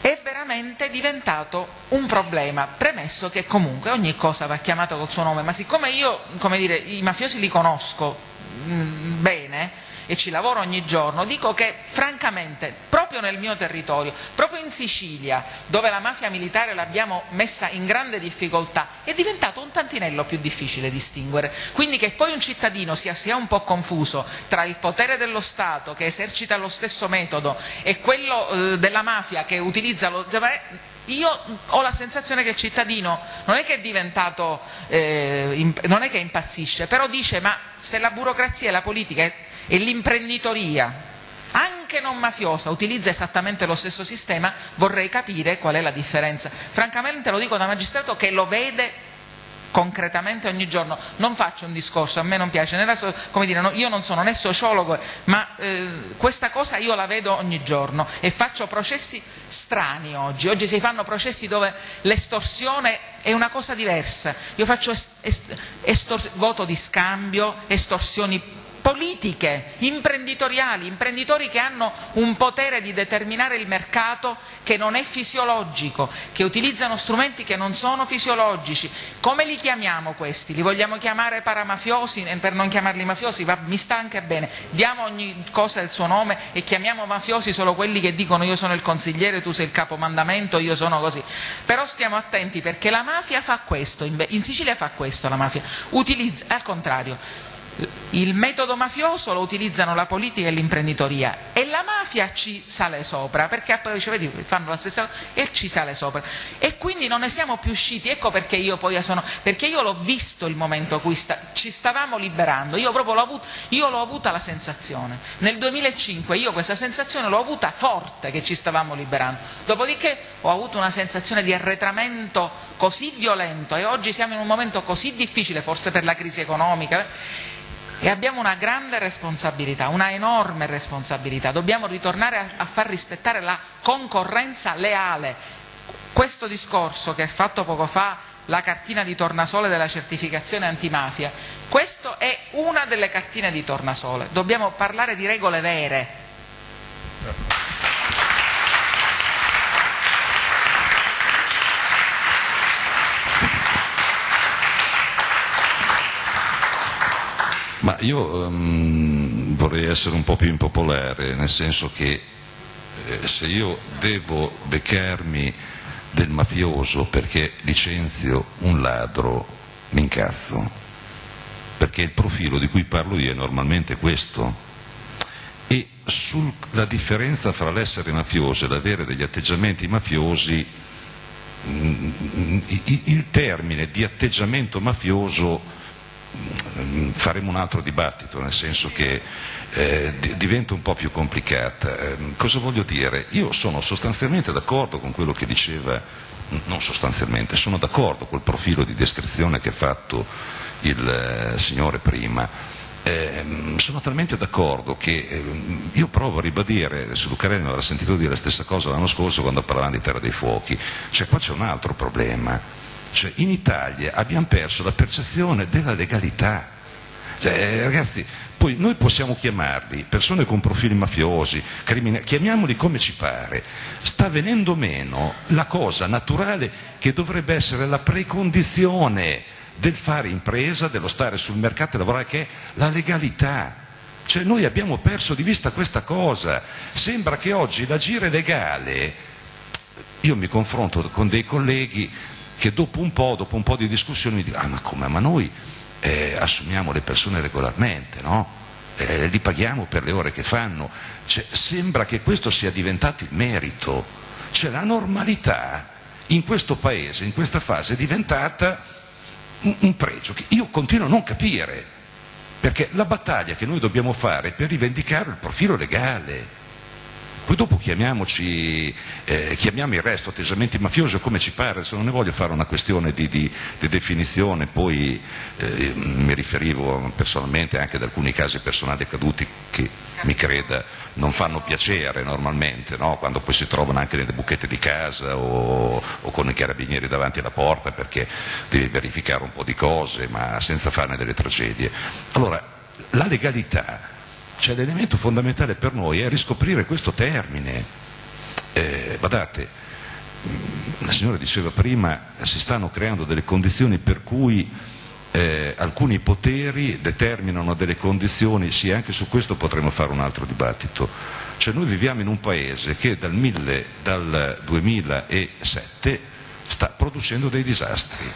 è veramente diventato un problema, premesso che comunque ogni cosa va chiamata col suo nome, ma siccome io, come dire, i mafiosi li conosco mh, mm, bene, e ci lavoro ogni giorno, dico che francamente proprio nel mio territorio, proprio in Sicilia, dove la mafia militare l'abbiamo messa in grande difficoltà, è diventato un tantinello più difficile distinguere. Quindi che poi un cittadino sia, sia un po' confuso tra il potere dello Stato che esercita lo stesso metodo e quello eh, della mafia che utilizza lo io ho la sensazione che il cittadino non è che è diventato, eh, non è che impazzisce, però dice ma se la burocrazia e la politica e l'imprenditoria, anche non mafiosa, utilizza esattamente lo stesso sistema, vorrei capire qual è la differenza. Francamente lo dico da magistrato che lo vede concretamente ogni giorno. Non faccio un discorso, a me non piace, come dire, io non sono né sociologo, ma eh, questa cosa io la vedo ogni giorno e faccio processi strani oggi. Oggi si fanno processi dove l'estorsione è una cosa diversa. Io faccio voto di scambio, estorsioni politiche, imprenditoriali, imprenditori che hanno un potere di determinare il mercato che non è fisiologico, che utilizzano strumenti che non sono fisiologici. Come li chiamiamo questi? Li vogliamo chiamare paramafiosi per non chiamarli mafiosi? Va, mi sta anche bene, diamo ogni cosa il suo nome e chiamiamo mafiosi solo quelli che dicono io sono il consigliere, tu sei il capomandamento, io sono così. Però stiamo attenti perché la mafia fa questo, in Sicilia fa questo la mafia, utilizza, al contrario, il metodo mafioso lo utilizzano la politica e l'imprenditoria e la mafia ci sale sopra perché poi cioè, vedi, fanno la stessa cosa e ci sale sopra. E quindi non ne siamo più usciti. Ecco perché io poi sono perché io l'ho visto il momento in cui sta, ci stavamo liberando. Io proprio l'ho avuto io l'ho avuta la sensazione. Nel 2005 io questa sensazione l'ho avuta forte che ci stavamo liberando. Dopodiché ho avuto una sensazione di arretramento così violento e oggi siamo in un momento così difficile forse per la crisi economica e abbiamo una grande responsabilità, una enorme responsabilità. Dobbiamo ritornare a, a far rispettare la concorrenza leale. questo discorso che ha fatto poco fa la cartina di tornasole della certificazione antimafia, questa è una delle cartine di tornasole, dobbiamo parlare di regole vere. Ma io um, vorrei essere un po' più impopolare, nel senso che eh, se io devo beccarmi del mafioso perché licenzio un ladro, mi incazzo, perché il profilo di cui parlo io è normalmente questo. E sulla differenza fra l'essere mafioso e l'avere degli atteggiamenti mafiosi, mm, il termine di atteggiamento mafioso faremo un altro dibattito, nel senso che eh, diventa un po' più complicata. Eh, cosa voglio dire? Io sono sostanzialmente d'accordo con quello che diceva, non sostanzialmente, sono d'accordo col profilo di descrizione che ha fatto il eh, signore prima. Eh, sono talmente d'accordo che eh, io provo a ribadire, se Lucarelli mi avrà sentito dire la stessa cosa l'anno scorso quando parlavamo di Terra dei Fuochi, cioè qua c'è un altro problema, cioè in Italia abbiamo perso la percezione della legalità, cioè, eh, ragazzi, poi noi possiamo chiamarli persone con profili mafiosi, criminali, chiamiamoli come ci pare. Sta venendo meno la cosa naturale che dovrebbe essere la precondizione del fare impresa, dello stare sul mercato e lavorare, che è la legalità. Cioè noi abbiamo perso di vista questa cosa. Sembra che oggi l'agire legale, io mi confronto con dei colleghi che dopo un po', dopo un po di discussione mi dicono, ah ma come, ma noi eh, assumiamo le persone regolarmente, no? eh, li paghiamo per le ore che fanno. Cioè, sembra che questo sia diventato il merito. Cioè, la normalità in questo paese, in questa fase, è diventata un, un pregio che io continuo a non capire, perché la battaglia che noi dobbiamo fare è per rivendicare il profilo legale poi dopo chiamiamoci, eh, chiamiamo il resto atteggiamenti mafiosi come ci pare, se non ne voglio fare una questione di, di, di definizione, poi eh, mi riferivo personalmente anche ad alcuni casi personali accaduti che mi creda non fanno piacere normalmente, no? quando poi si trovano anche nelle buchette di casa o, o, con i carabinieri davanti alla porta perché devi verificare un po' di cose ma senza farne delle tragedie. Allora, la legalità cioè l'elemento fondamentale per noi è riscoprire questo termine. Eh, guardate, mm, la signora diceva prima, si stanno creando delle condizioni per cui eh, alcuni poteri determinano delle condizioni, sì anche su questo potremmo fare un altro dibattito, cioè noi viviamo in un paese che dal, 1000, dal 2007 sta producendo dei disastri,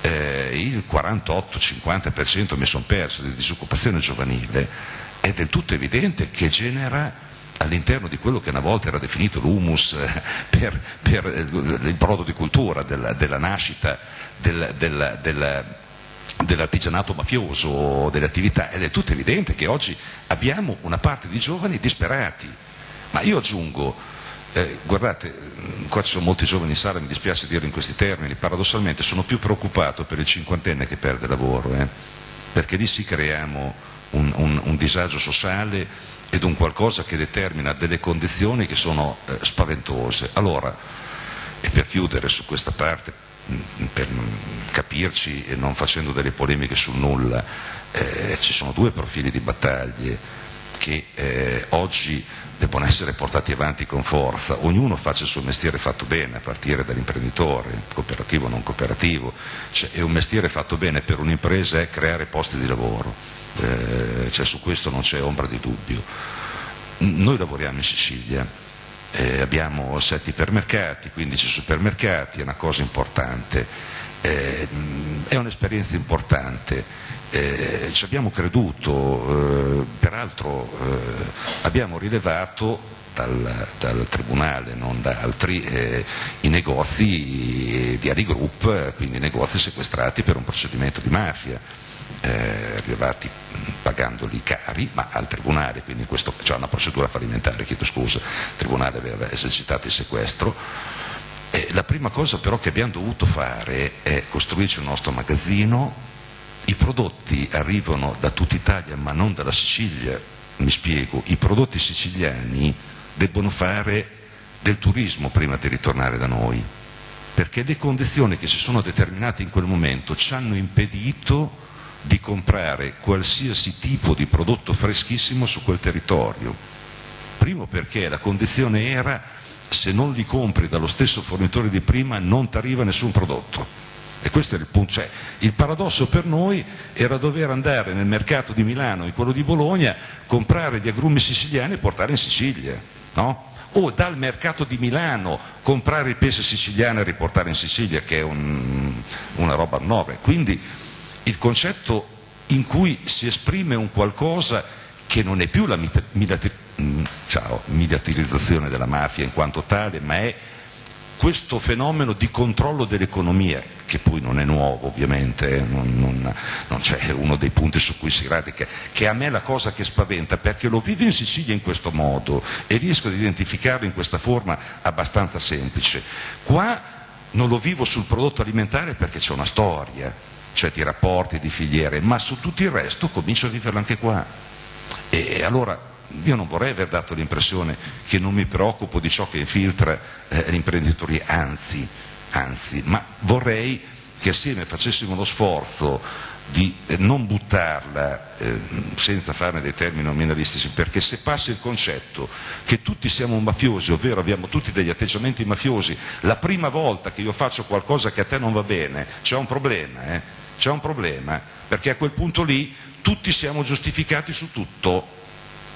eh, il 48-50% mi sono perso di disoccupazione giovanile, è del tutto evidente che genera all'interno di quello che una volta era definito l'humus eh, per, per il prodotto di cultura della, della nascita del, del, del, dell'artigianato mafioso, delle attività, ed è tutto evidente che oggi abbiamo una parte di giovani disperati. Ma io aggiungo, eh, guardate, qua ci sono molti giovani in sala, mi dispiace dirlo in questi termini, paradossalmente sono più preoccupato per il cinquantenne che perde lavoro, eh, perché lì si creiamo un, un, un disagio sociale ed un qualcosa che determina delle condizioni che sono eh, spaventose. Allora, e per chiudere su questa parte, mm, per capirci e non facendo delle polemiche sul nulla, eh, ci sono due profili di battaglie che eh, oggi debbono essere portati avanti con forza, ognuno faccia il suo mestiere fatto bene, a partire dall'imprenditore, cooperativo o non cooperativo, cioè, e un mestiere fatto bene per un'impresa è creare posti di lavoro eh, cioè su questo non c'è ombra di dubbio. Noi lavoriamo in Sicilia, eh, abbiamo sette ipermercati, 15 supermercati, è una cosa importante, eh, è un'esperienza importante, eh, ci abbiamo creduto, eh, peraltro abbiamo rilevato dal, dal, Tribunale, non da altri, eh, i negozi di Ali Group, quindi negozi sequestrati per un procedimento di mafia eh, rilevati pagandoli cari, ma al Tribunale, quindi c'è una procedura fallimentare, chiedo scusa, il Tribunale aveva esercitato il sequestro. Eh, la prima cosa però che abbiamo dovuto fare è costruirci un nostro magazzino, i prodotti arrivano da tutta Italia ma non dalla Sicilia, mi spiego, i prodotti siciliani debbono fare del turismo prima di ritornare da noi perché le condizioni che si sono determinate in quel momento ci hanno impedito di comprare qualsiasi tipo di prodotto freschissimo su quel territorio. Primo perché la condizione era se non li compri dallo stesso fornitore di prima non ti arriva nessun prodotto. E questo è il punto. Cioè, il paradosso per noi era dover andare nel mercato di Milano e quello di Bologna, comprare gli agrumi siciliani e portare in Sicilia. No? O dal mercato di Milano comprare il pesce siciliano e riportare in Sicilia, che è un, una roba nuova. Quindi il concetto in cui si esprime un qualcosa che non è più la mm, mediatizzazione della mafia in quanto tale, ma è questo fenomeno di controllo dell'economia, che poi non è nuovo ovviamente, eh, non, non, non c'è uno dei punti su cui si radica, che a me è la cosa che spaventa, perché lo vivo in Sicilia in questo modo e riesco ad identificarlo in questa forma abbastanza semplice. Qua non lo vivo sul prodotto alimentare perché c'è una storia, cioè di rapporti, di filiere, ma su tutto il resto comincio a viverlo anche qua. E allora io non vorrei aver dato l'impressione che non mi preoccupo di ciò che infiltra eh, l'imprenditoria, anzi, anzi, ma vorrei che assieme facessimo lo sforzo di eh, non buttarla eh, senza farne dei termini nominalistici, perché se passa il concetto che tutti siamo mafiosi, ovvero abbiamo tutti degli atteggiamenti mafiosi, la prima volta che io faccio qualcosa che a te non va bene, c'è un problema, eh? C'è un problema, perché a quel punto lì tutti siamo giustificati su tutto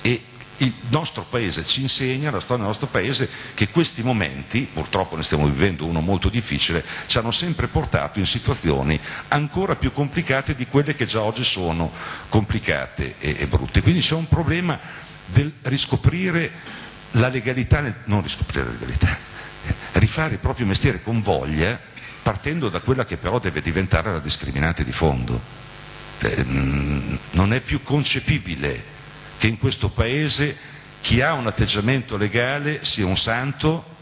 e il nostro paese ci insegna, la storia del nostro paese, che questi momenti, purtroppo ne stiamo vivendo uno molto difficile, ci hanno sempre portato in situazioni ancora più complicate di quelle che già oggi sono complicate e, e brutte. Quindi c'è un problema del riscoprire la legalità, non riscoprire la legalità, rifare il proprio mestiere con voglia partendo da quella che però deve diventare la discriminante di fondo. Eh, non è più concepibile che in questo Paese chi ha un atteggiamento legale sia un santo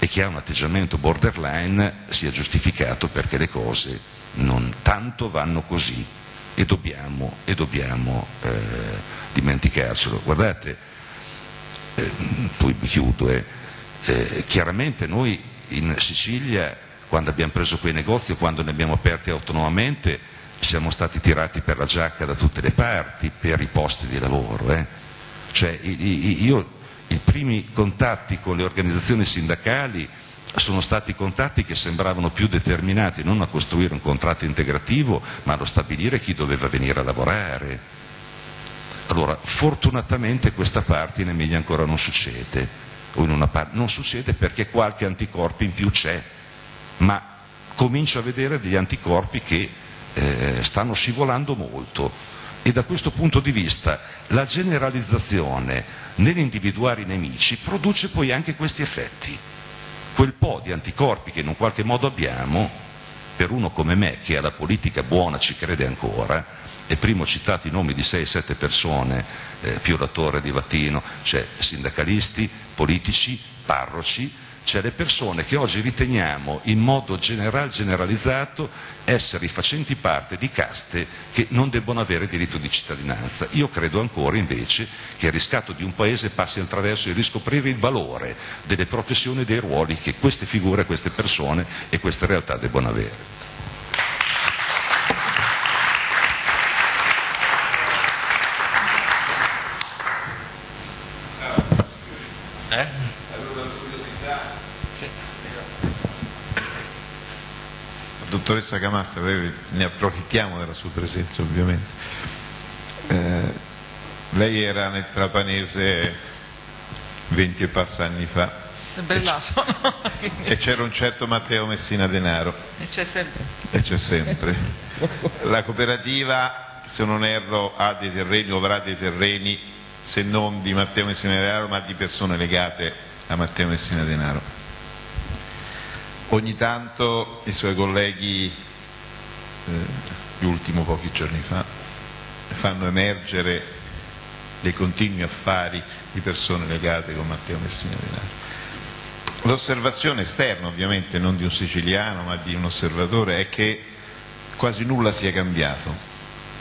e chi ha un atteggiamento borderline sia giustificato perché le cose non tanto vanno così e dobbiamo, e dobbiamo eh, dimenticarcelo. Guardate, eh, poi chiudo, eh, eh chiaramente noi in Sicilia quando abbiamo preso quei negozi quando ne abbiamo aperti autonomamente siamo stati tirati per la giacca da tutte le parti per i posti di lavoro. Eh. Cioè, io, i primi contatti con le organizzazioni sindacali sono stati contatti che sembravano più determinati non a costruire un contratto integrativo, ma a stabilire chi doveva venire a lavorare. Allora, fortunatamente questa parte in Emilia ancora non succede, non succede perché qualche anticorpo in più c'è ma comincio a vedere degli anticorpi che eh, stanno scivolando molto e da questo punto di vista la generalizzazione nell'individuare i nemici produce poi anche questi effetti. Quel po' di anticorpi che in un qualche modo abbiamo, per uno come me che alla politica buona ci crede ancora, e prima ho citato i nomi di 6-7 persone, eh, più l'attore di Vattino, cioè sindacalisti, politici, parroci, cioè le persone che oggi riteniamo in modo general, generalizzato essere facenti parte di caste che non debbono avere diritto di cittadinanza. Io credo ancora invece che il riscatto di un paese passi attraverso il riscoprire il valore delle professioni e dei ruoli che queste figure, queste persone e queste realtà debbono avere. Dottoressa Camassa, ne approfittiamo della sua presenza ovviamente. Eh, lei era nel Trapanese 20 e passa anni fa. Sempre là sono. e c'era un certo Matteo Messina Denaro. E c'è sempre. E c'è sempre. La cooperativa, se non erro, ha dei terreni o avrà dei terreni, se non di Matteo Messina Denaro, ma di persone legate a Matteo Messina Denaro ogni tanto i suoi colleghi, eh, l'ultimo pochi giorni fa, fanno emergere dei continui affari di persone legate con Matteo Messina Denaro. L'osservazione esterna, ovviamente non di un siciliano ma di un osservatore, è che quasi nulla sia cambiato.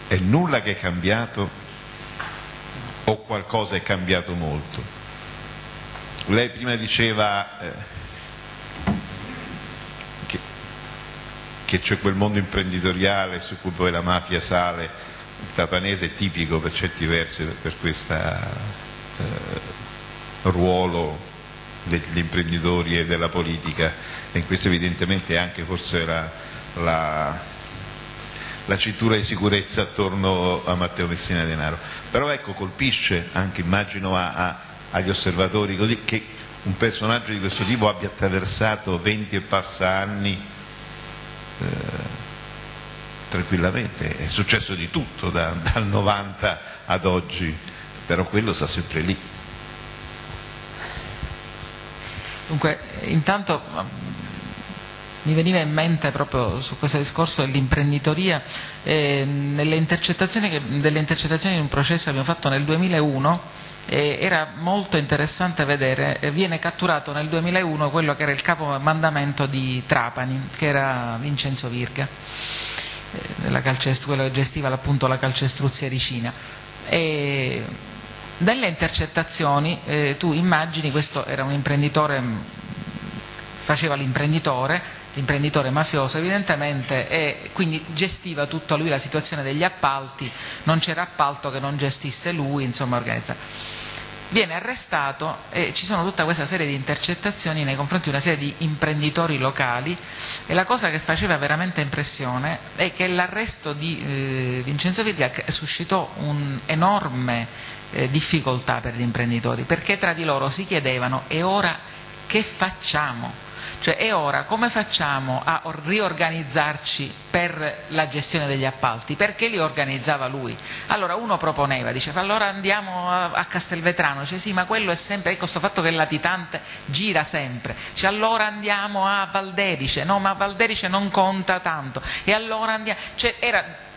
È nulla che è cambiato o qualcosa è cambiato molto. Lei prima diceva eh, che c'è quel mondo imprenditoriale su cui poi la mafia sale, il trapanese è tipico per certi versi per questo eh, ruolo degli imprenditori e della politica e in questo evidentemente anche forse la, la, la cintura di sicurezza attorno a Matteo Messina Denaro. Però ecco, colpisce anche, immagino, a, a, agli osservatori così, che un personaggio di questo tipo abbia attraversato 20 e passa anni tranquillamente, è successo di tutto da, dal 90 ad oggi, però quello sta sempre lì. Dunque, intanto mi veniva in mente proprio su questo discorso dell'imprenditoria, eh, nelle delle intercettazioni di un processo che abbiamo fatto nel 2001, eh, era molto interessante vedere, eh, viene catturato nel 2001 quello che era il capo mandamento di Trapani, che era Vincenzo Virga, eh, quello che gestiva appunto la calcestruzia ricina. E nelle intercettazioni eh, tu immagini, questo era un imprenditore, faceva l'imprenditore, l'imprenditore mafioso evidentemente e quindi gestiva tutta lui la situazione degli appalti, non c'era appalto che non gestisse lui, insomma organizzato viene arrestato e ci sono tutta questa serie di intercettazioni nei confronti di una serie di imprenditori locali e la cosa che faceva veramente impressione è che l'arresto di eh, Vincenzo Virga suscitò un'enorme eh, difficoltà per gli imprenditori, perché tra di loro si chiedevano e ora che facciamo? Cioè e ora come facciamo a riorganizzarci per la gestione degli appalti? Perché li organizzava lui? Allora uno proponeva, diceva allora andiamo a Castelvetrano, dice sì ma quello è sempre, ecco questo fatto che il latitante gira sempre, dice allora andiamo a Valderice, no ma Valderice non conta tanto, e allora andiamo, cioè era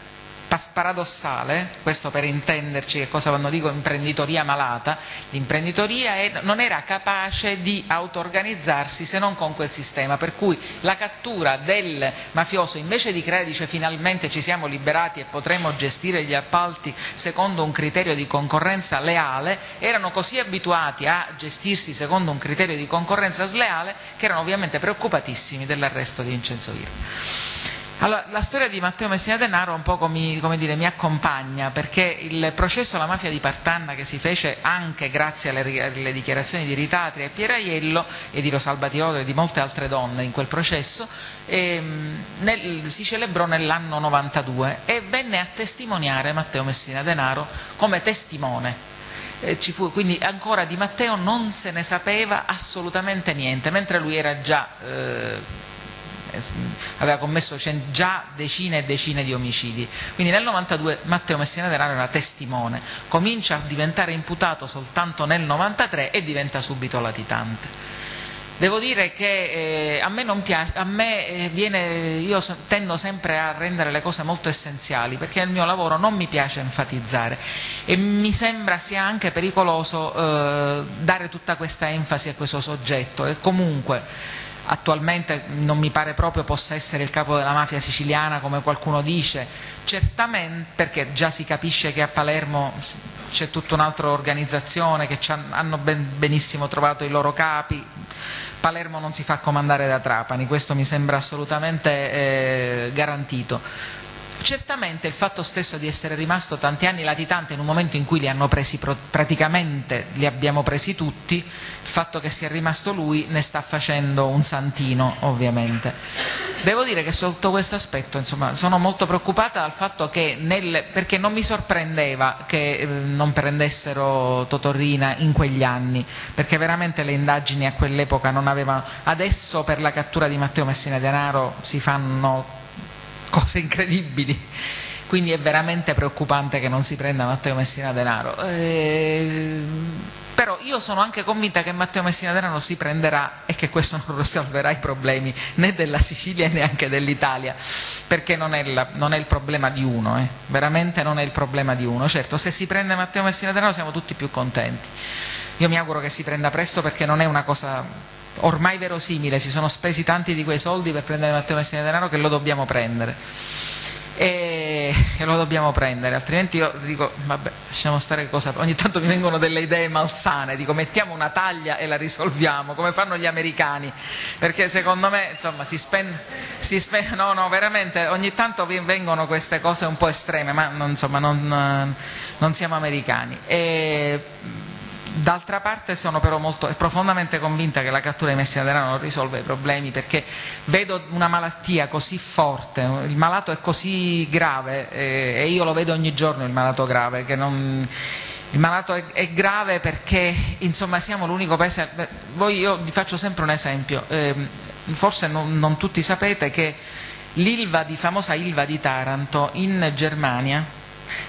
paradossale, questo per intenderci che cosa quando dico imprenditoria malata, l'imprenditoria non era capace di auto-organizzarsi se non con quel sistema, per cui la cattura del mafioso invece di creare, dice finalmente ci siamo liberati e potremo gestire gli appalti secondo un criterio di concorrenza leale, erano così abituati a gestirsi secondo un criterio di concorrenza sleale che erano ovviamente preoccupatissimi dell'arresto di Vincenzo Virgo. Allora, la storia di Matteo Messina Denaro un po' mi, dire, mi, accompagna perché il processo alla mafia di Partanna che si fece anche grazie alle, alle dichiarazioni di Ritatria e Pieraiello e di Rosalba Tiodo e di molte altre donne in quel processo ehm, nel, si celebrò nell'anno 92 e venne a testimoniare Matteo Messina Denaro come testimone. Fu, quindi ancora di Matteo non se ne sapeva assolutamente niente, mentre lui era già eh, aveva commesso già decine e decine di omicidi. Quindi nel 92 Matteo Messina Denaro era testimone, comincia a diventare imputato soltanto nel 93 e diventa subito latitante. Devo dire che eh, a me, piace, a me eh, viene, io tendo sempre a rendere le cose molto essenziali perché nel mio lavoro non mi piace enfatizzare e mi sembra sia anche pericoloso eh, dare tutta questa enfasi a questo soggetto e comunque attualmente non mi pare proprio possa essere il capo della mafia siciliana come qualcuno dice, certamente perché già si capisce che a Palermo c'è tutta un'altra organizzazione che hanno ben, benissimo trovato i loro capi, Palermo non si fa comandare da Trapani, questo mi sembra assolutamente eh, garantito Certamente il fatto stesso di essere rimasto tanti anni latitante in un momento in cui li hanno presi praticamente, li abbiamo presi tutti, il fatto che sia rimasto lui ne sta facendo un santino ovviamente. Devo dire che sotto questo aspetto insomma, sono molto preoccupata dal fatto che, nel, perché non mi sorprendeva che eh, non prendessero Totorrina in quegli anni, perché veramente le indagini a quell'epoca non avevano... Adesso per la cattura di Matteo Messina Denaro si fanno cose incredibili. Quindi è veramente preoccupante che non si prenda Matteo Messina Denaro. Eh, però io sono anche convinta che Matteo Messina Denaro si prenderà e che questo non risolverà i problemi né della Sicilia né neanche dell'Italia, perché non è, la, non è, il problema di uno, eh. veramente non è il problema di uno. Certo, se si prende Matteo Messina Denaro siamo tutti più contenti. Io mi auguro che si prenda presto perché non è una cosa ormai verosimile, si sono spesi tanti di quei soldi per prendere Matteo Messina Denaro che lo dobbiamo prendere. e, e lo dobbiamo prendere, altrimenti io dico, vabbè, lasciamo stare cosa, ogni tanto mi vengono delle idee malsane, dico mettiamo una taglia e la risolviamo, come fanno gli americani, perché secondo me, insomma, si spende, si spende no, no, veramente, ogni tanto vengono queste cose un po' estreme, ma non, insomma, non, non siamo americani. E, D'altra parte sono però molto, profondamente convinta che la cattura di Messina Denaro non risolve i problemi perché vedo una malattia così forte, il malato è così grave eh, e io lo vedo ogni giorno il malato grave, non, il malato è, è, grave perché insomma siamo l'unico paese, voi, io vi faccio sempre un esempio, eh, forse non, non, tutti sapete che l'Ilva di, famosa Ilva di Taranto in Germania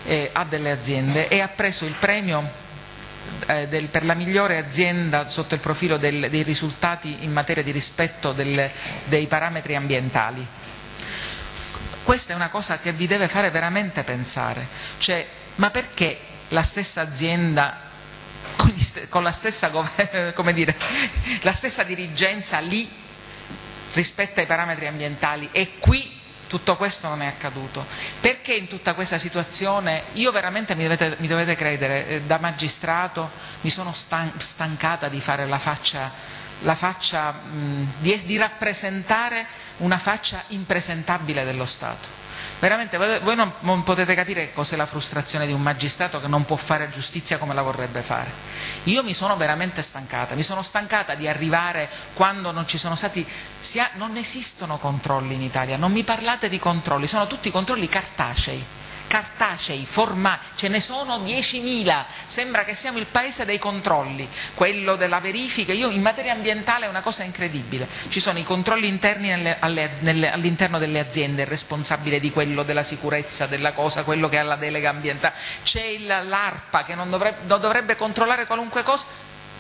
eh, ha delle aziende e ha preso il premio eh, del, per la migliore azienda sotto il profilo del, dei risultati in materia di rispetto del, dei parametri ambientali. Questa è una cosa che vi deve fare veramente pensare, cioè, ma perché la stessa azienda con, st con la, stessa, dire, la stessa dirigenza lì rispetta i parametri ambientali e qui tutto questo non è accaduto. Perché in tutta questa situazione, io veramente mi dovete, mi dovete credere, eh, da magistrato mi sono stan stancata di fare la faccia, la faccia mh, di, di rappresentare una faccia impresentabile dello Stato. Veramente voi non, non potete capire cos'è la frustrazione di un magistrato che non può fare giustizia come la vorrebbe fare. Io mi sono veramente stancata, mi sono stancata di arrivare quando non ci sono stati, non esistono controlli in Italia, non mi parlate di controlli, sono tutti controlli cartacei cartacei, formali, ce ne sono 10.000, sembra che siamo il paese dei controlli, quello della verifica, io in materia ambientale è una cosa incredibile, ci sono i controlli interni all'interno delle aziende, il responsabile di quello della sicurezza della cosa, quello che ha la delega ambientale, c'è l'ARPA che non dovrebbe, non dovrebbe controllare qualunque cosa,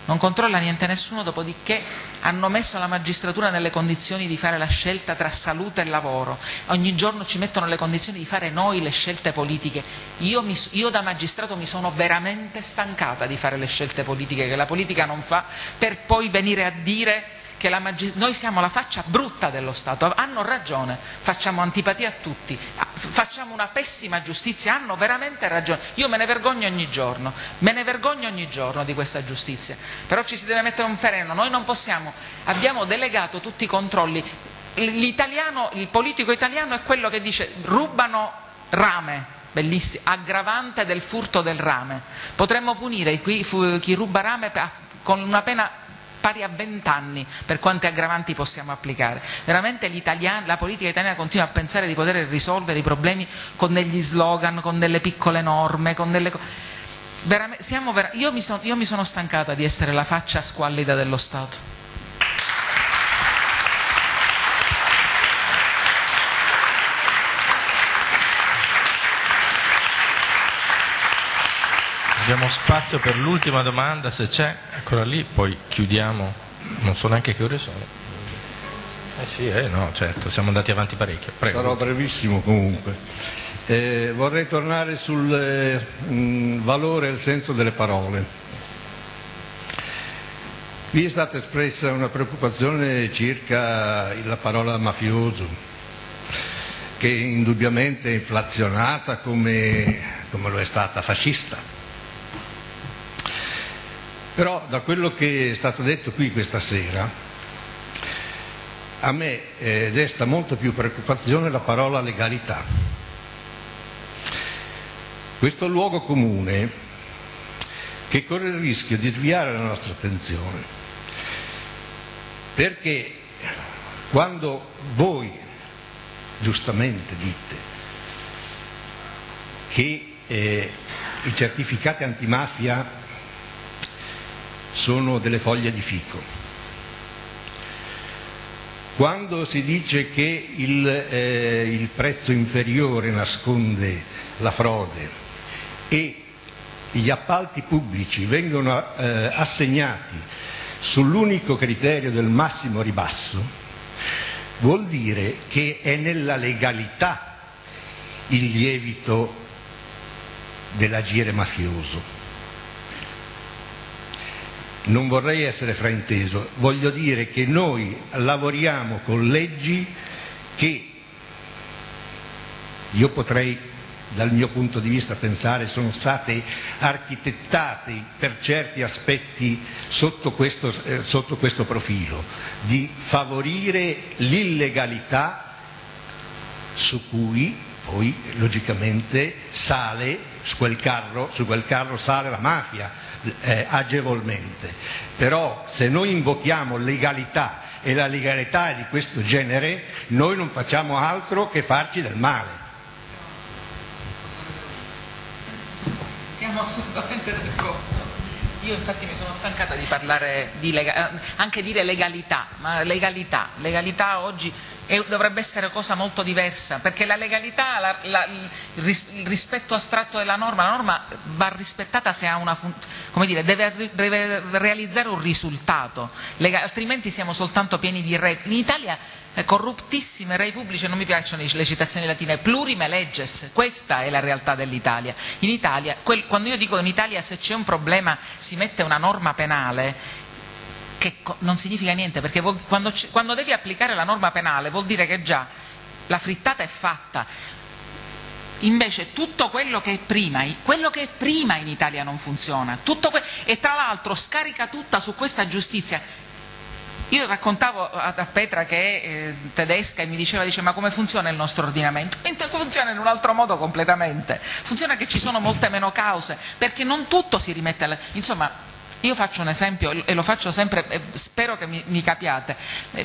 non controlla niente nessuno, dopodiché hanno messo la magistratura nelle condizioni di fare la scelta tra salute e lavoro, ogni giorno ci mettono nelle condizioni di fare noi le scelte politiche. Io, mi, io da magistrato mi sono veramente stancata di fare le scelte politiche che la politica non fa, per poi venire a dire che noi siamo la faccia brutta dello Stato, hanno ragione, facciamo antipatia a tutti, facciamo una pessima giustizia, hanno veramente ragione, io me ne vergogno ogni giorno, me ne vergogno ogni giorno di questa giustizia, però ci si deve mettere un freno, noi non possiamo, abbiamo delegato tutti i controlli, il politico italiano è quello che dice rubano rame, bellissimo, aggravante del furto del rame. Potremmo punire chi ruba rame con una pena pari a 20 anni per quante aggravanti possiamo applicare. Veramente la politica italiana continua a pensare di poter risolvere i problemi con degli slogan, con delle piccole norme, con delle io, mi son, io mi sono stancata di essere la faccia squallida dello Stato. Abbiamo spazio per l'ultima domanda, se c'è, eccola lì, poi chiudiamo, non so neanche che ore sono. Eh sì, eh no, certo, siamo andati avanti parecchio. Prego. Sarò brevissimo comunque. Eh, vorrei tornare sul eh, mh, valore e il senso delle parole. Qui è stata espressa una preoccupazione circa la parola mafioso, che indubbiamente è inflazionata come, come lo è stata fascista però da quello che è stato detto qui questa sera, a me eh, desta molto più preoccupazione la parola legalità. Questo luogo comune che corre il rischio di sviare la nostra attenzione, perché quando voi giustamente dite che eh, i certificati antimafia sono delle foglie di fico. Quando si dice che il, eh, il prezzo inferiore nasconde la frode e gli appalti pubblici vengono eh, assegnati sull'unico criterio del massimo ribasso, vuol dire che è nella legalità il lievito dell'agire mafioso non vorrei essere frainteso, voglio dire che noi lavoriamo con leggi che io potrei dal mio punto di vista pensare sono state architettate per certi aspetti sotto questo, eh, sotto questo profilo, di favorire l'illegalità su cui poi logicamente sale su quel carro, su quel carro sale la mafia eh, agevolmente. Però se noi invochiamo legalità e la legalità è di questo genere, noi non facciamo altro che farci del male. Siamo assolutamente d'accordo. Io infatti mi sono stancata di parlare di lega- anche dire legalità, ma legalità, legalità oggi è, dovrebbe essere cosa molto diversa, perché la legalità, la, la, il, ris- il, rispetto astratto della norma, la norma va rispettata se ha una come dire, deve, deve realizzare un risultato, Lega- altrimenti siamo soltanto pieni di regole. In Italia corruptissime rei pubblici, non mi piacciono le citazioni latine, plurime legges, questa è la realtà dell'Italia. Italia, quando io dico in Italia se c'è un problema si mette una norma penale, che non significa niente, perché quando, quando devi applicare la norma penale vuol dire che già la frittata è fatta. Invece tutto quello che è prima, quello che è prima in Italia non funziona, e tra l'altro scarica tutta su questa giustizia io raccontavo a, Petra che è eh, tedesca e mi diceva dice, ma come funziona il nostro ordinamento? Funziona in un altro modo completamente, funziona che ci sono molte meno cause, perché non tutto si rimette alla... Insomma, io faccio un esempio e lo faccio sempre, e spero che mi, mi capiate,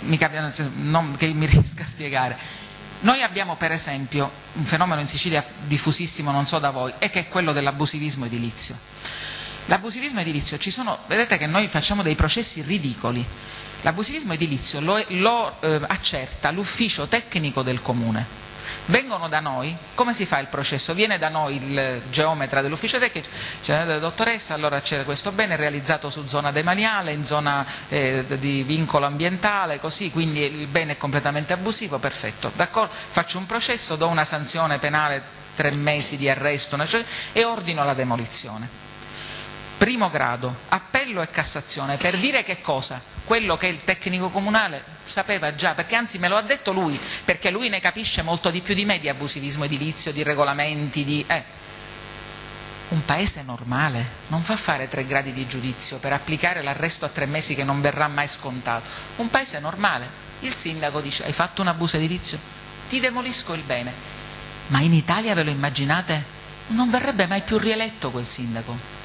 mi capiate, non che mi riesca a spiegare. Noi abbiamo per esempio un fenomeno in Sicilia diffusissimo, non so da voi, e che è quello dell'abusivismo edilizio. L'abusivismo edilizio, ci sono, vedete che noi facciamo dei processi ridicoli, L'abusivismo edilizio lo, lo eh, accerta l'ufficio tecnico del comune. Vengono da noi, come si fa il processo? Viene da noi il geometra dell'ufficio tecnico, dice dottoressa, allora c'è questo bene realizzato su zona demaniale, in zona eh, di vincolo ambientale, così, quindi il bene è completamente abusivo, perfetto? Faccio un processo, do una sanzione penale, tre mesi di arresto cioè, e ordino la demolizione. Primo grado, appello e Cassazione, per dire che cosa? Quello che il tecnico comunale sapeva già, perché anzi me lo ha detto lui, perché lui ne capisce molto di più di me di abusivismo edilizio, di regolamenti, di... Eh. Un paese normale non fa fare tre gradi di giudizio per applicare l'arresto a tre mesi che non verrà mai scontato. Un paese normale. Il sindaco dice hai fatto un abuso edilizio? Ti demolisco il bene. Ma in Italia ve lo immaginate? Non verrebbe mai più rieletto quel sindaco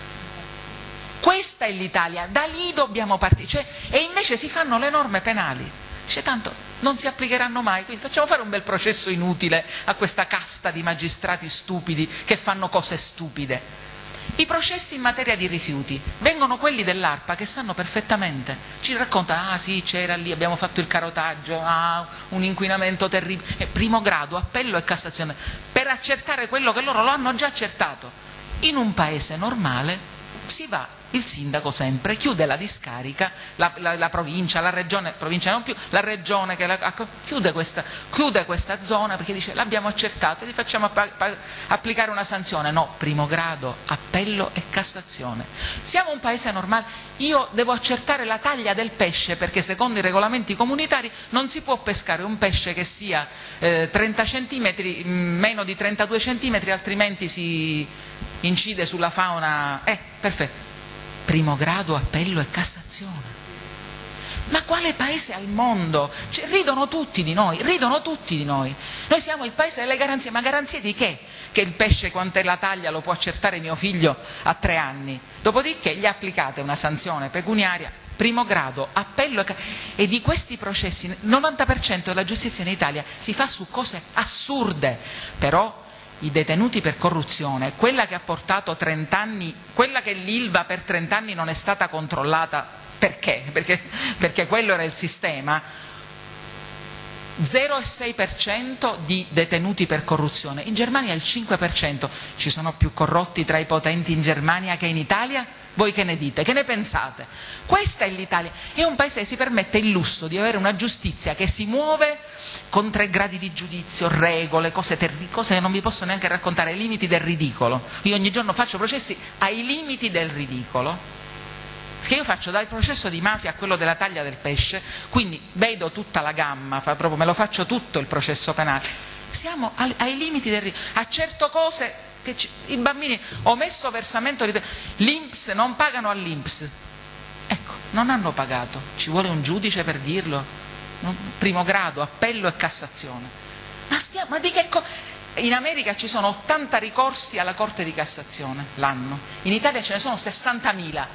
questa è l'Italia, da lì dobbiamo partire. Cioè, e invece si fanno le norme penali. Dice tanto non si applicheranno mai, quindi facciamo fare un bel processo inutile a questa casta di magistrati stupidi che fanno cose stupide. I processi in materia di rifiuti vengono quelli dell'ARPA che sanno perfettamente, ci raccontano, ah sì c'era lì, abbiamo fatto il carotaggio, ah, un inquinamento terribile, eh, primo grado, appello e Cassazione, per accertare quello che loro lo hanno già accertato. In un paese normale si va il sindaco sempre chiude la discarica, la, la, la provincia, la regione, provincia non più, la regione che la, chiude, questa, chiude, questa, zona perché dice l'abbiamo accertato e gli facciamo applicare una sanzione. No, primo grado, appello e Cassazione. Siamo un paese normale, io devo accertare la taglia del pesce perché secondo i regolamenti comunitari non si può pescare un pesce che sia eh, 30 centimetri, meno di 32 centimetri, altrimenti si incide sulla fauna. Eh, perfetto primo grado, appello e Cassazione. Ma quale paese al mondo? Cioè, ridono tutti di noi, ridono tutti di noi. Noi siamo il paese delle garanzie, ma garanzie di che? Che il pesce quant'è la taglia lo può accertare mio figlio a tre anni. Dopodiché gli applicate una sanzione pecuniaria, primo grado, appello e, di questi processi il 90% della giustizia in Italia si fa su cose assurde, però i detenuti per corruzione, quella che ha portato 30 anni, quella che l'Ilva per 30 anni non è stata controllata, perché? Perché, perché quello era il sistema, 0,6% di detenuti per corruzione, in Germania il 5%, ci sono più corrotti tra i potenti in Germania che in Italia? Voi che ne dite? Che ne pensate? Questa è l'Italia, è un paese che si permette il lusso di avere una giustizia che si muove con tre gradi di giudizio, regole, cose, cose che non vi posso neanche raccontare, ai limiti del ridicolo. Io ogni giorno faccio processi ai limiti del ridicolo che io faccio dal processo di mafia a quello della taglia del pesce, quindi vedo tutta la gamma, proprio, me lo faccio tutto il processo penale siamo ai limiti del a certe cose che i bambini omesso versamento l'Inps non pagano all'Inps. Ecco non hanno pagato. Ci vuole un giudice per dirlo? Primo grado appello e cassazione. Ma, stiamo, ma di che cosa in America ci sono 80 ricorsi alla Corte di Cassazione l'anno, in Italia ce ne sono 60.000.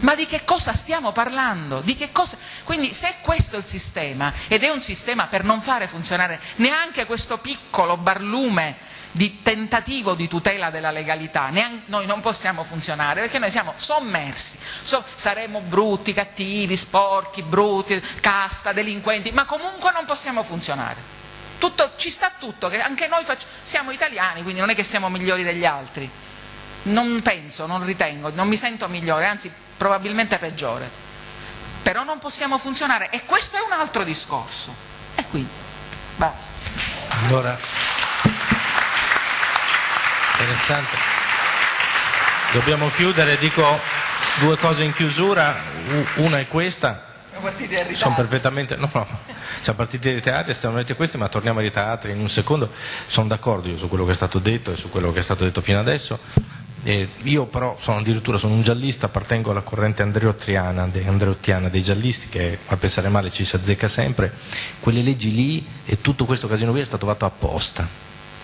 Ma di che cosa stiamo parlando? Cosa... Quindi se questo è il sistema, ed è un sistema per non fare funzionare neanche questo piccolo barlume di tentativo di tutela della legalità, neanche... noi non possiamo funzionare perché noi siamo sommersi, so... saremo brutti, cattivi, sporchi, brutti, casta, delinquenti, ma comunque non possiamo funzionare. Tutto, ci sta tutto, che anche noi siamo italiani, quindi non è che siamo migliori degli altri. Non penso, non ritengo, non mi sento migliore, anzi probabilmente peggiore. Però non possiamo funzionare e questo è un altro discorso. E quindi, basta. Allora, interessante. Dobbiamo chiudere, dico due cose in chiusura, una è questa, partiti in Sono perfettamente, no, no, siamo partiti dai teatri, stiamo vedendo questi, ma torniamo ai teatri in un secondo. Sono d'accordo io su quello che è stato detto e su quello che è stato detto fino adesso. Eh, io però sono addirittura sono un giallista, appartengo alla corrente andreottiana, de, andreottiana dei giallisti che a pensare male ci si azzecca sempre. Quelle leggi lì e tutto questo casino qui è stato fatto apposta,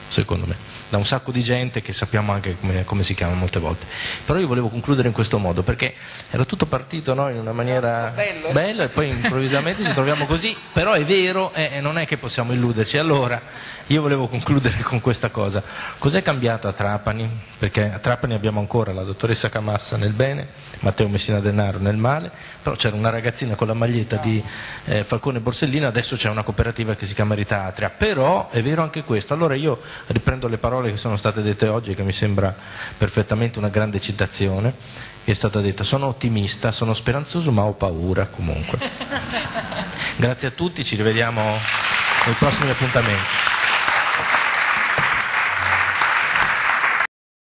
secondo me da un sacco di gente che sappiamo anche come, come, si chiama molte volte. Però io volevo concludere in questo modo perché era tutto partito no, in una maniera bella e poi improvvisamente ci troviamo così, però è vero e eh, non è che possiamo illuderci. Allora io volevo concludere con questa cosa. Cos'è cambiato a Trapani? Perché a Trapani abbiamo ancora la dottoressa Camassa nel bene, Matteo Messina Denaro nel male, però c'era una ragazzina con la maglietta di eh, Falcone Borsellino, adesso c'è una cooperativa che si chiama Ritatria, però è vero anche questo. Allora io riprendo le parole parole che sono state dette oggi, che mi sembra perfettamente una grande citazione, che è stata detta sono ottimista, sono speranzoso ma ho paura comunque. Grazie a tutti, ci rivediamo nei prossimi appuntamenti.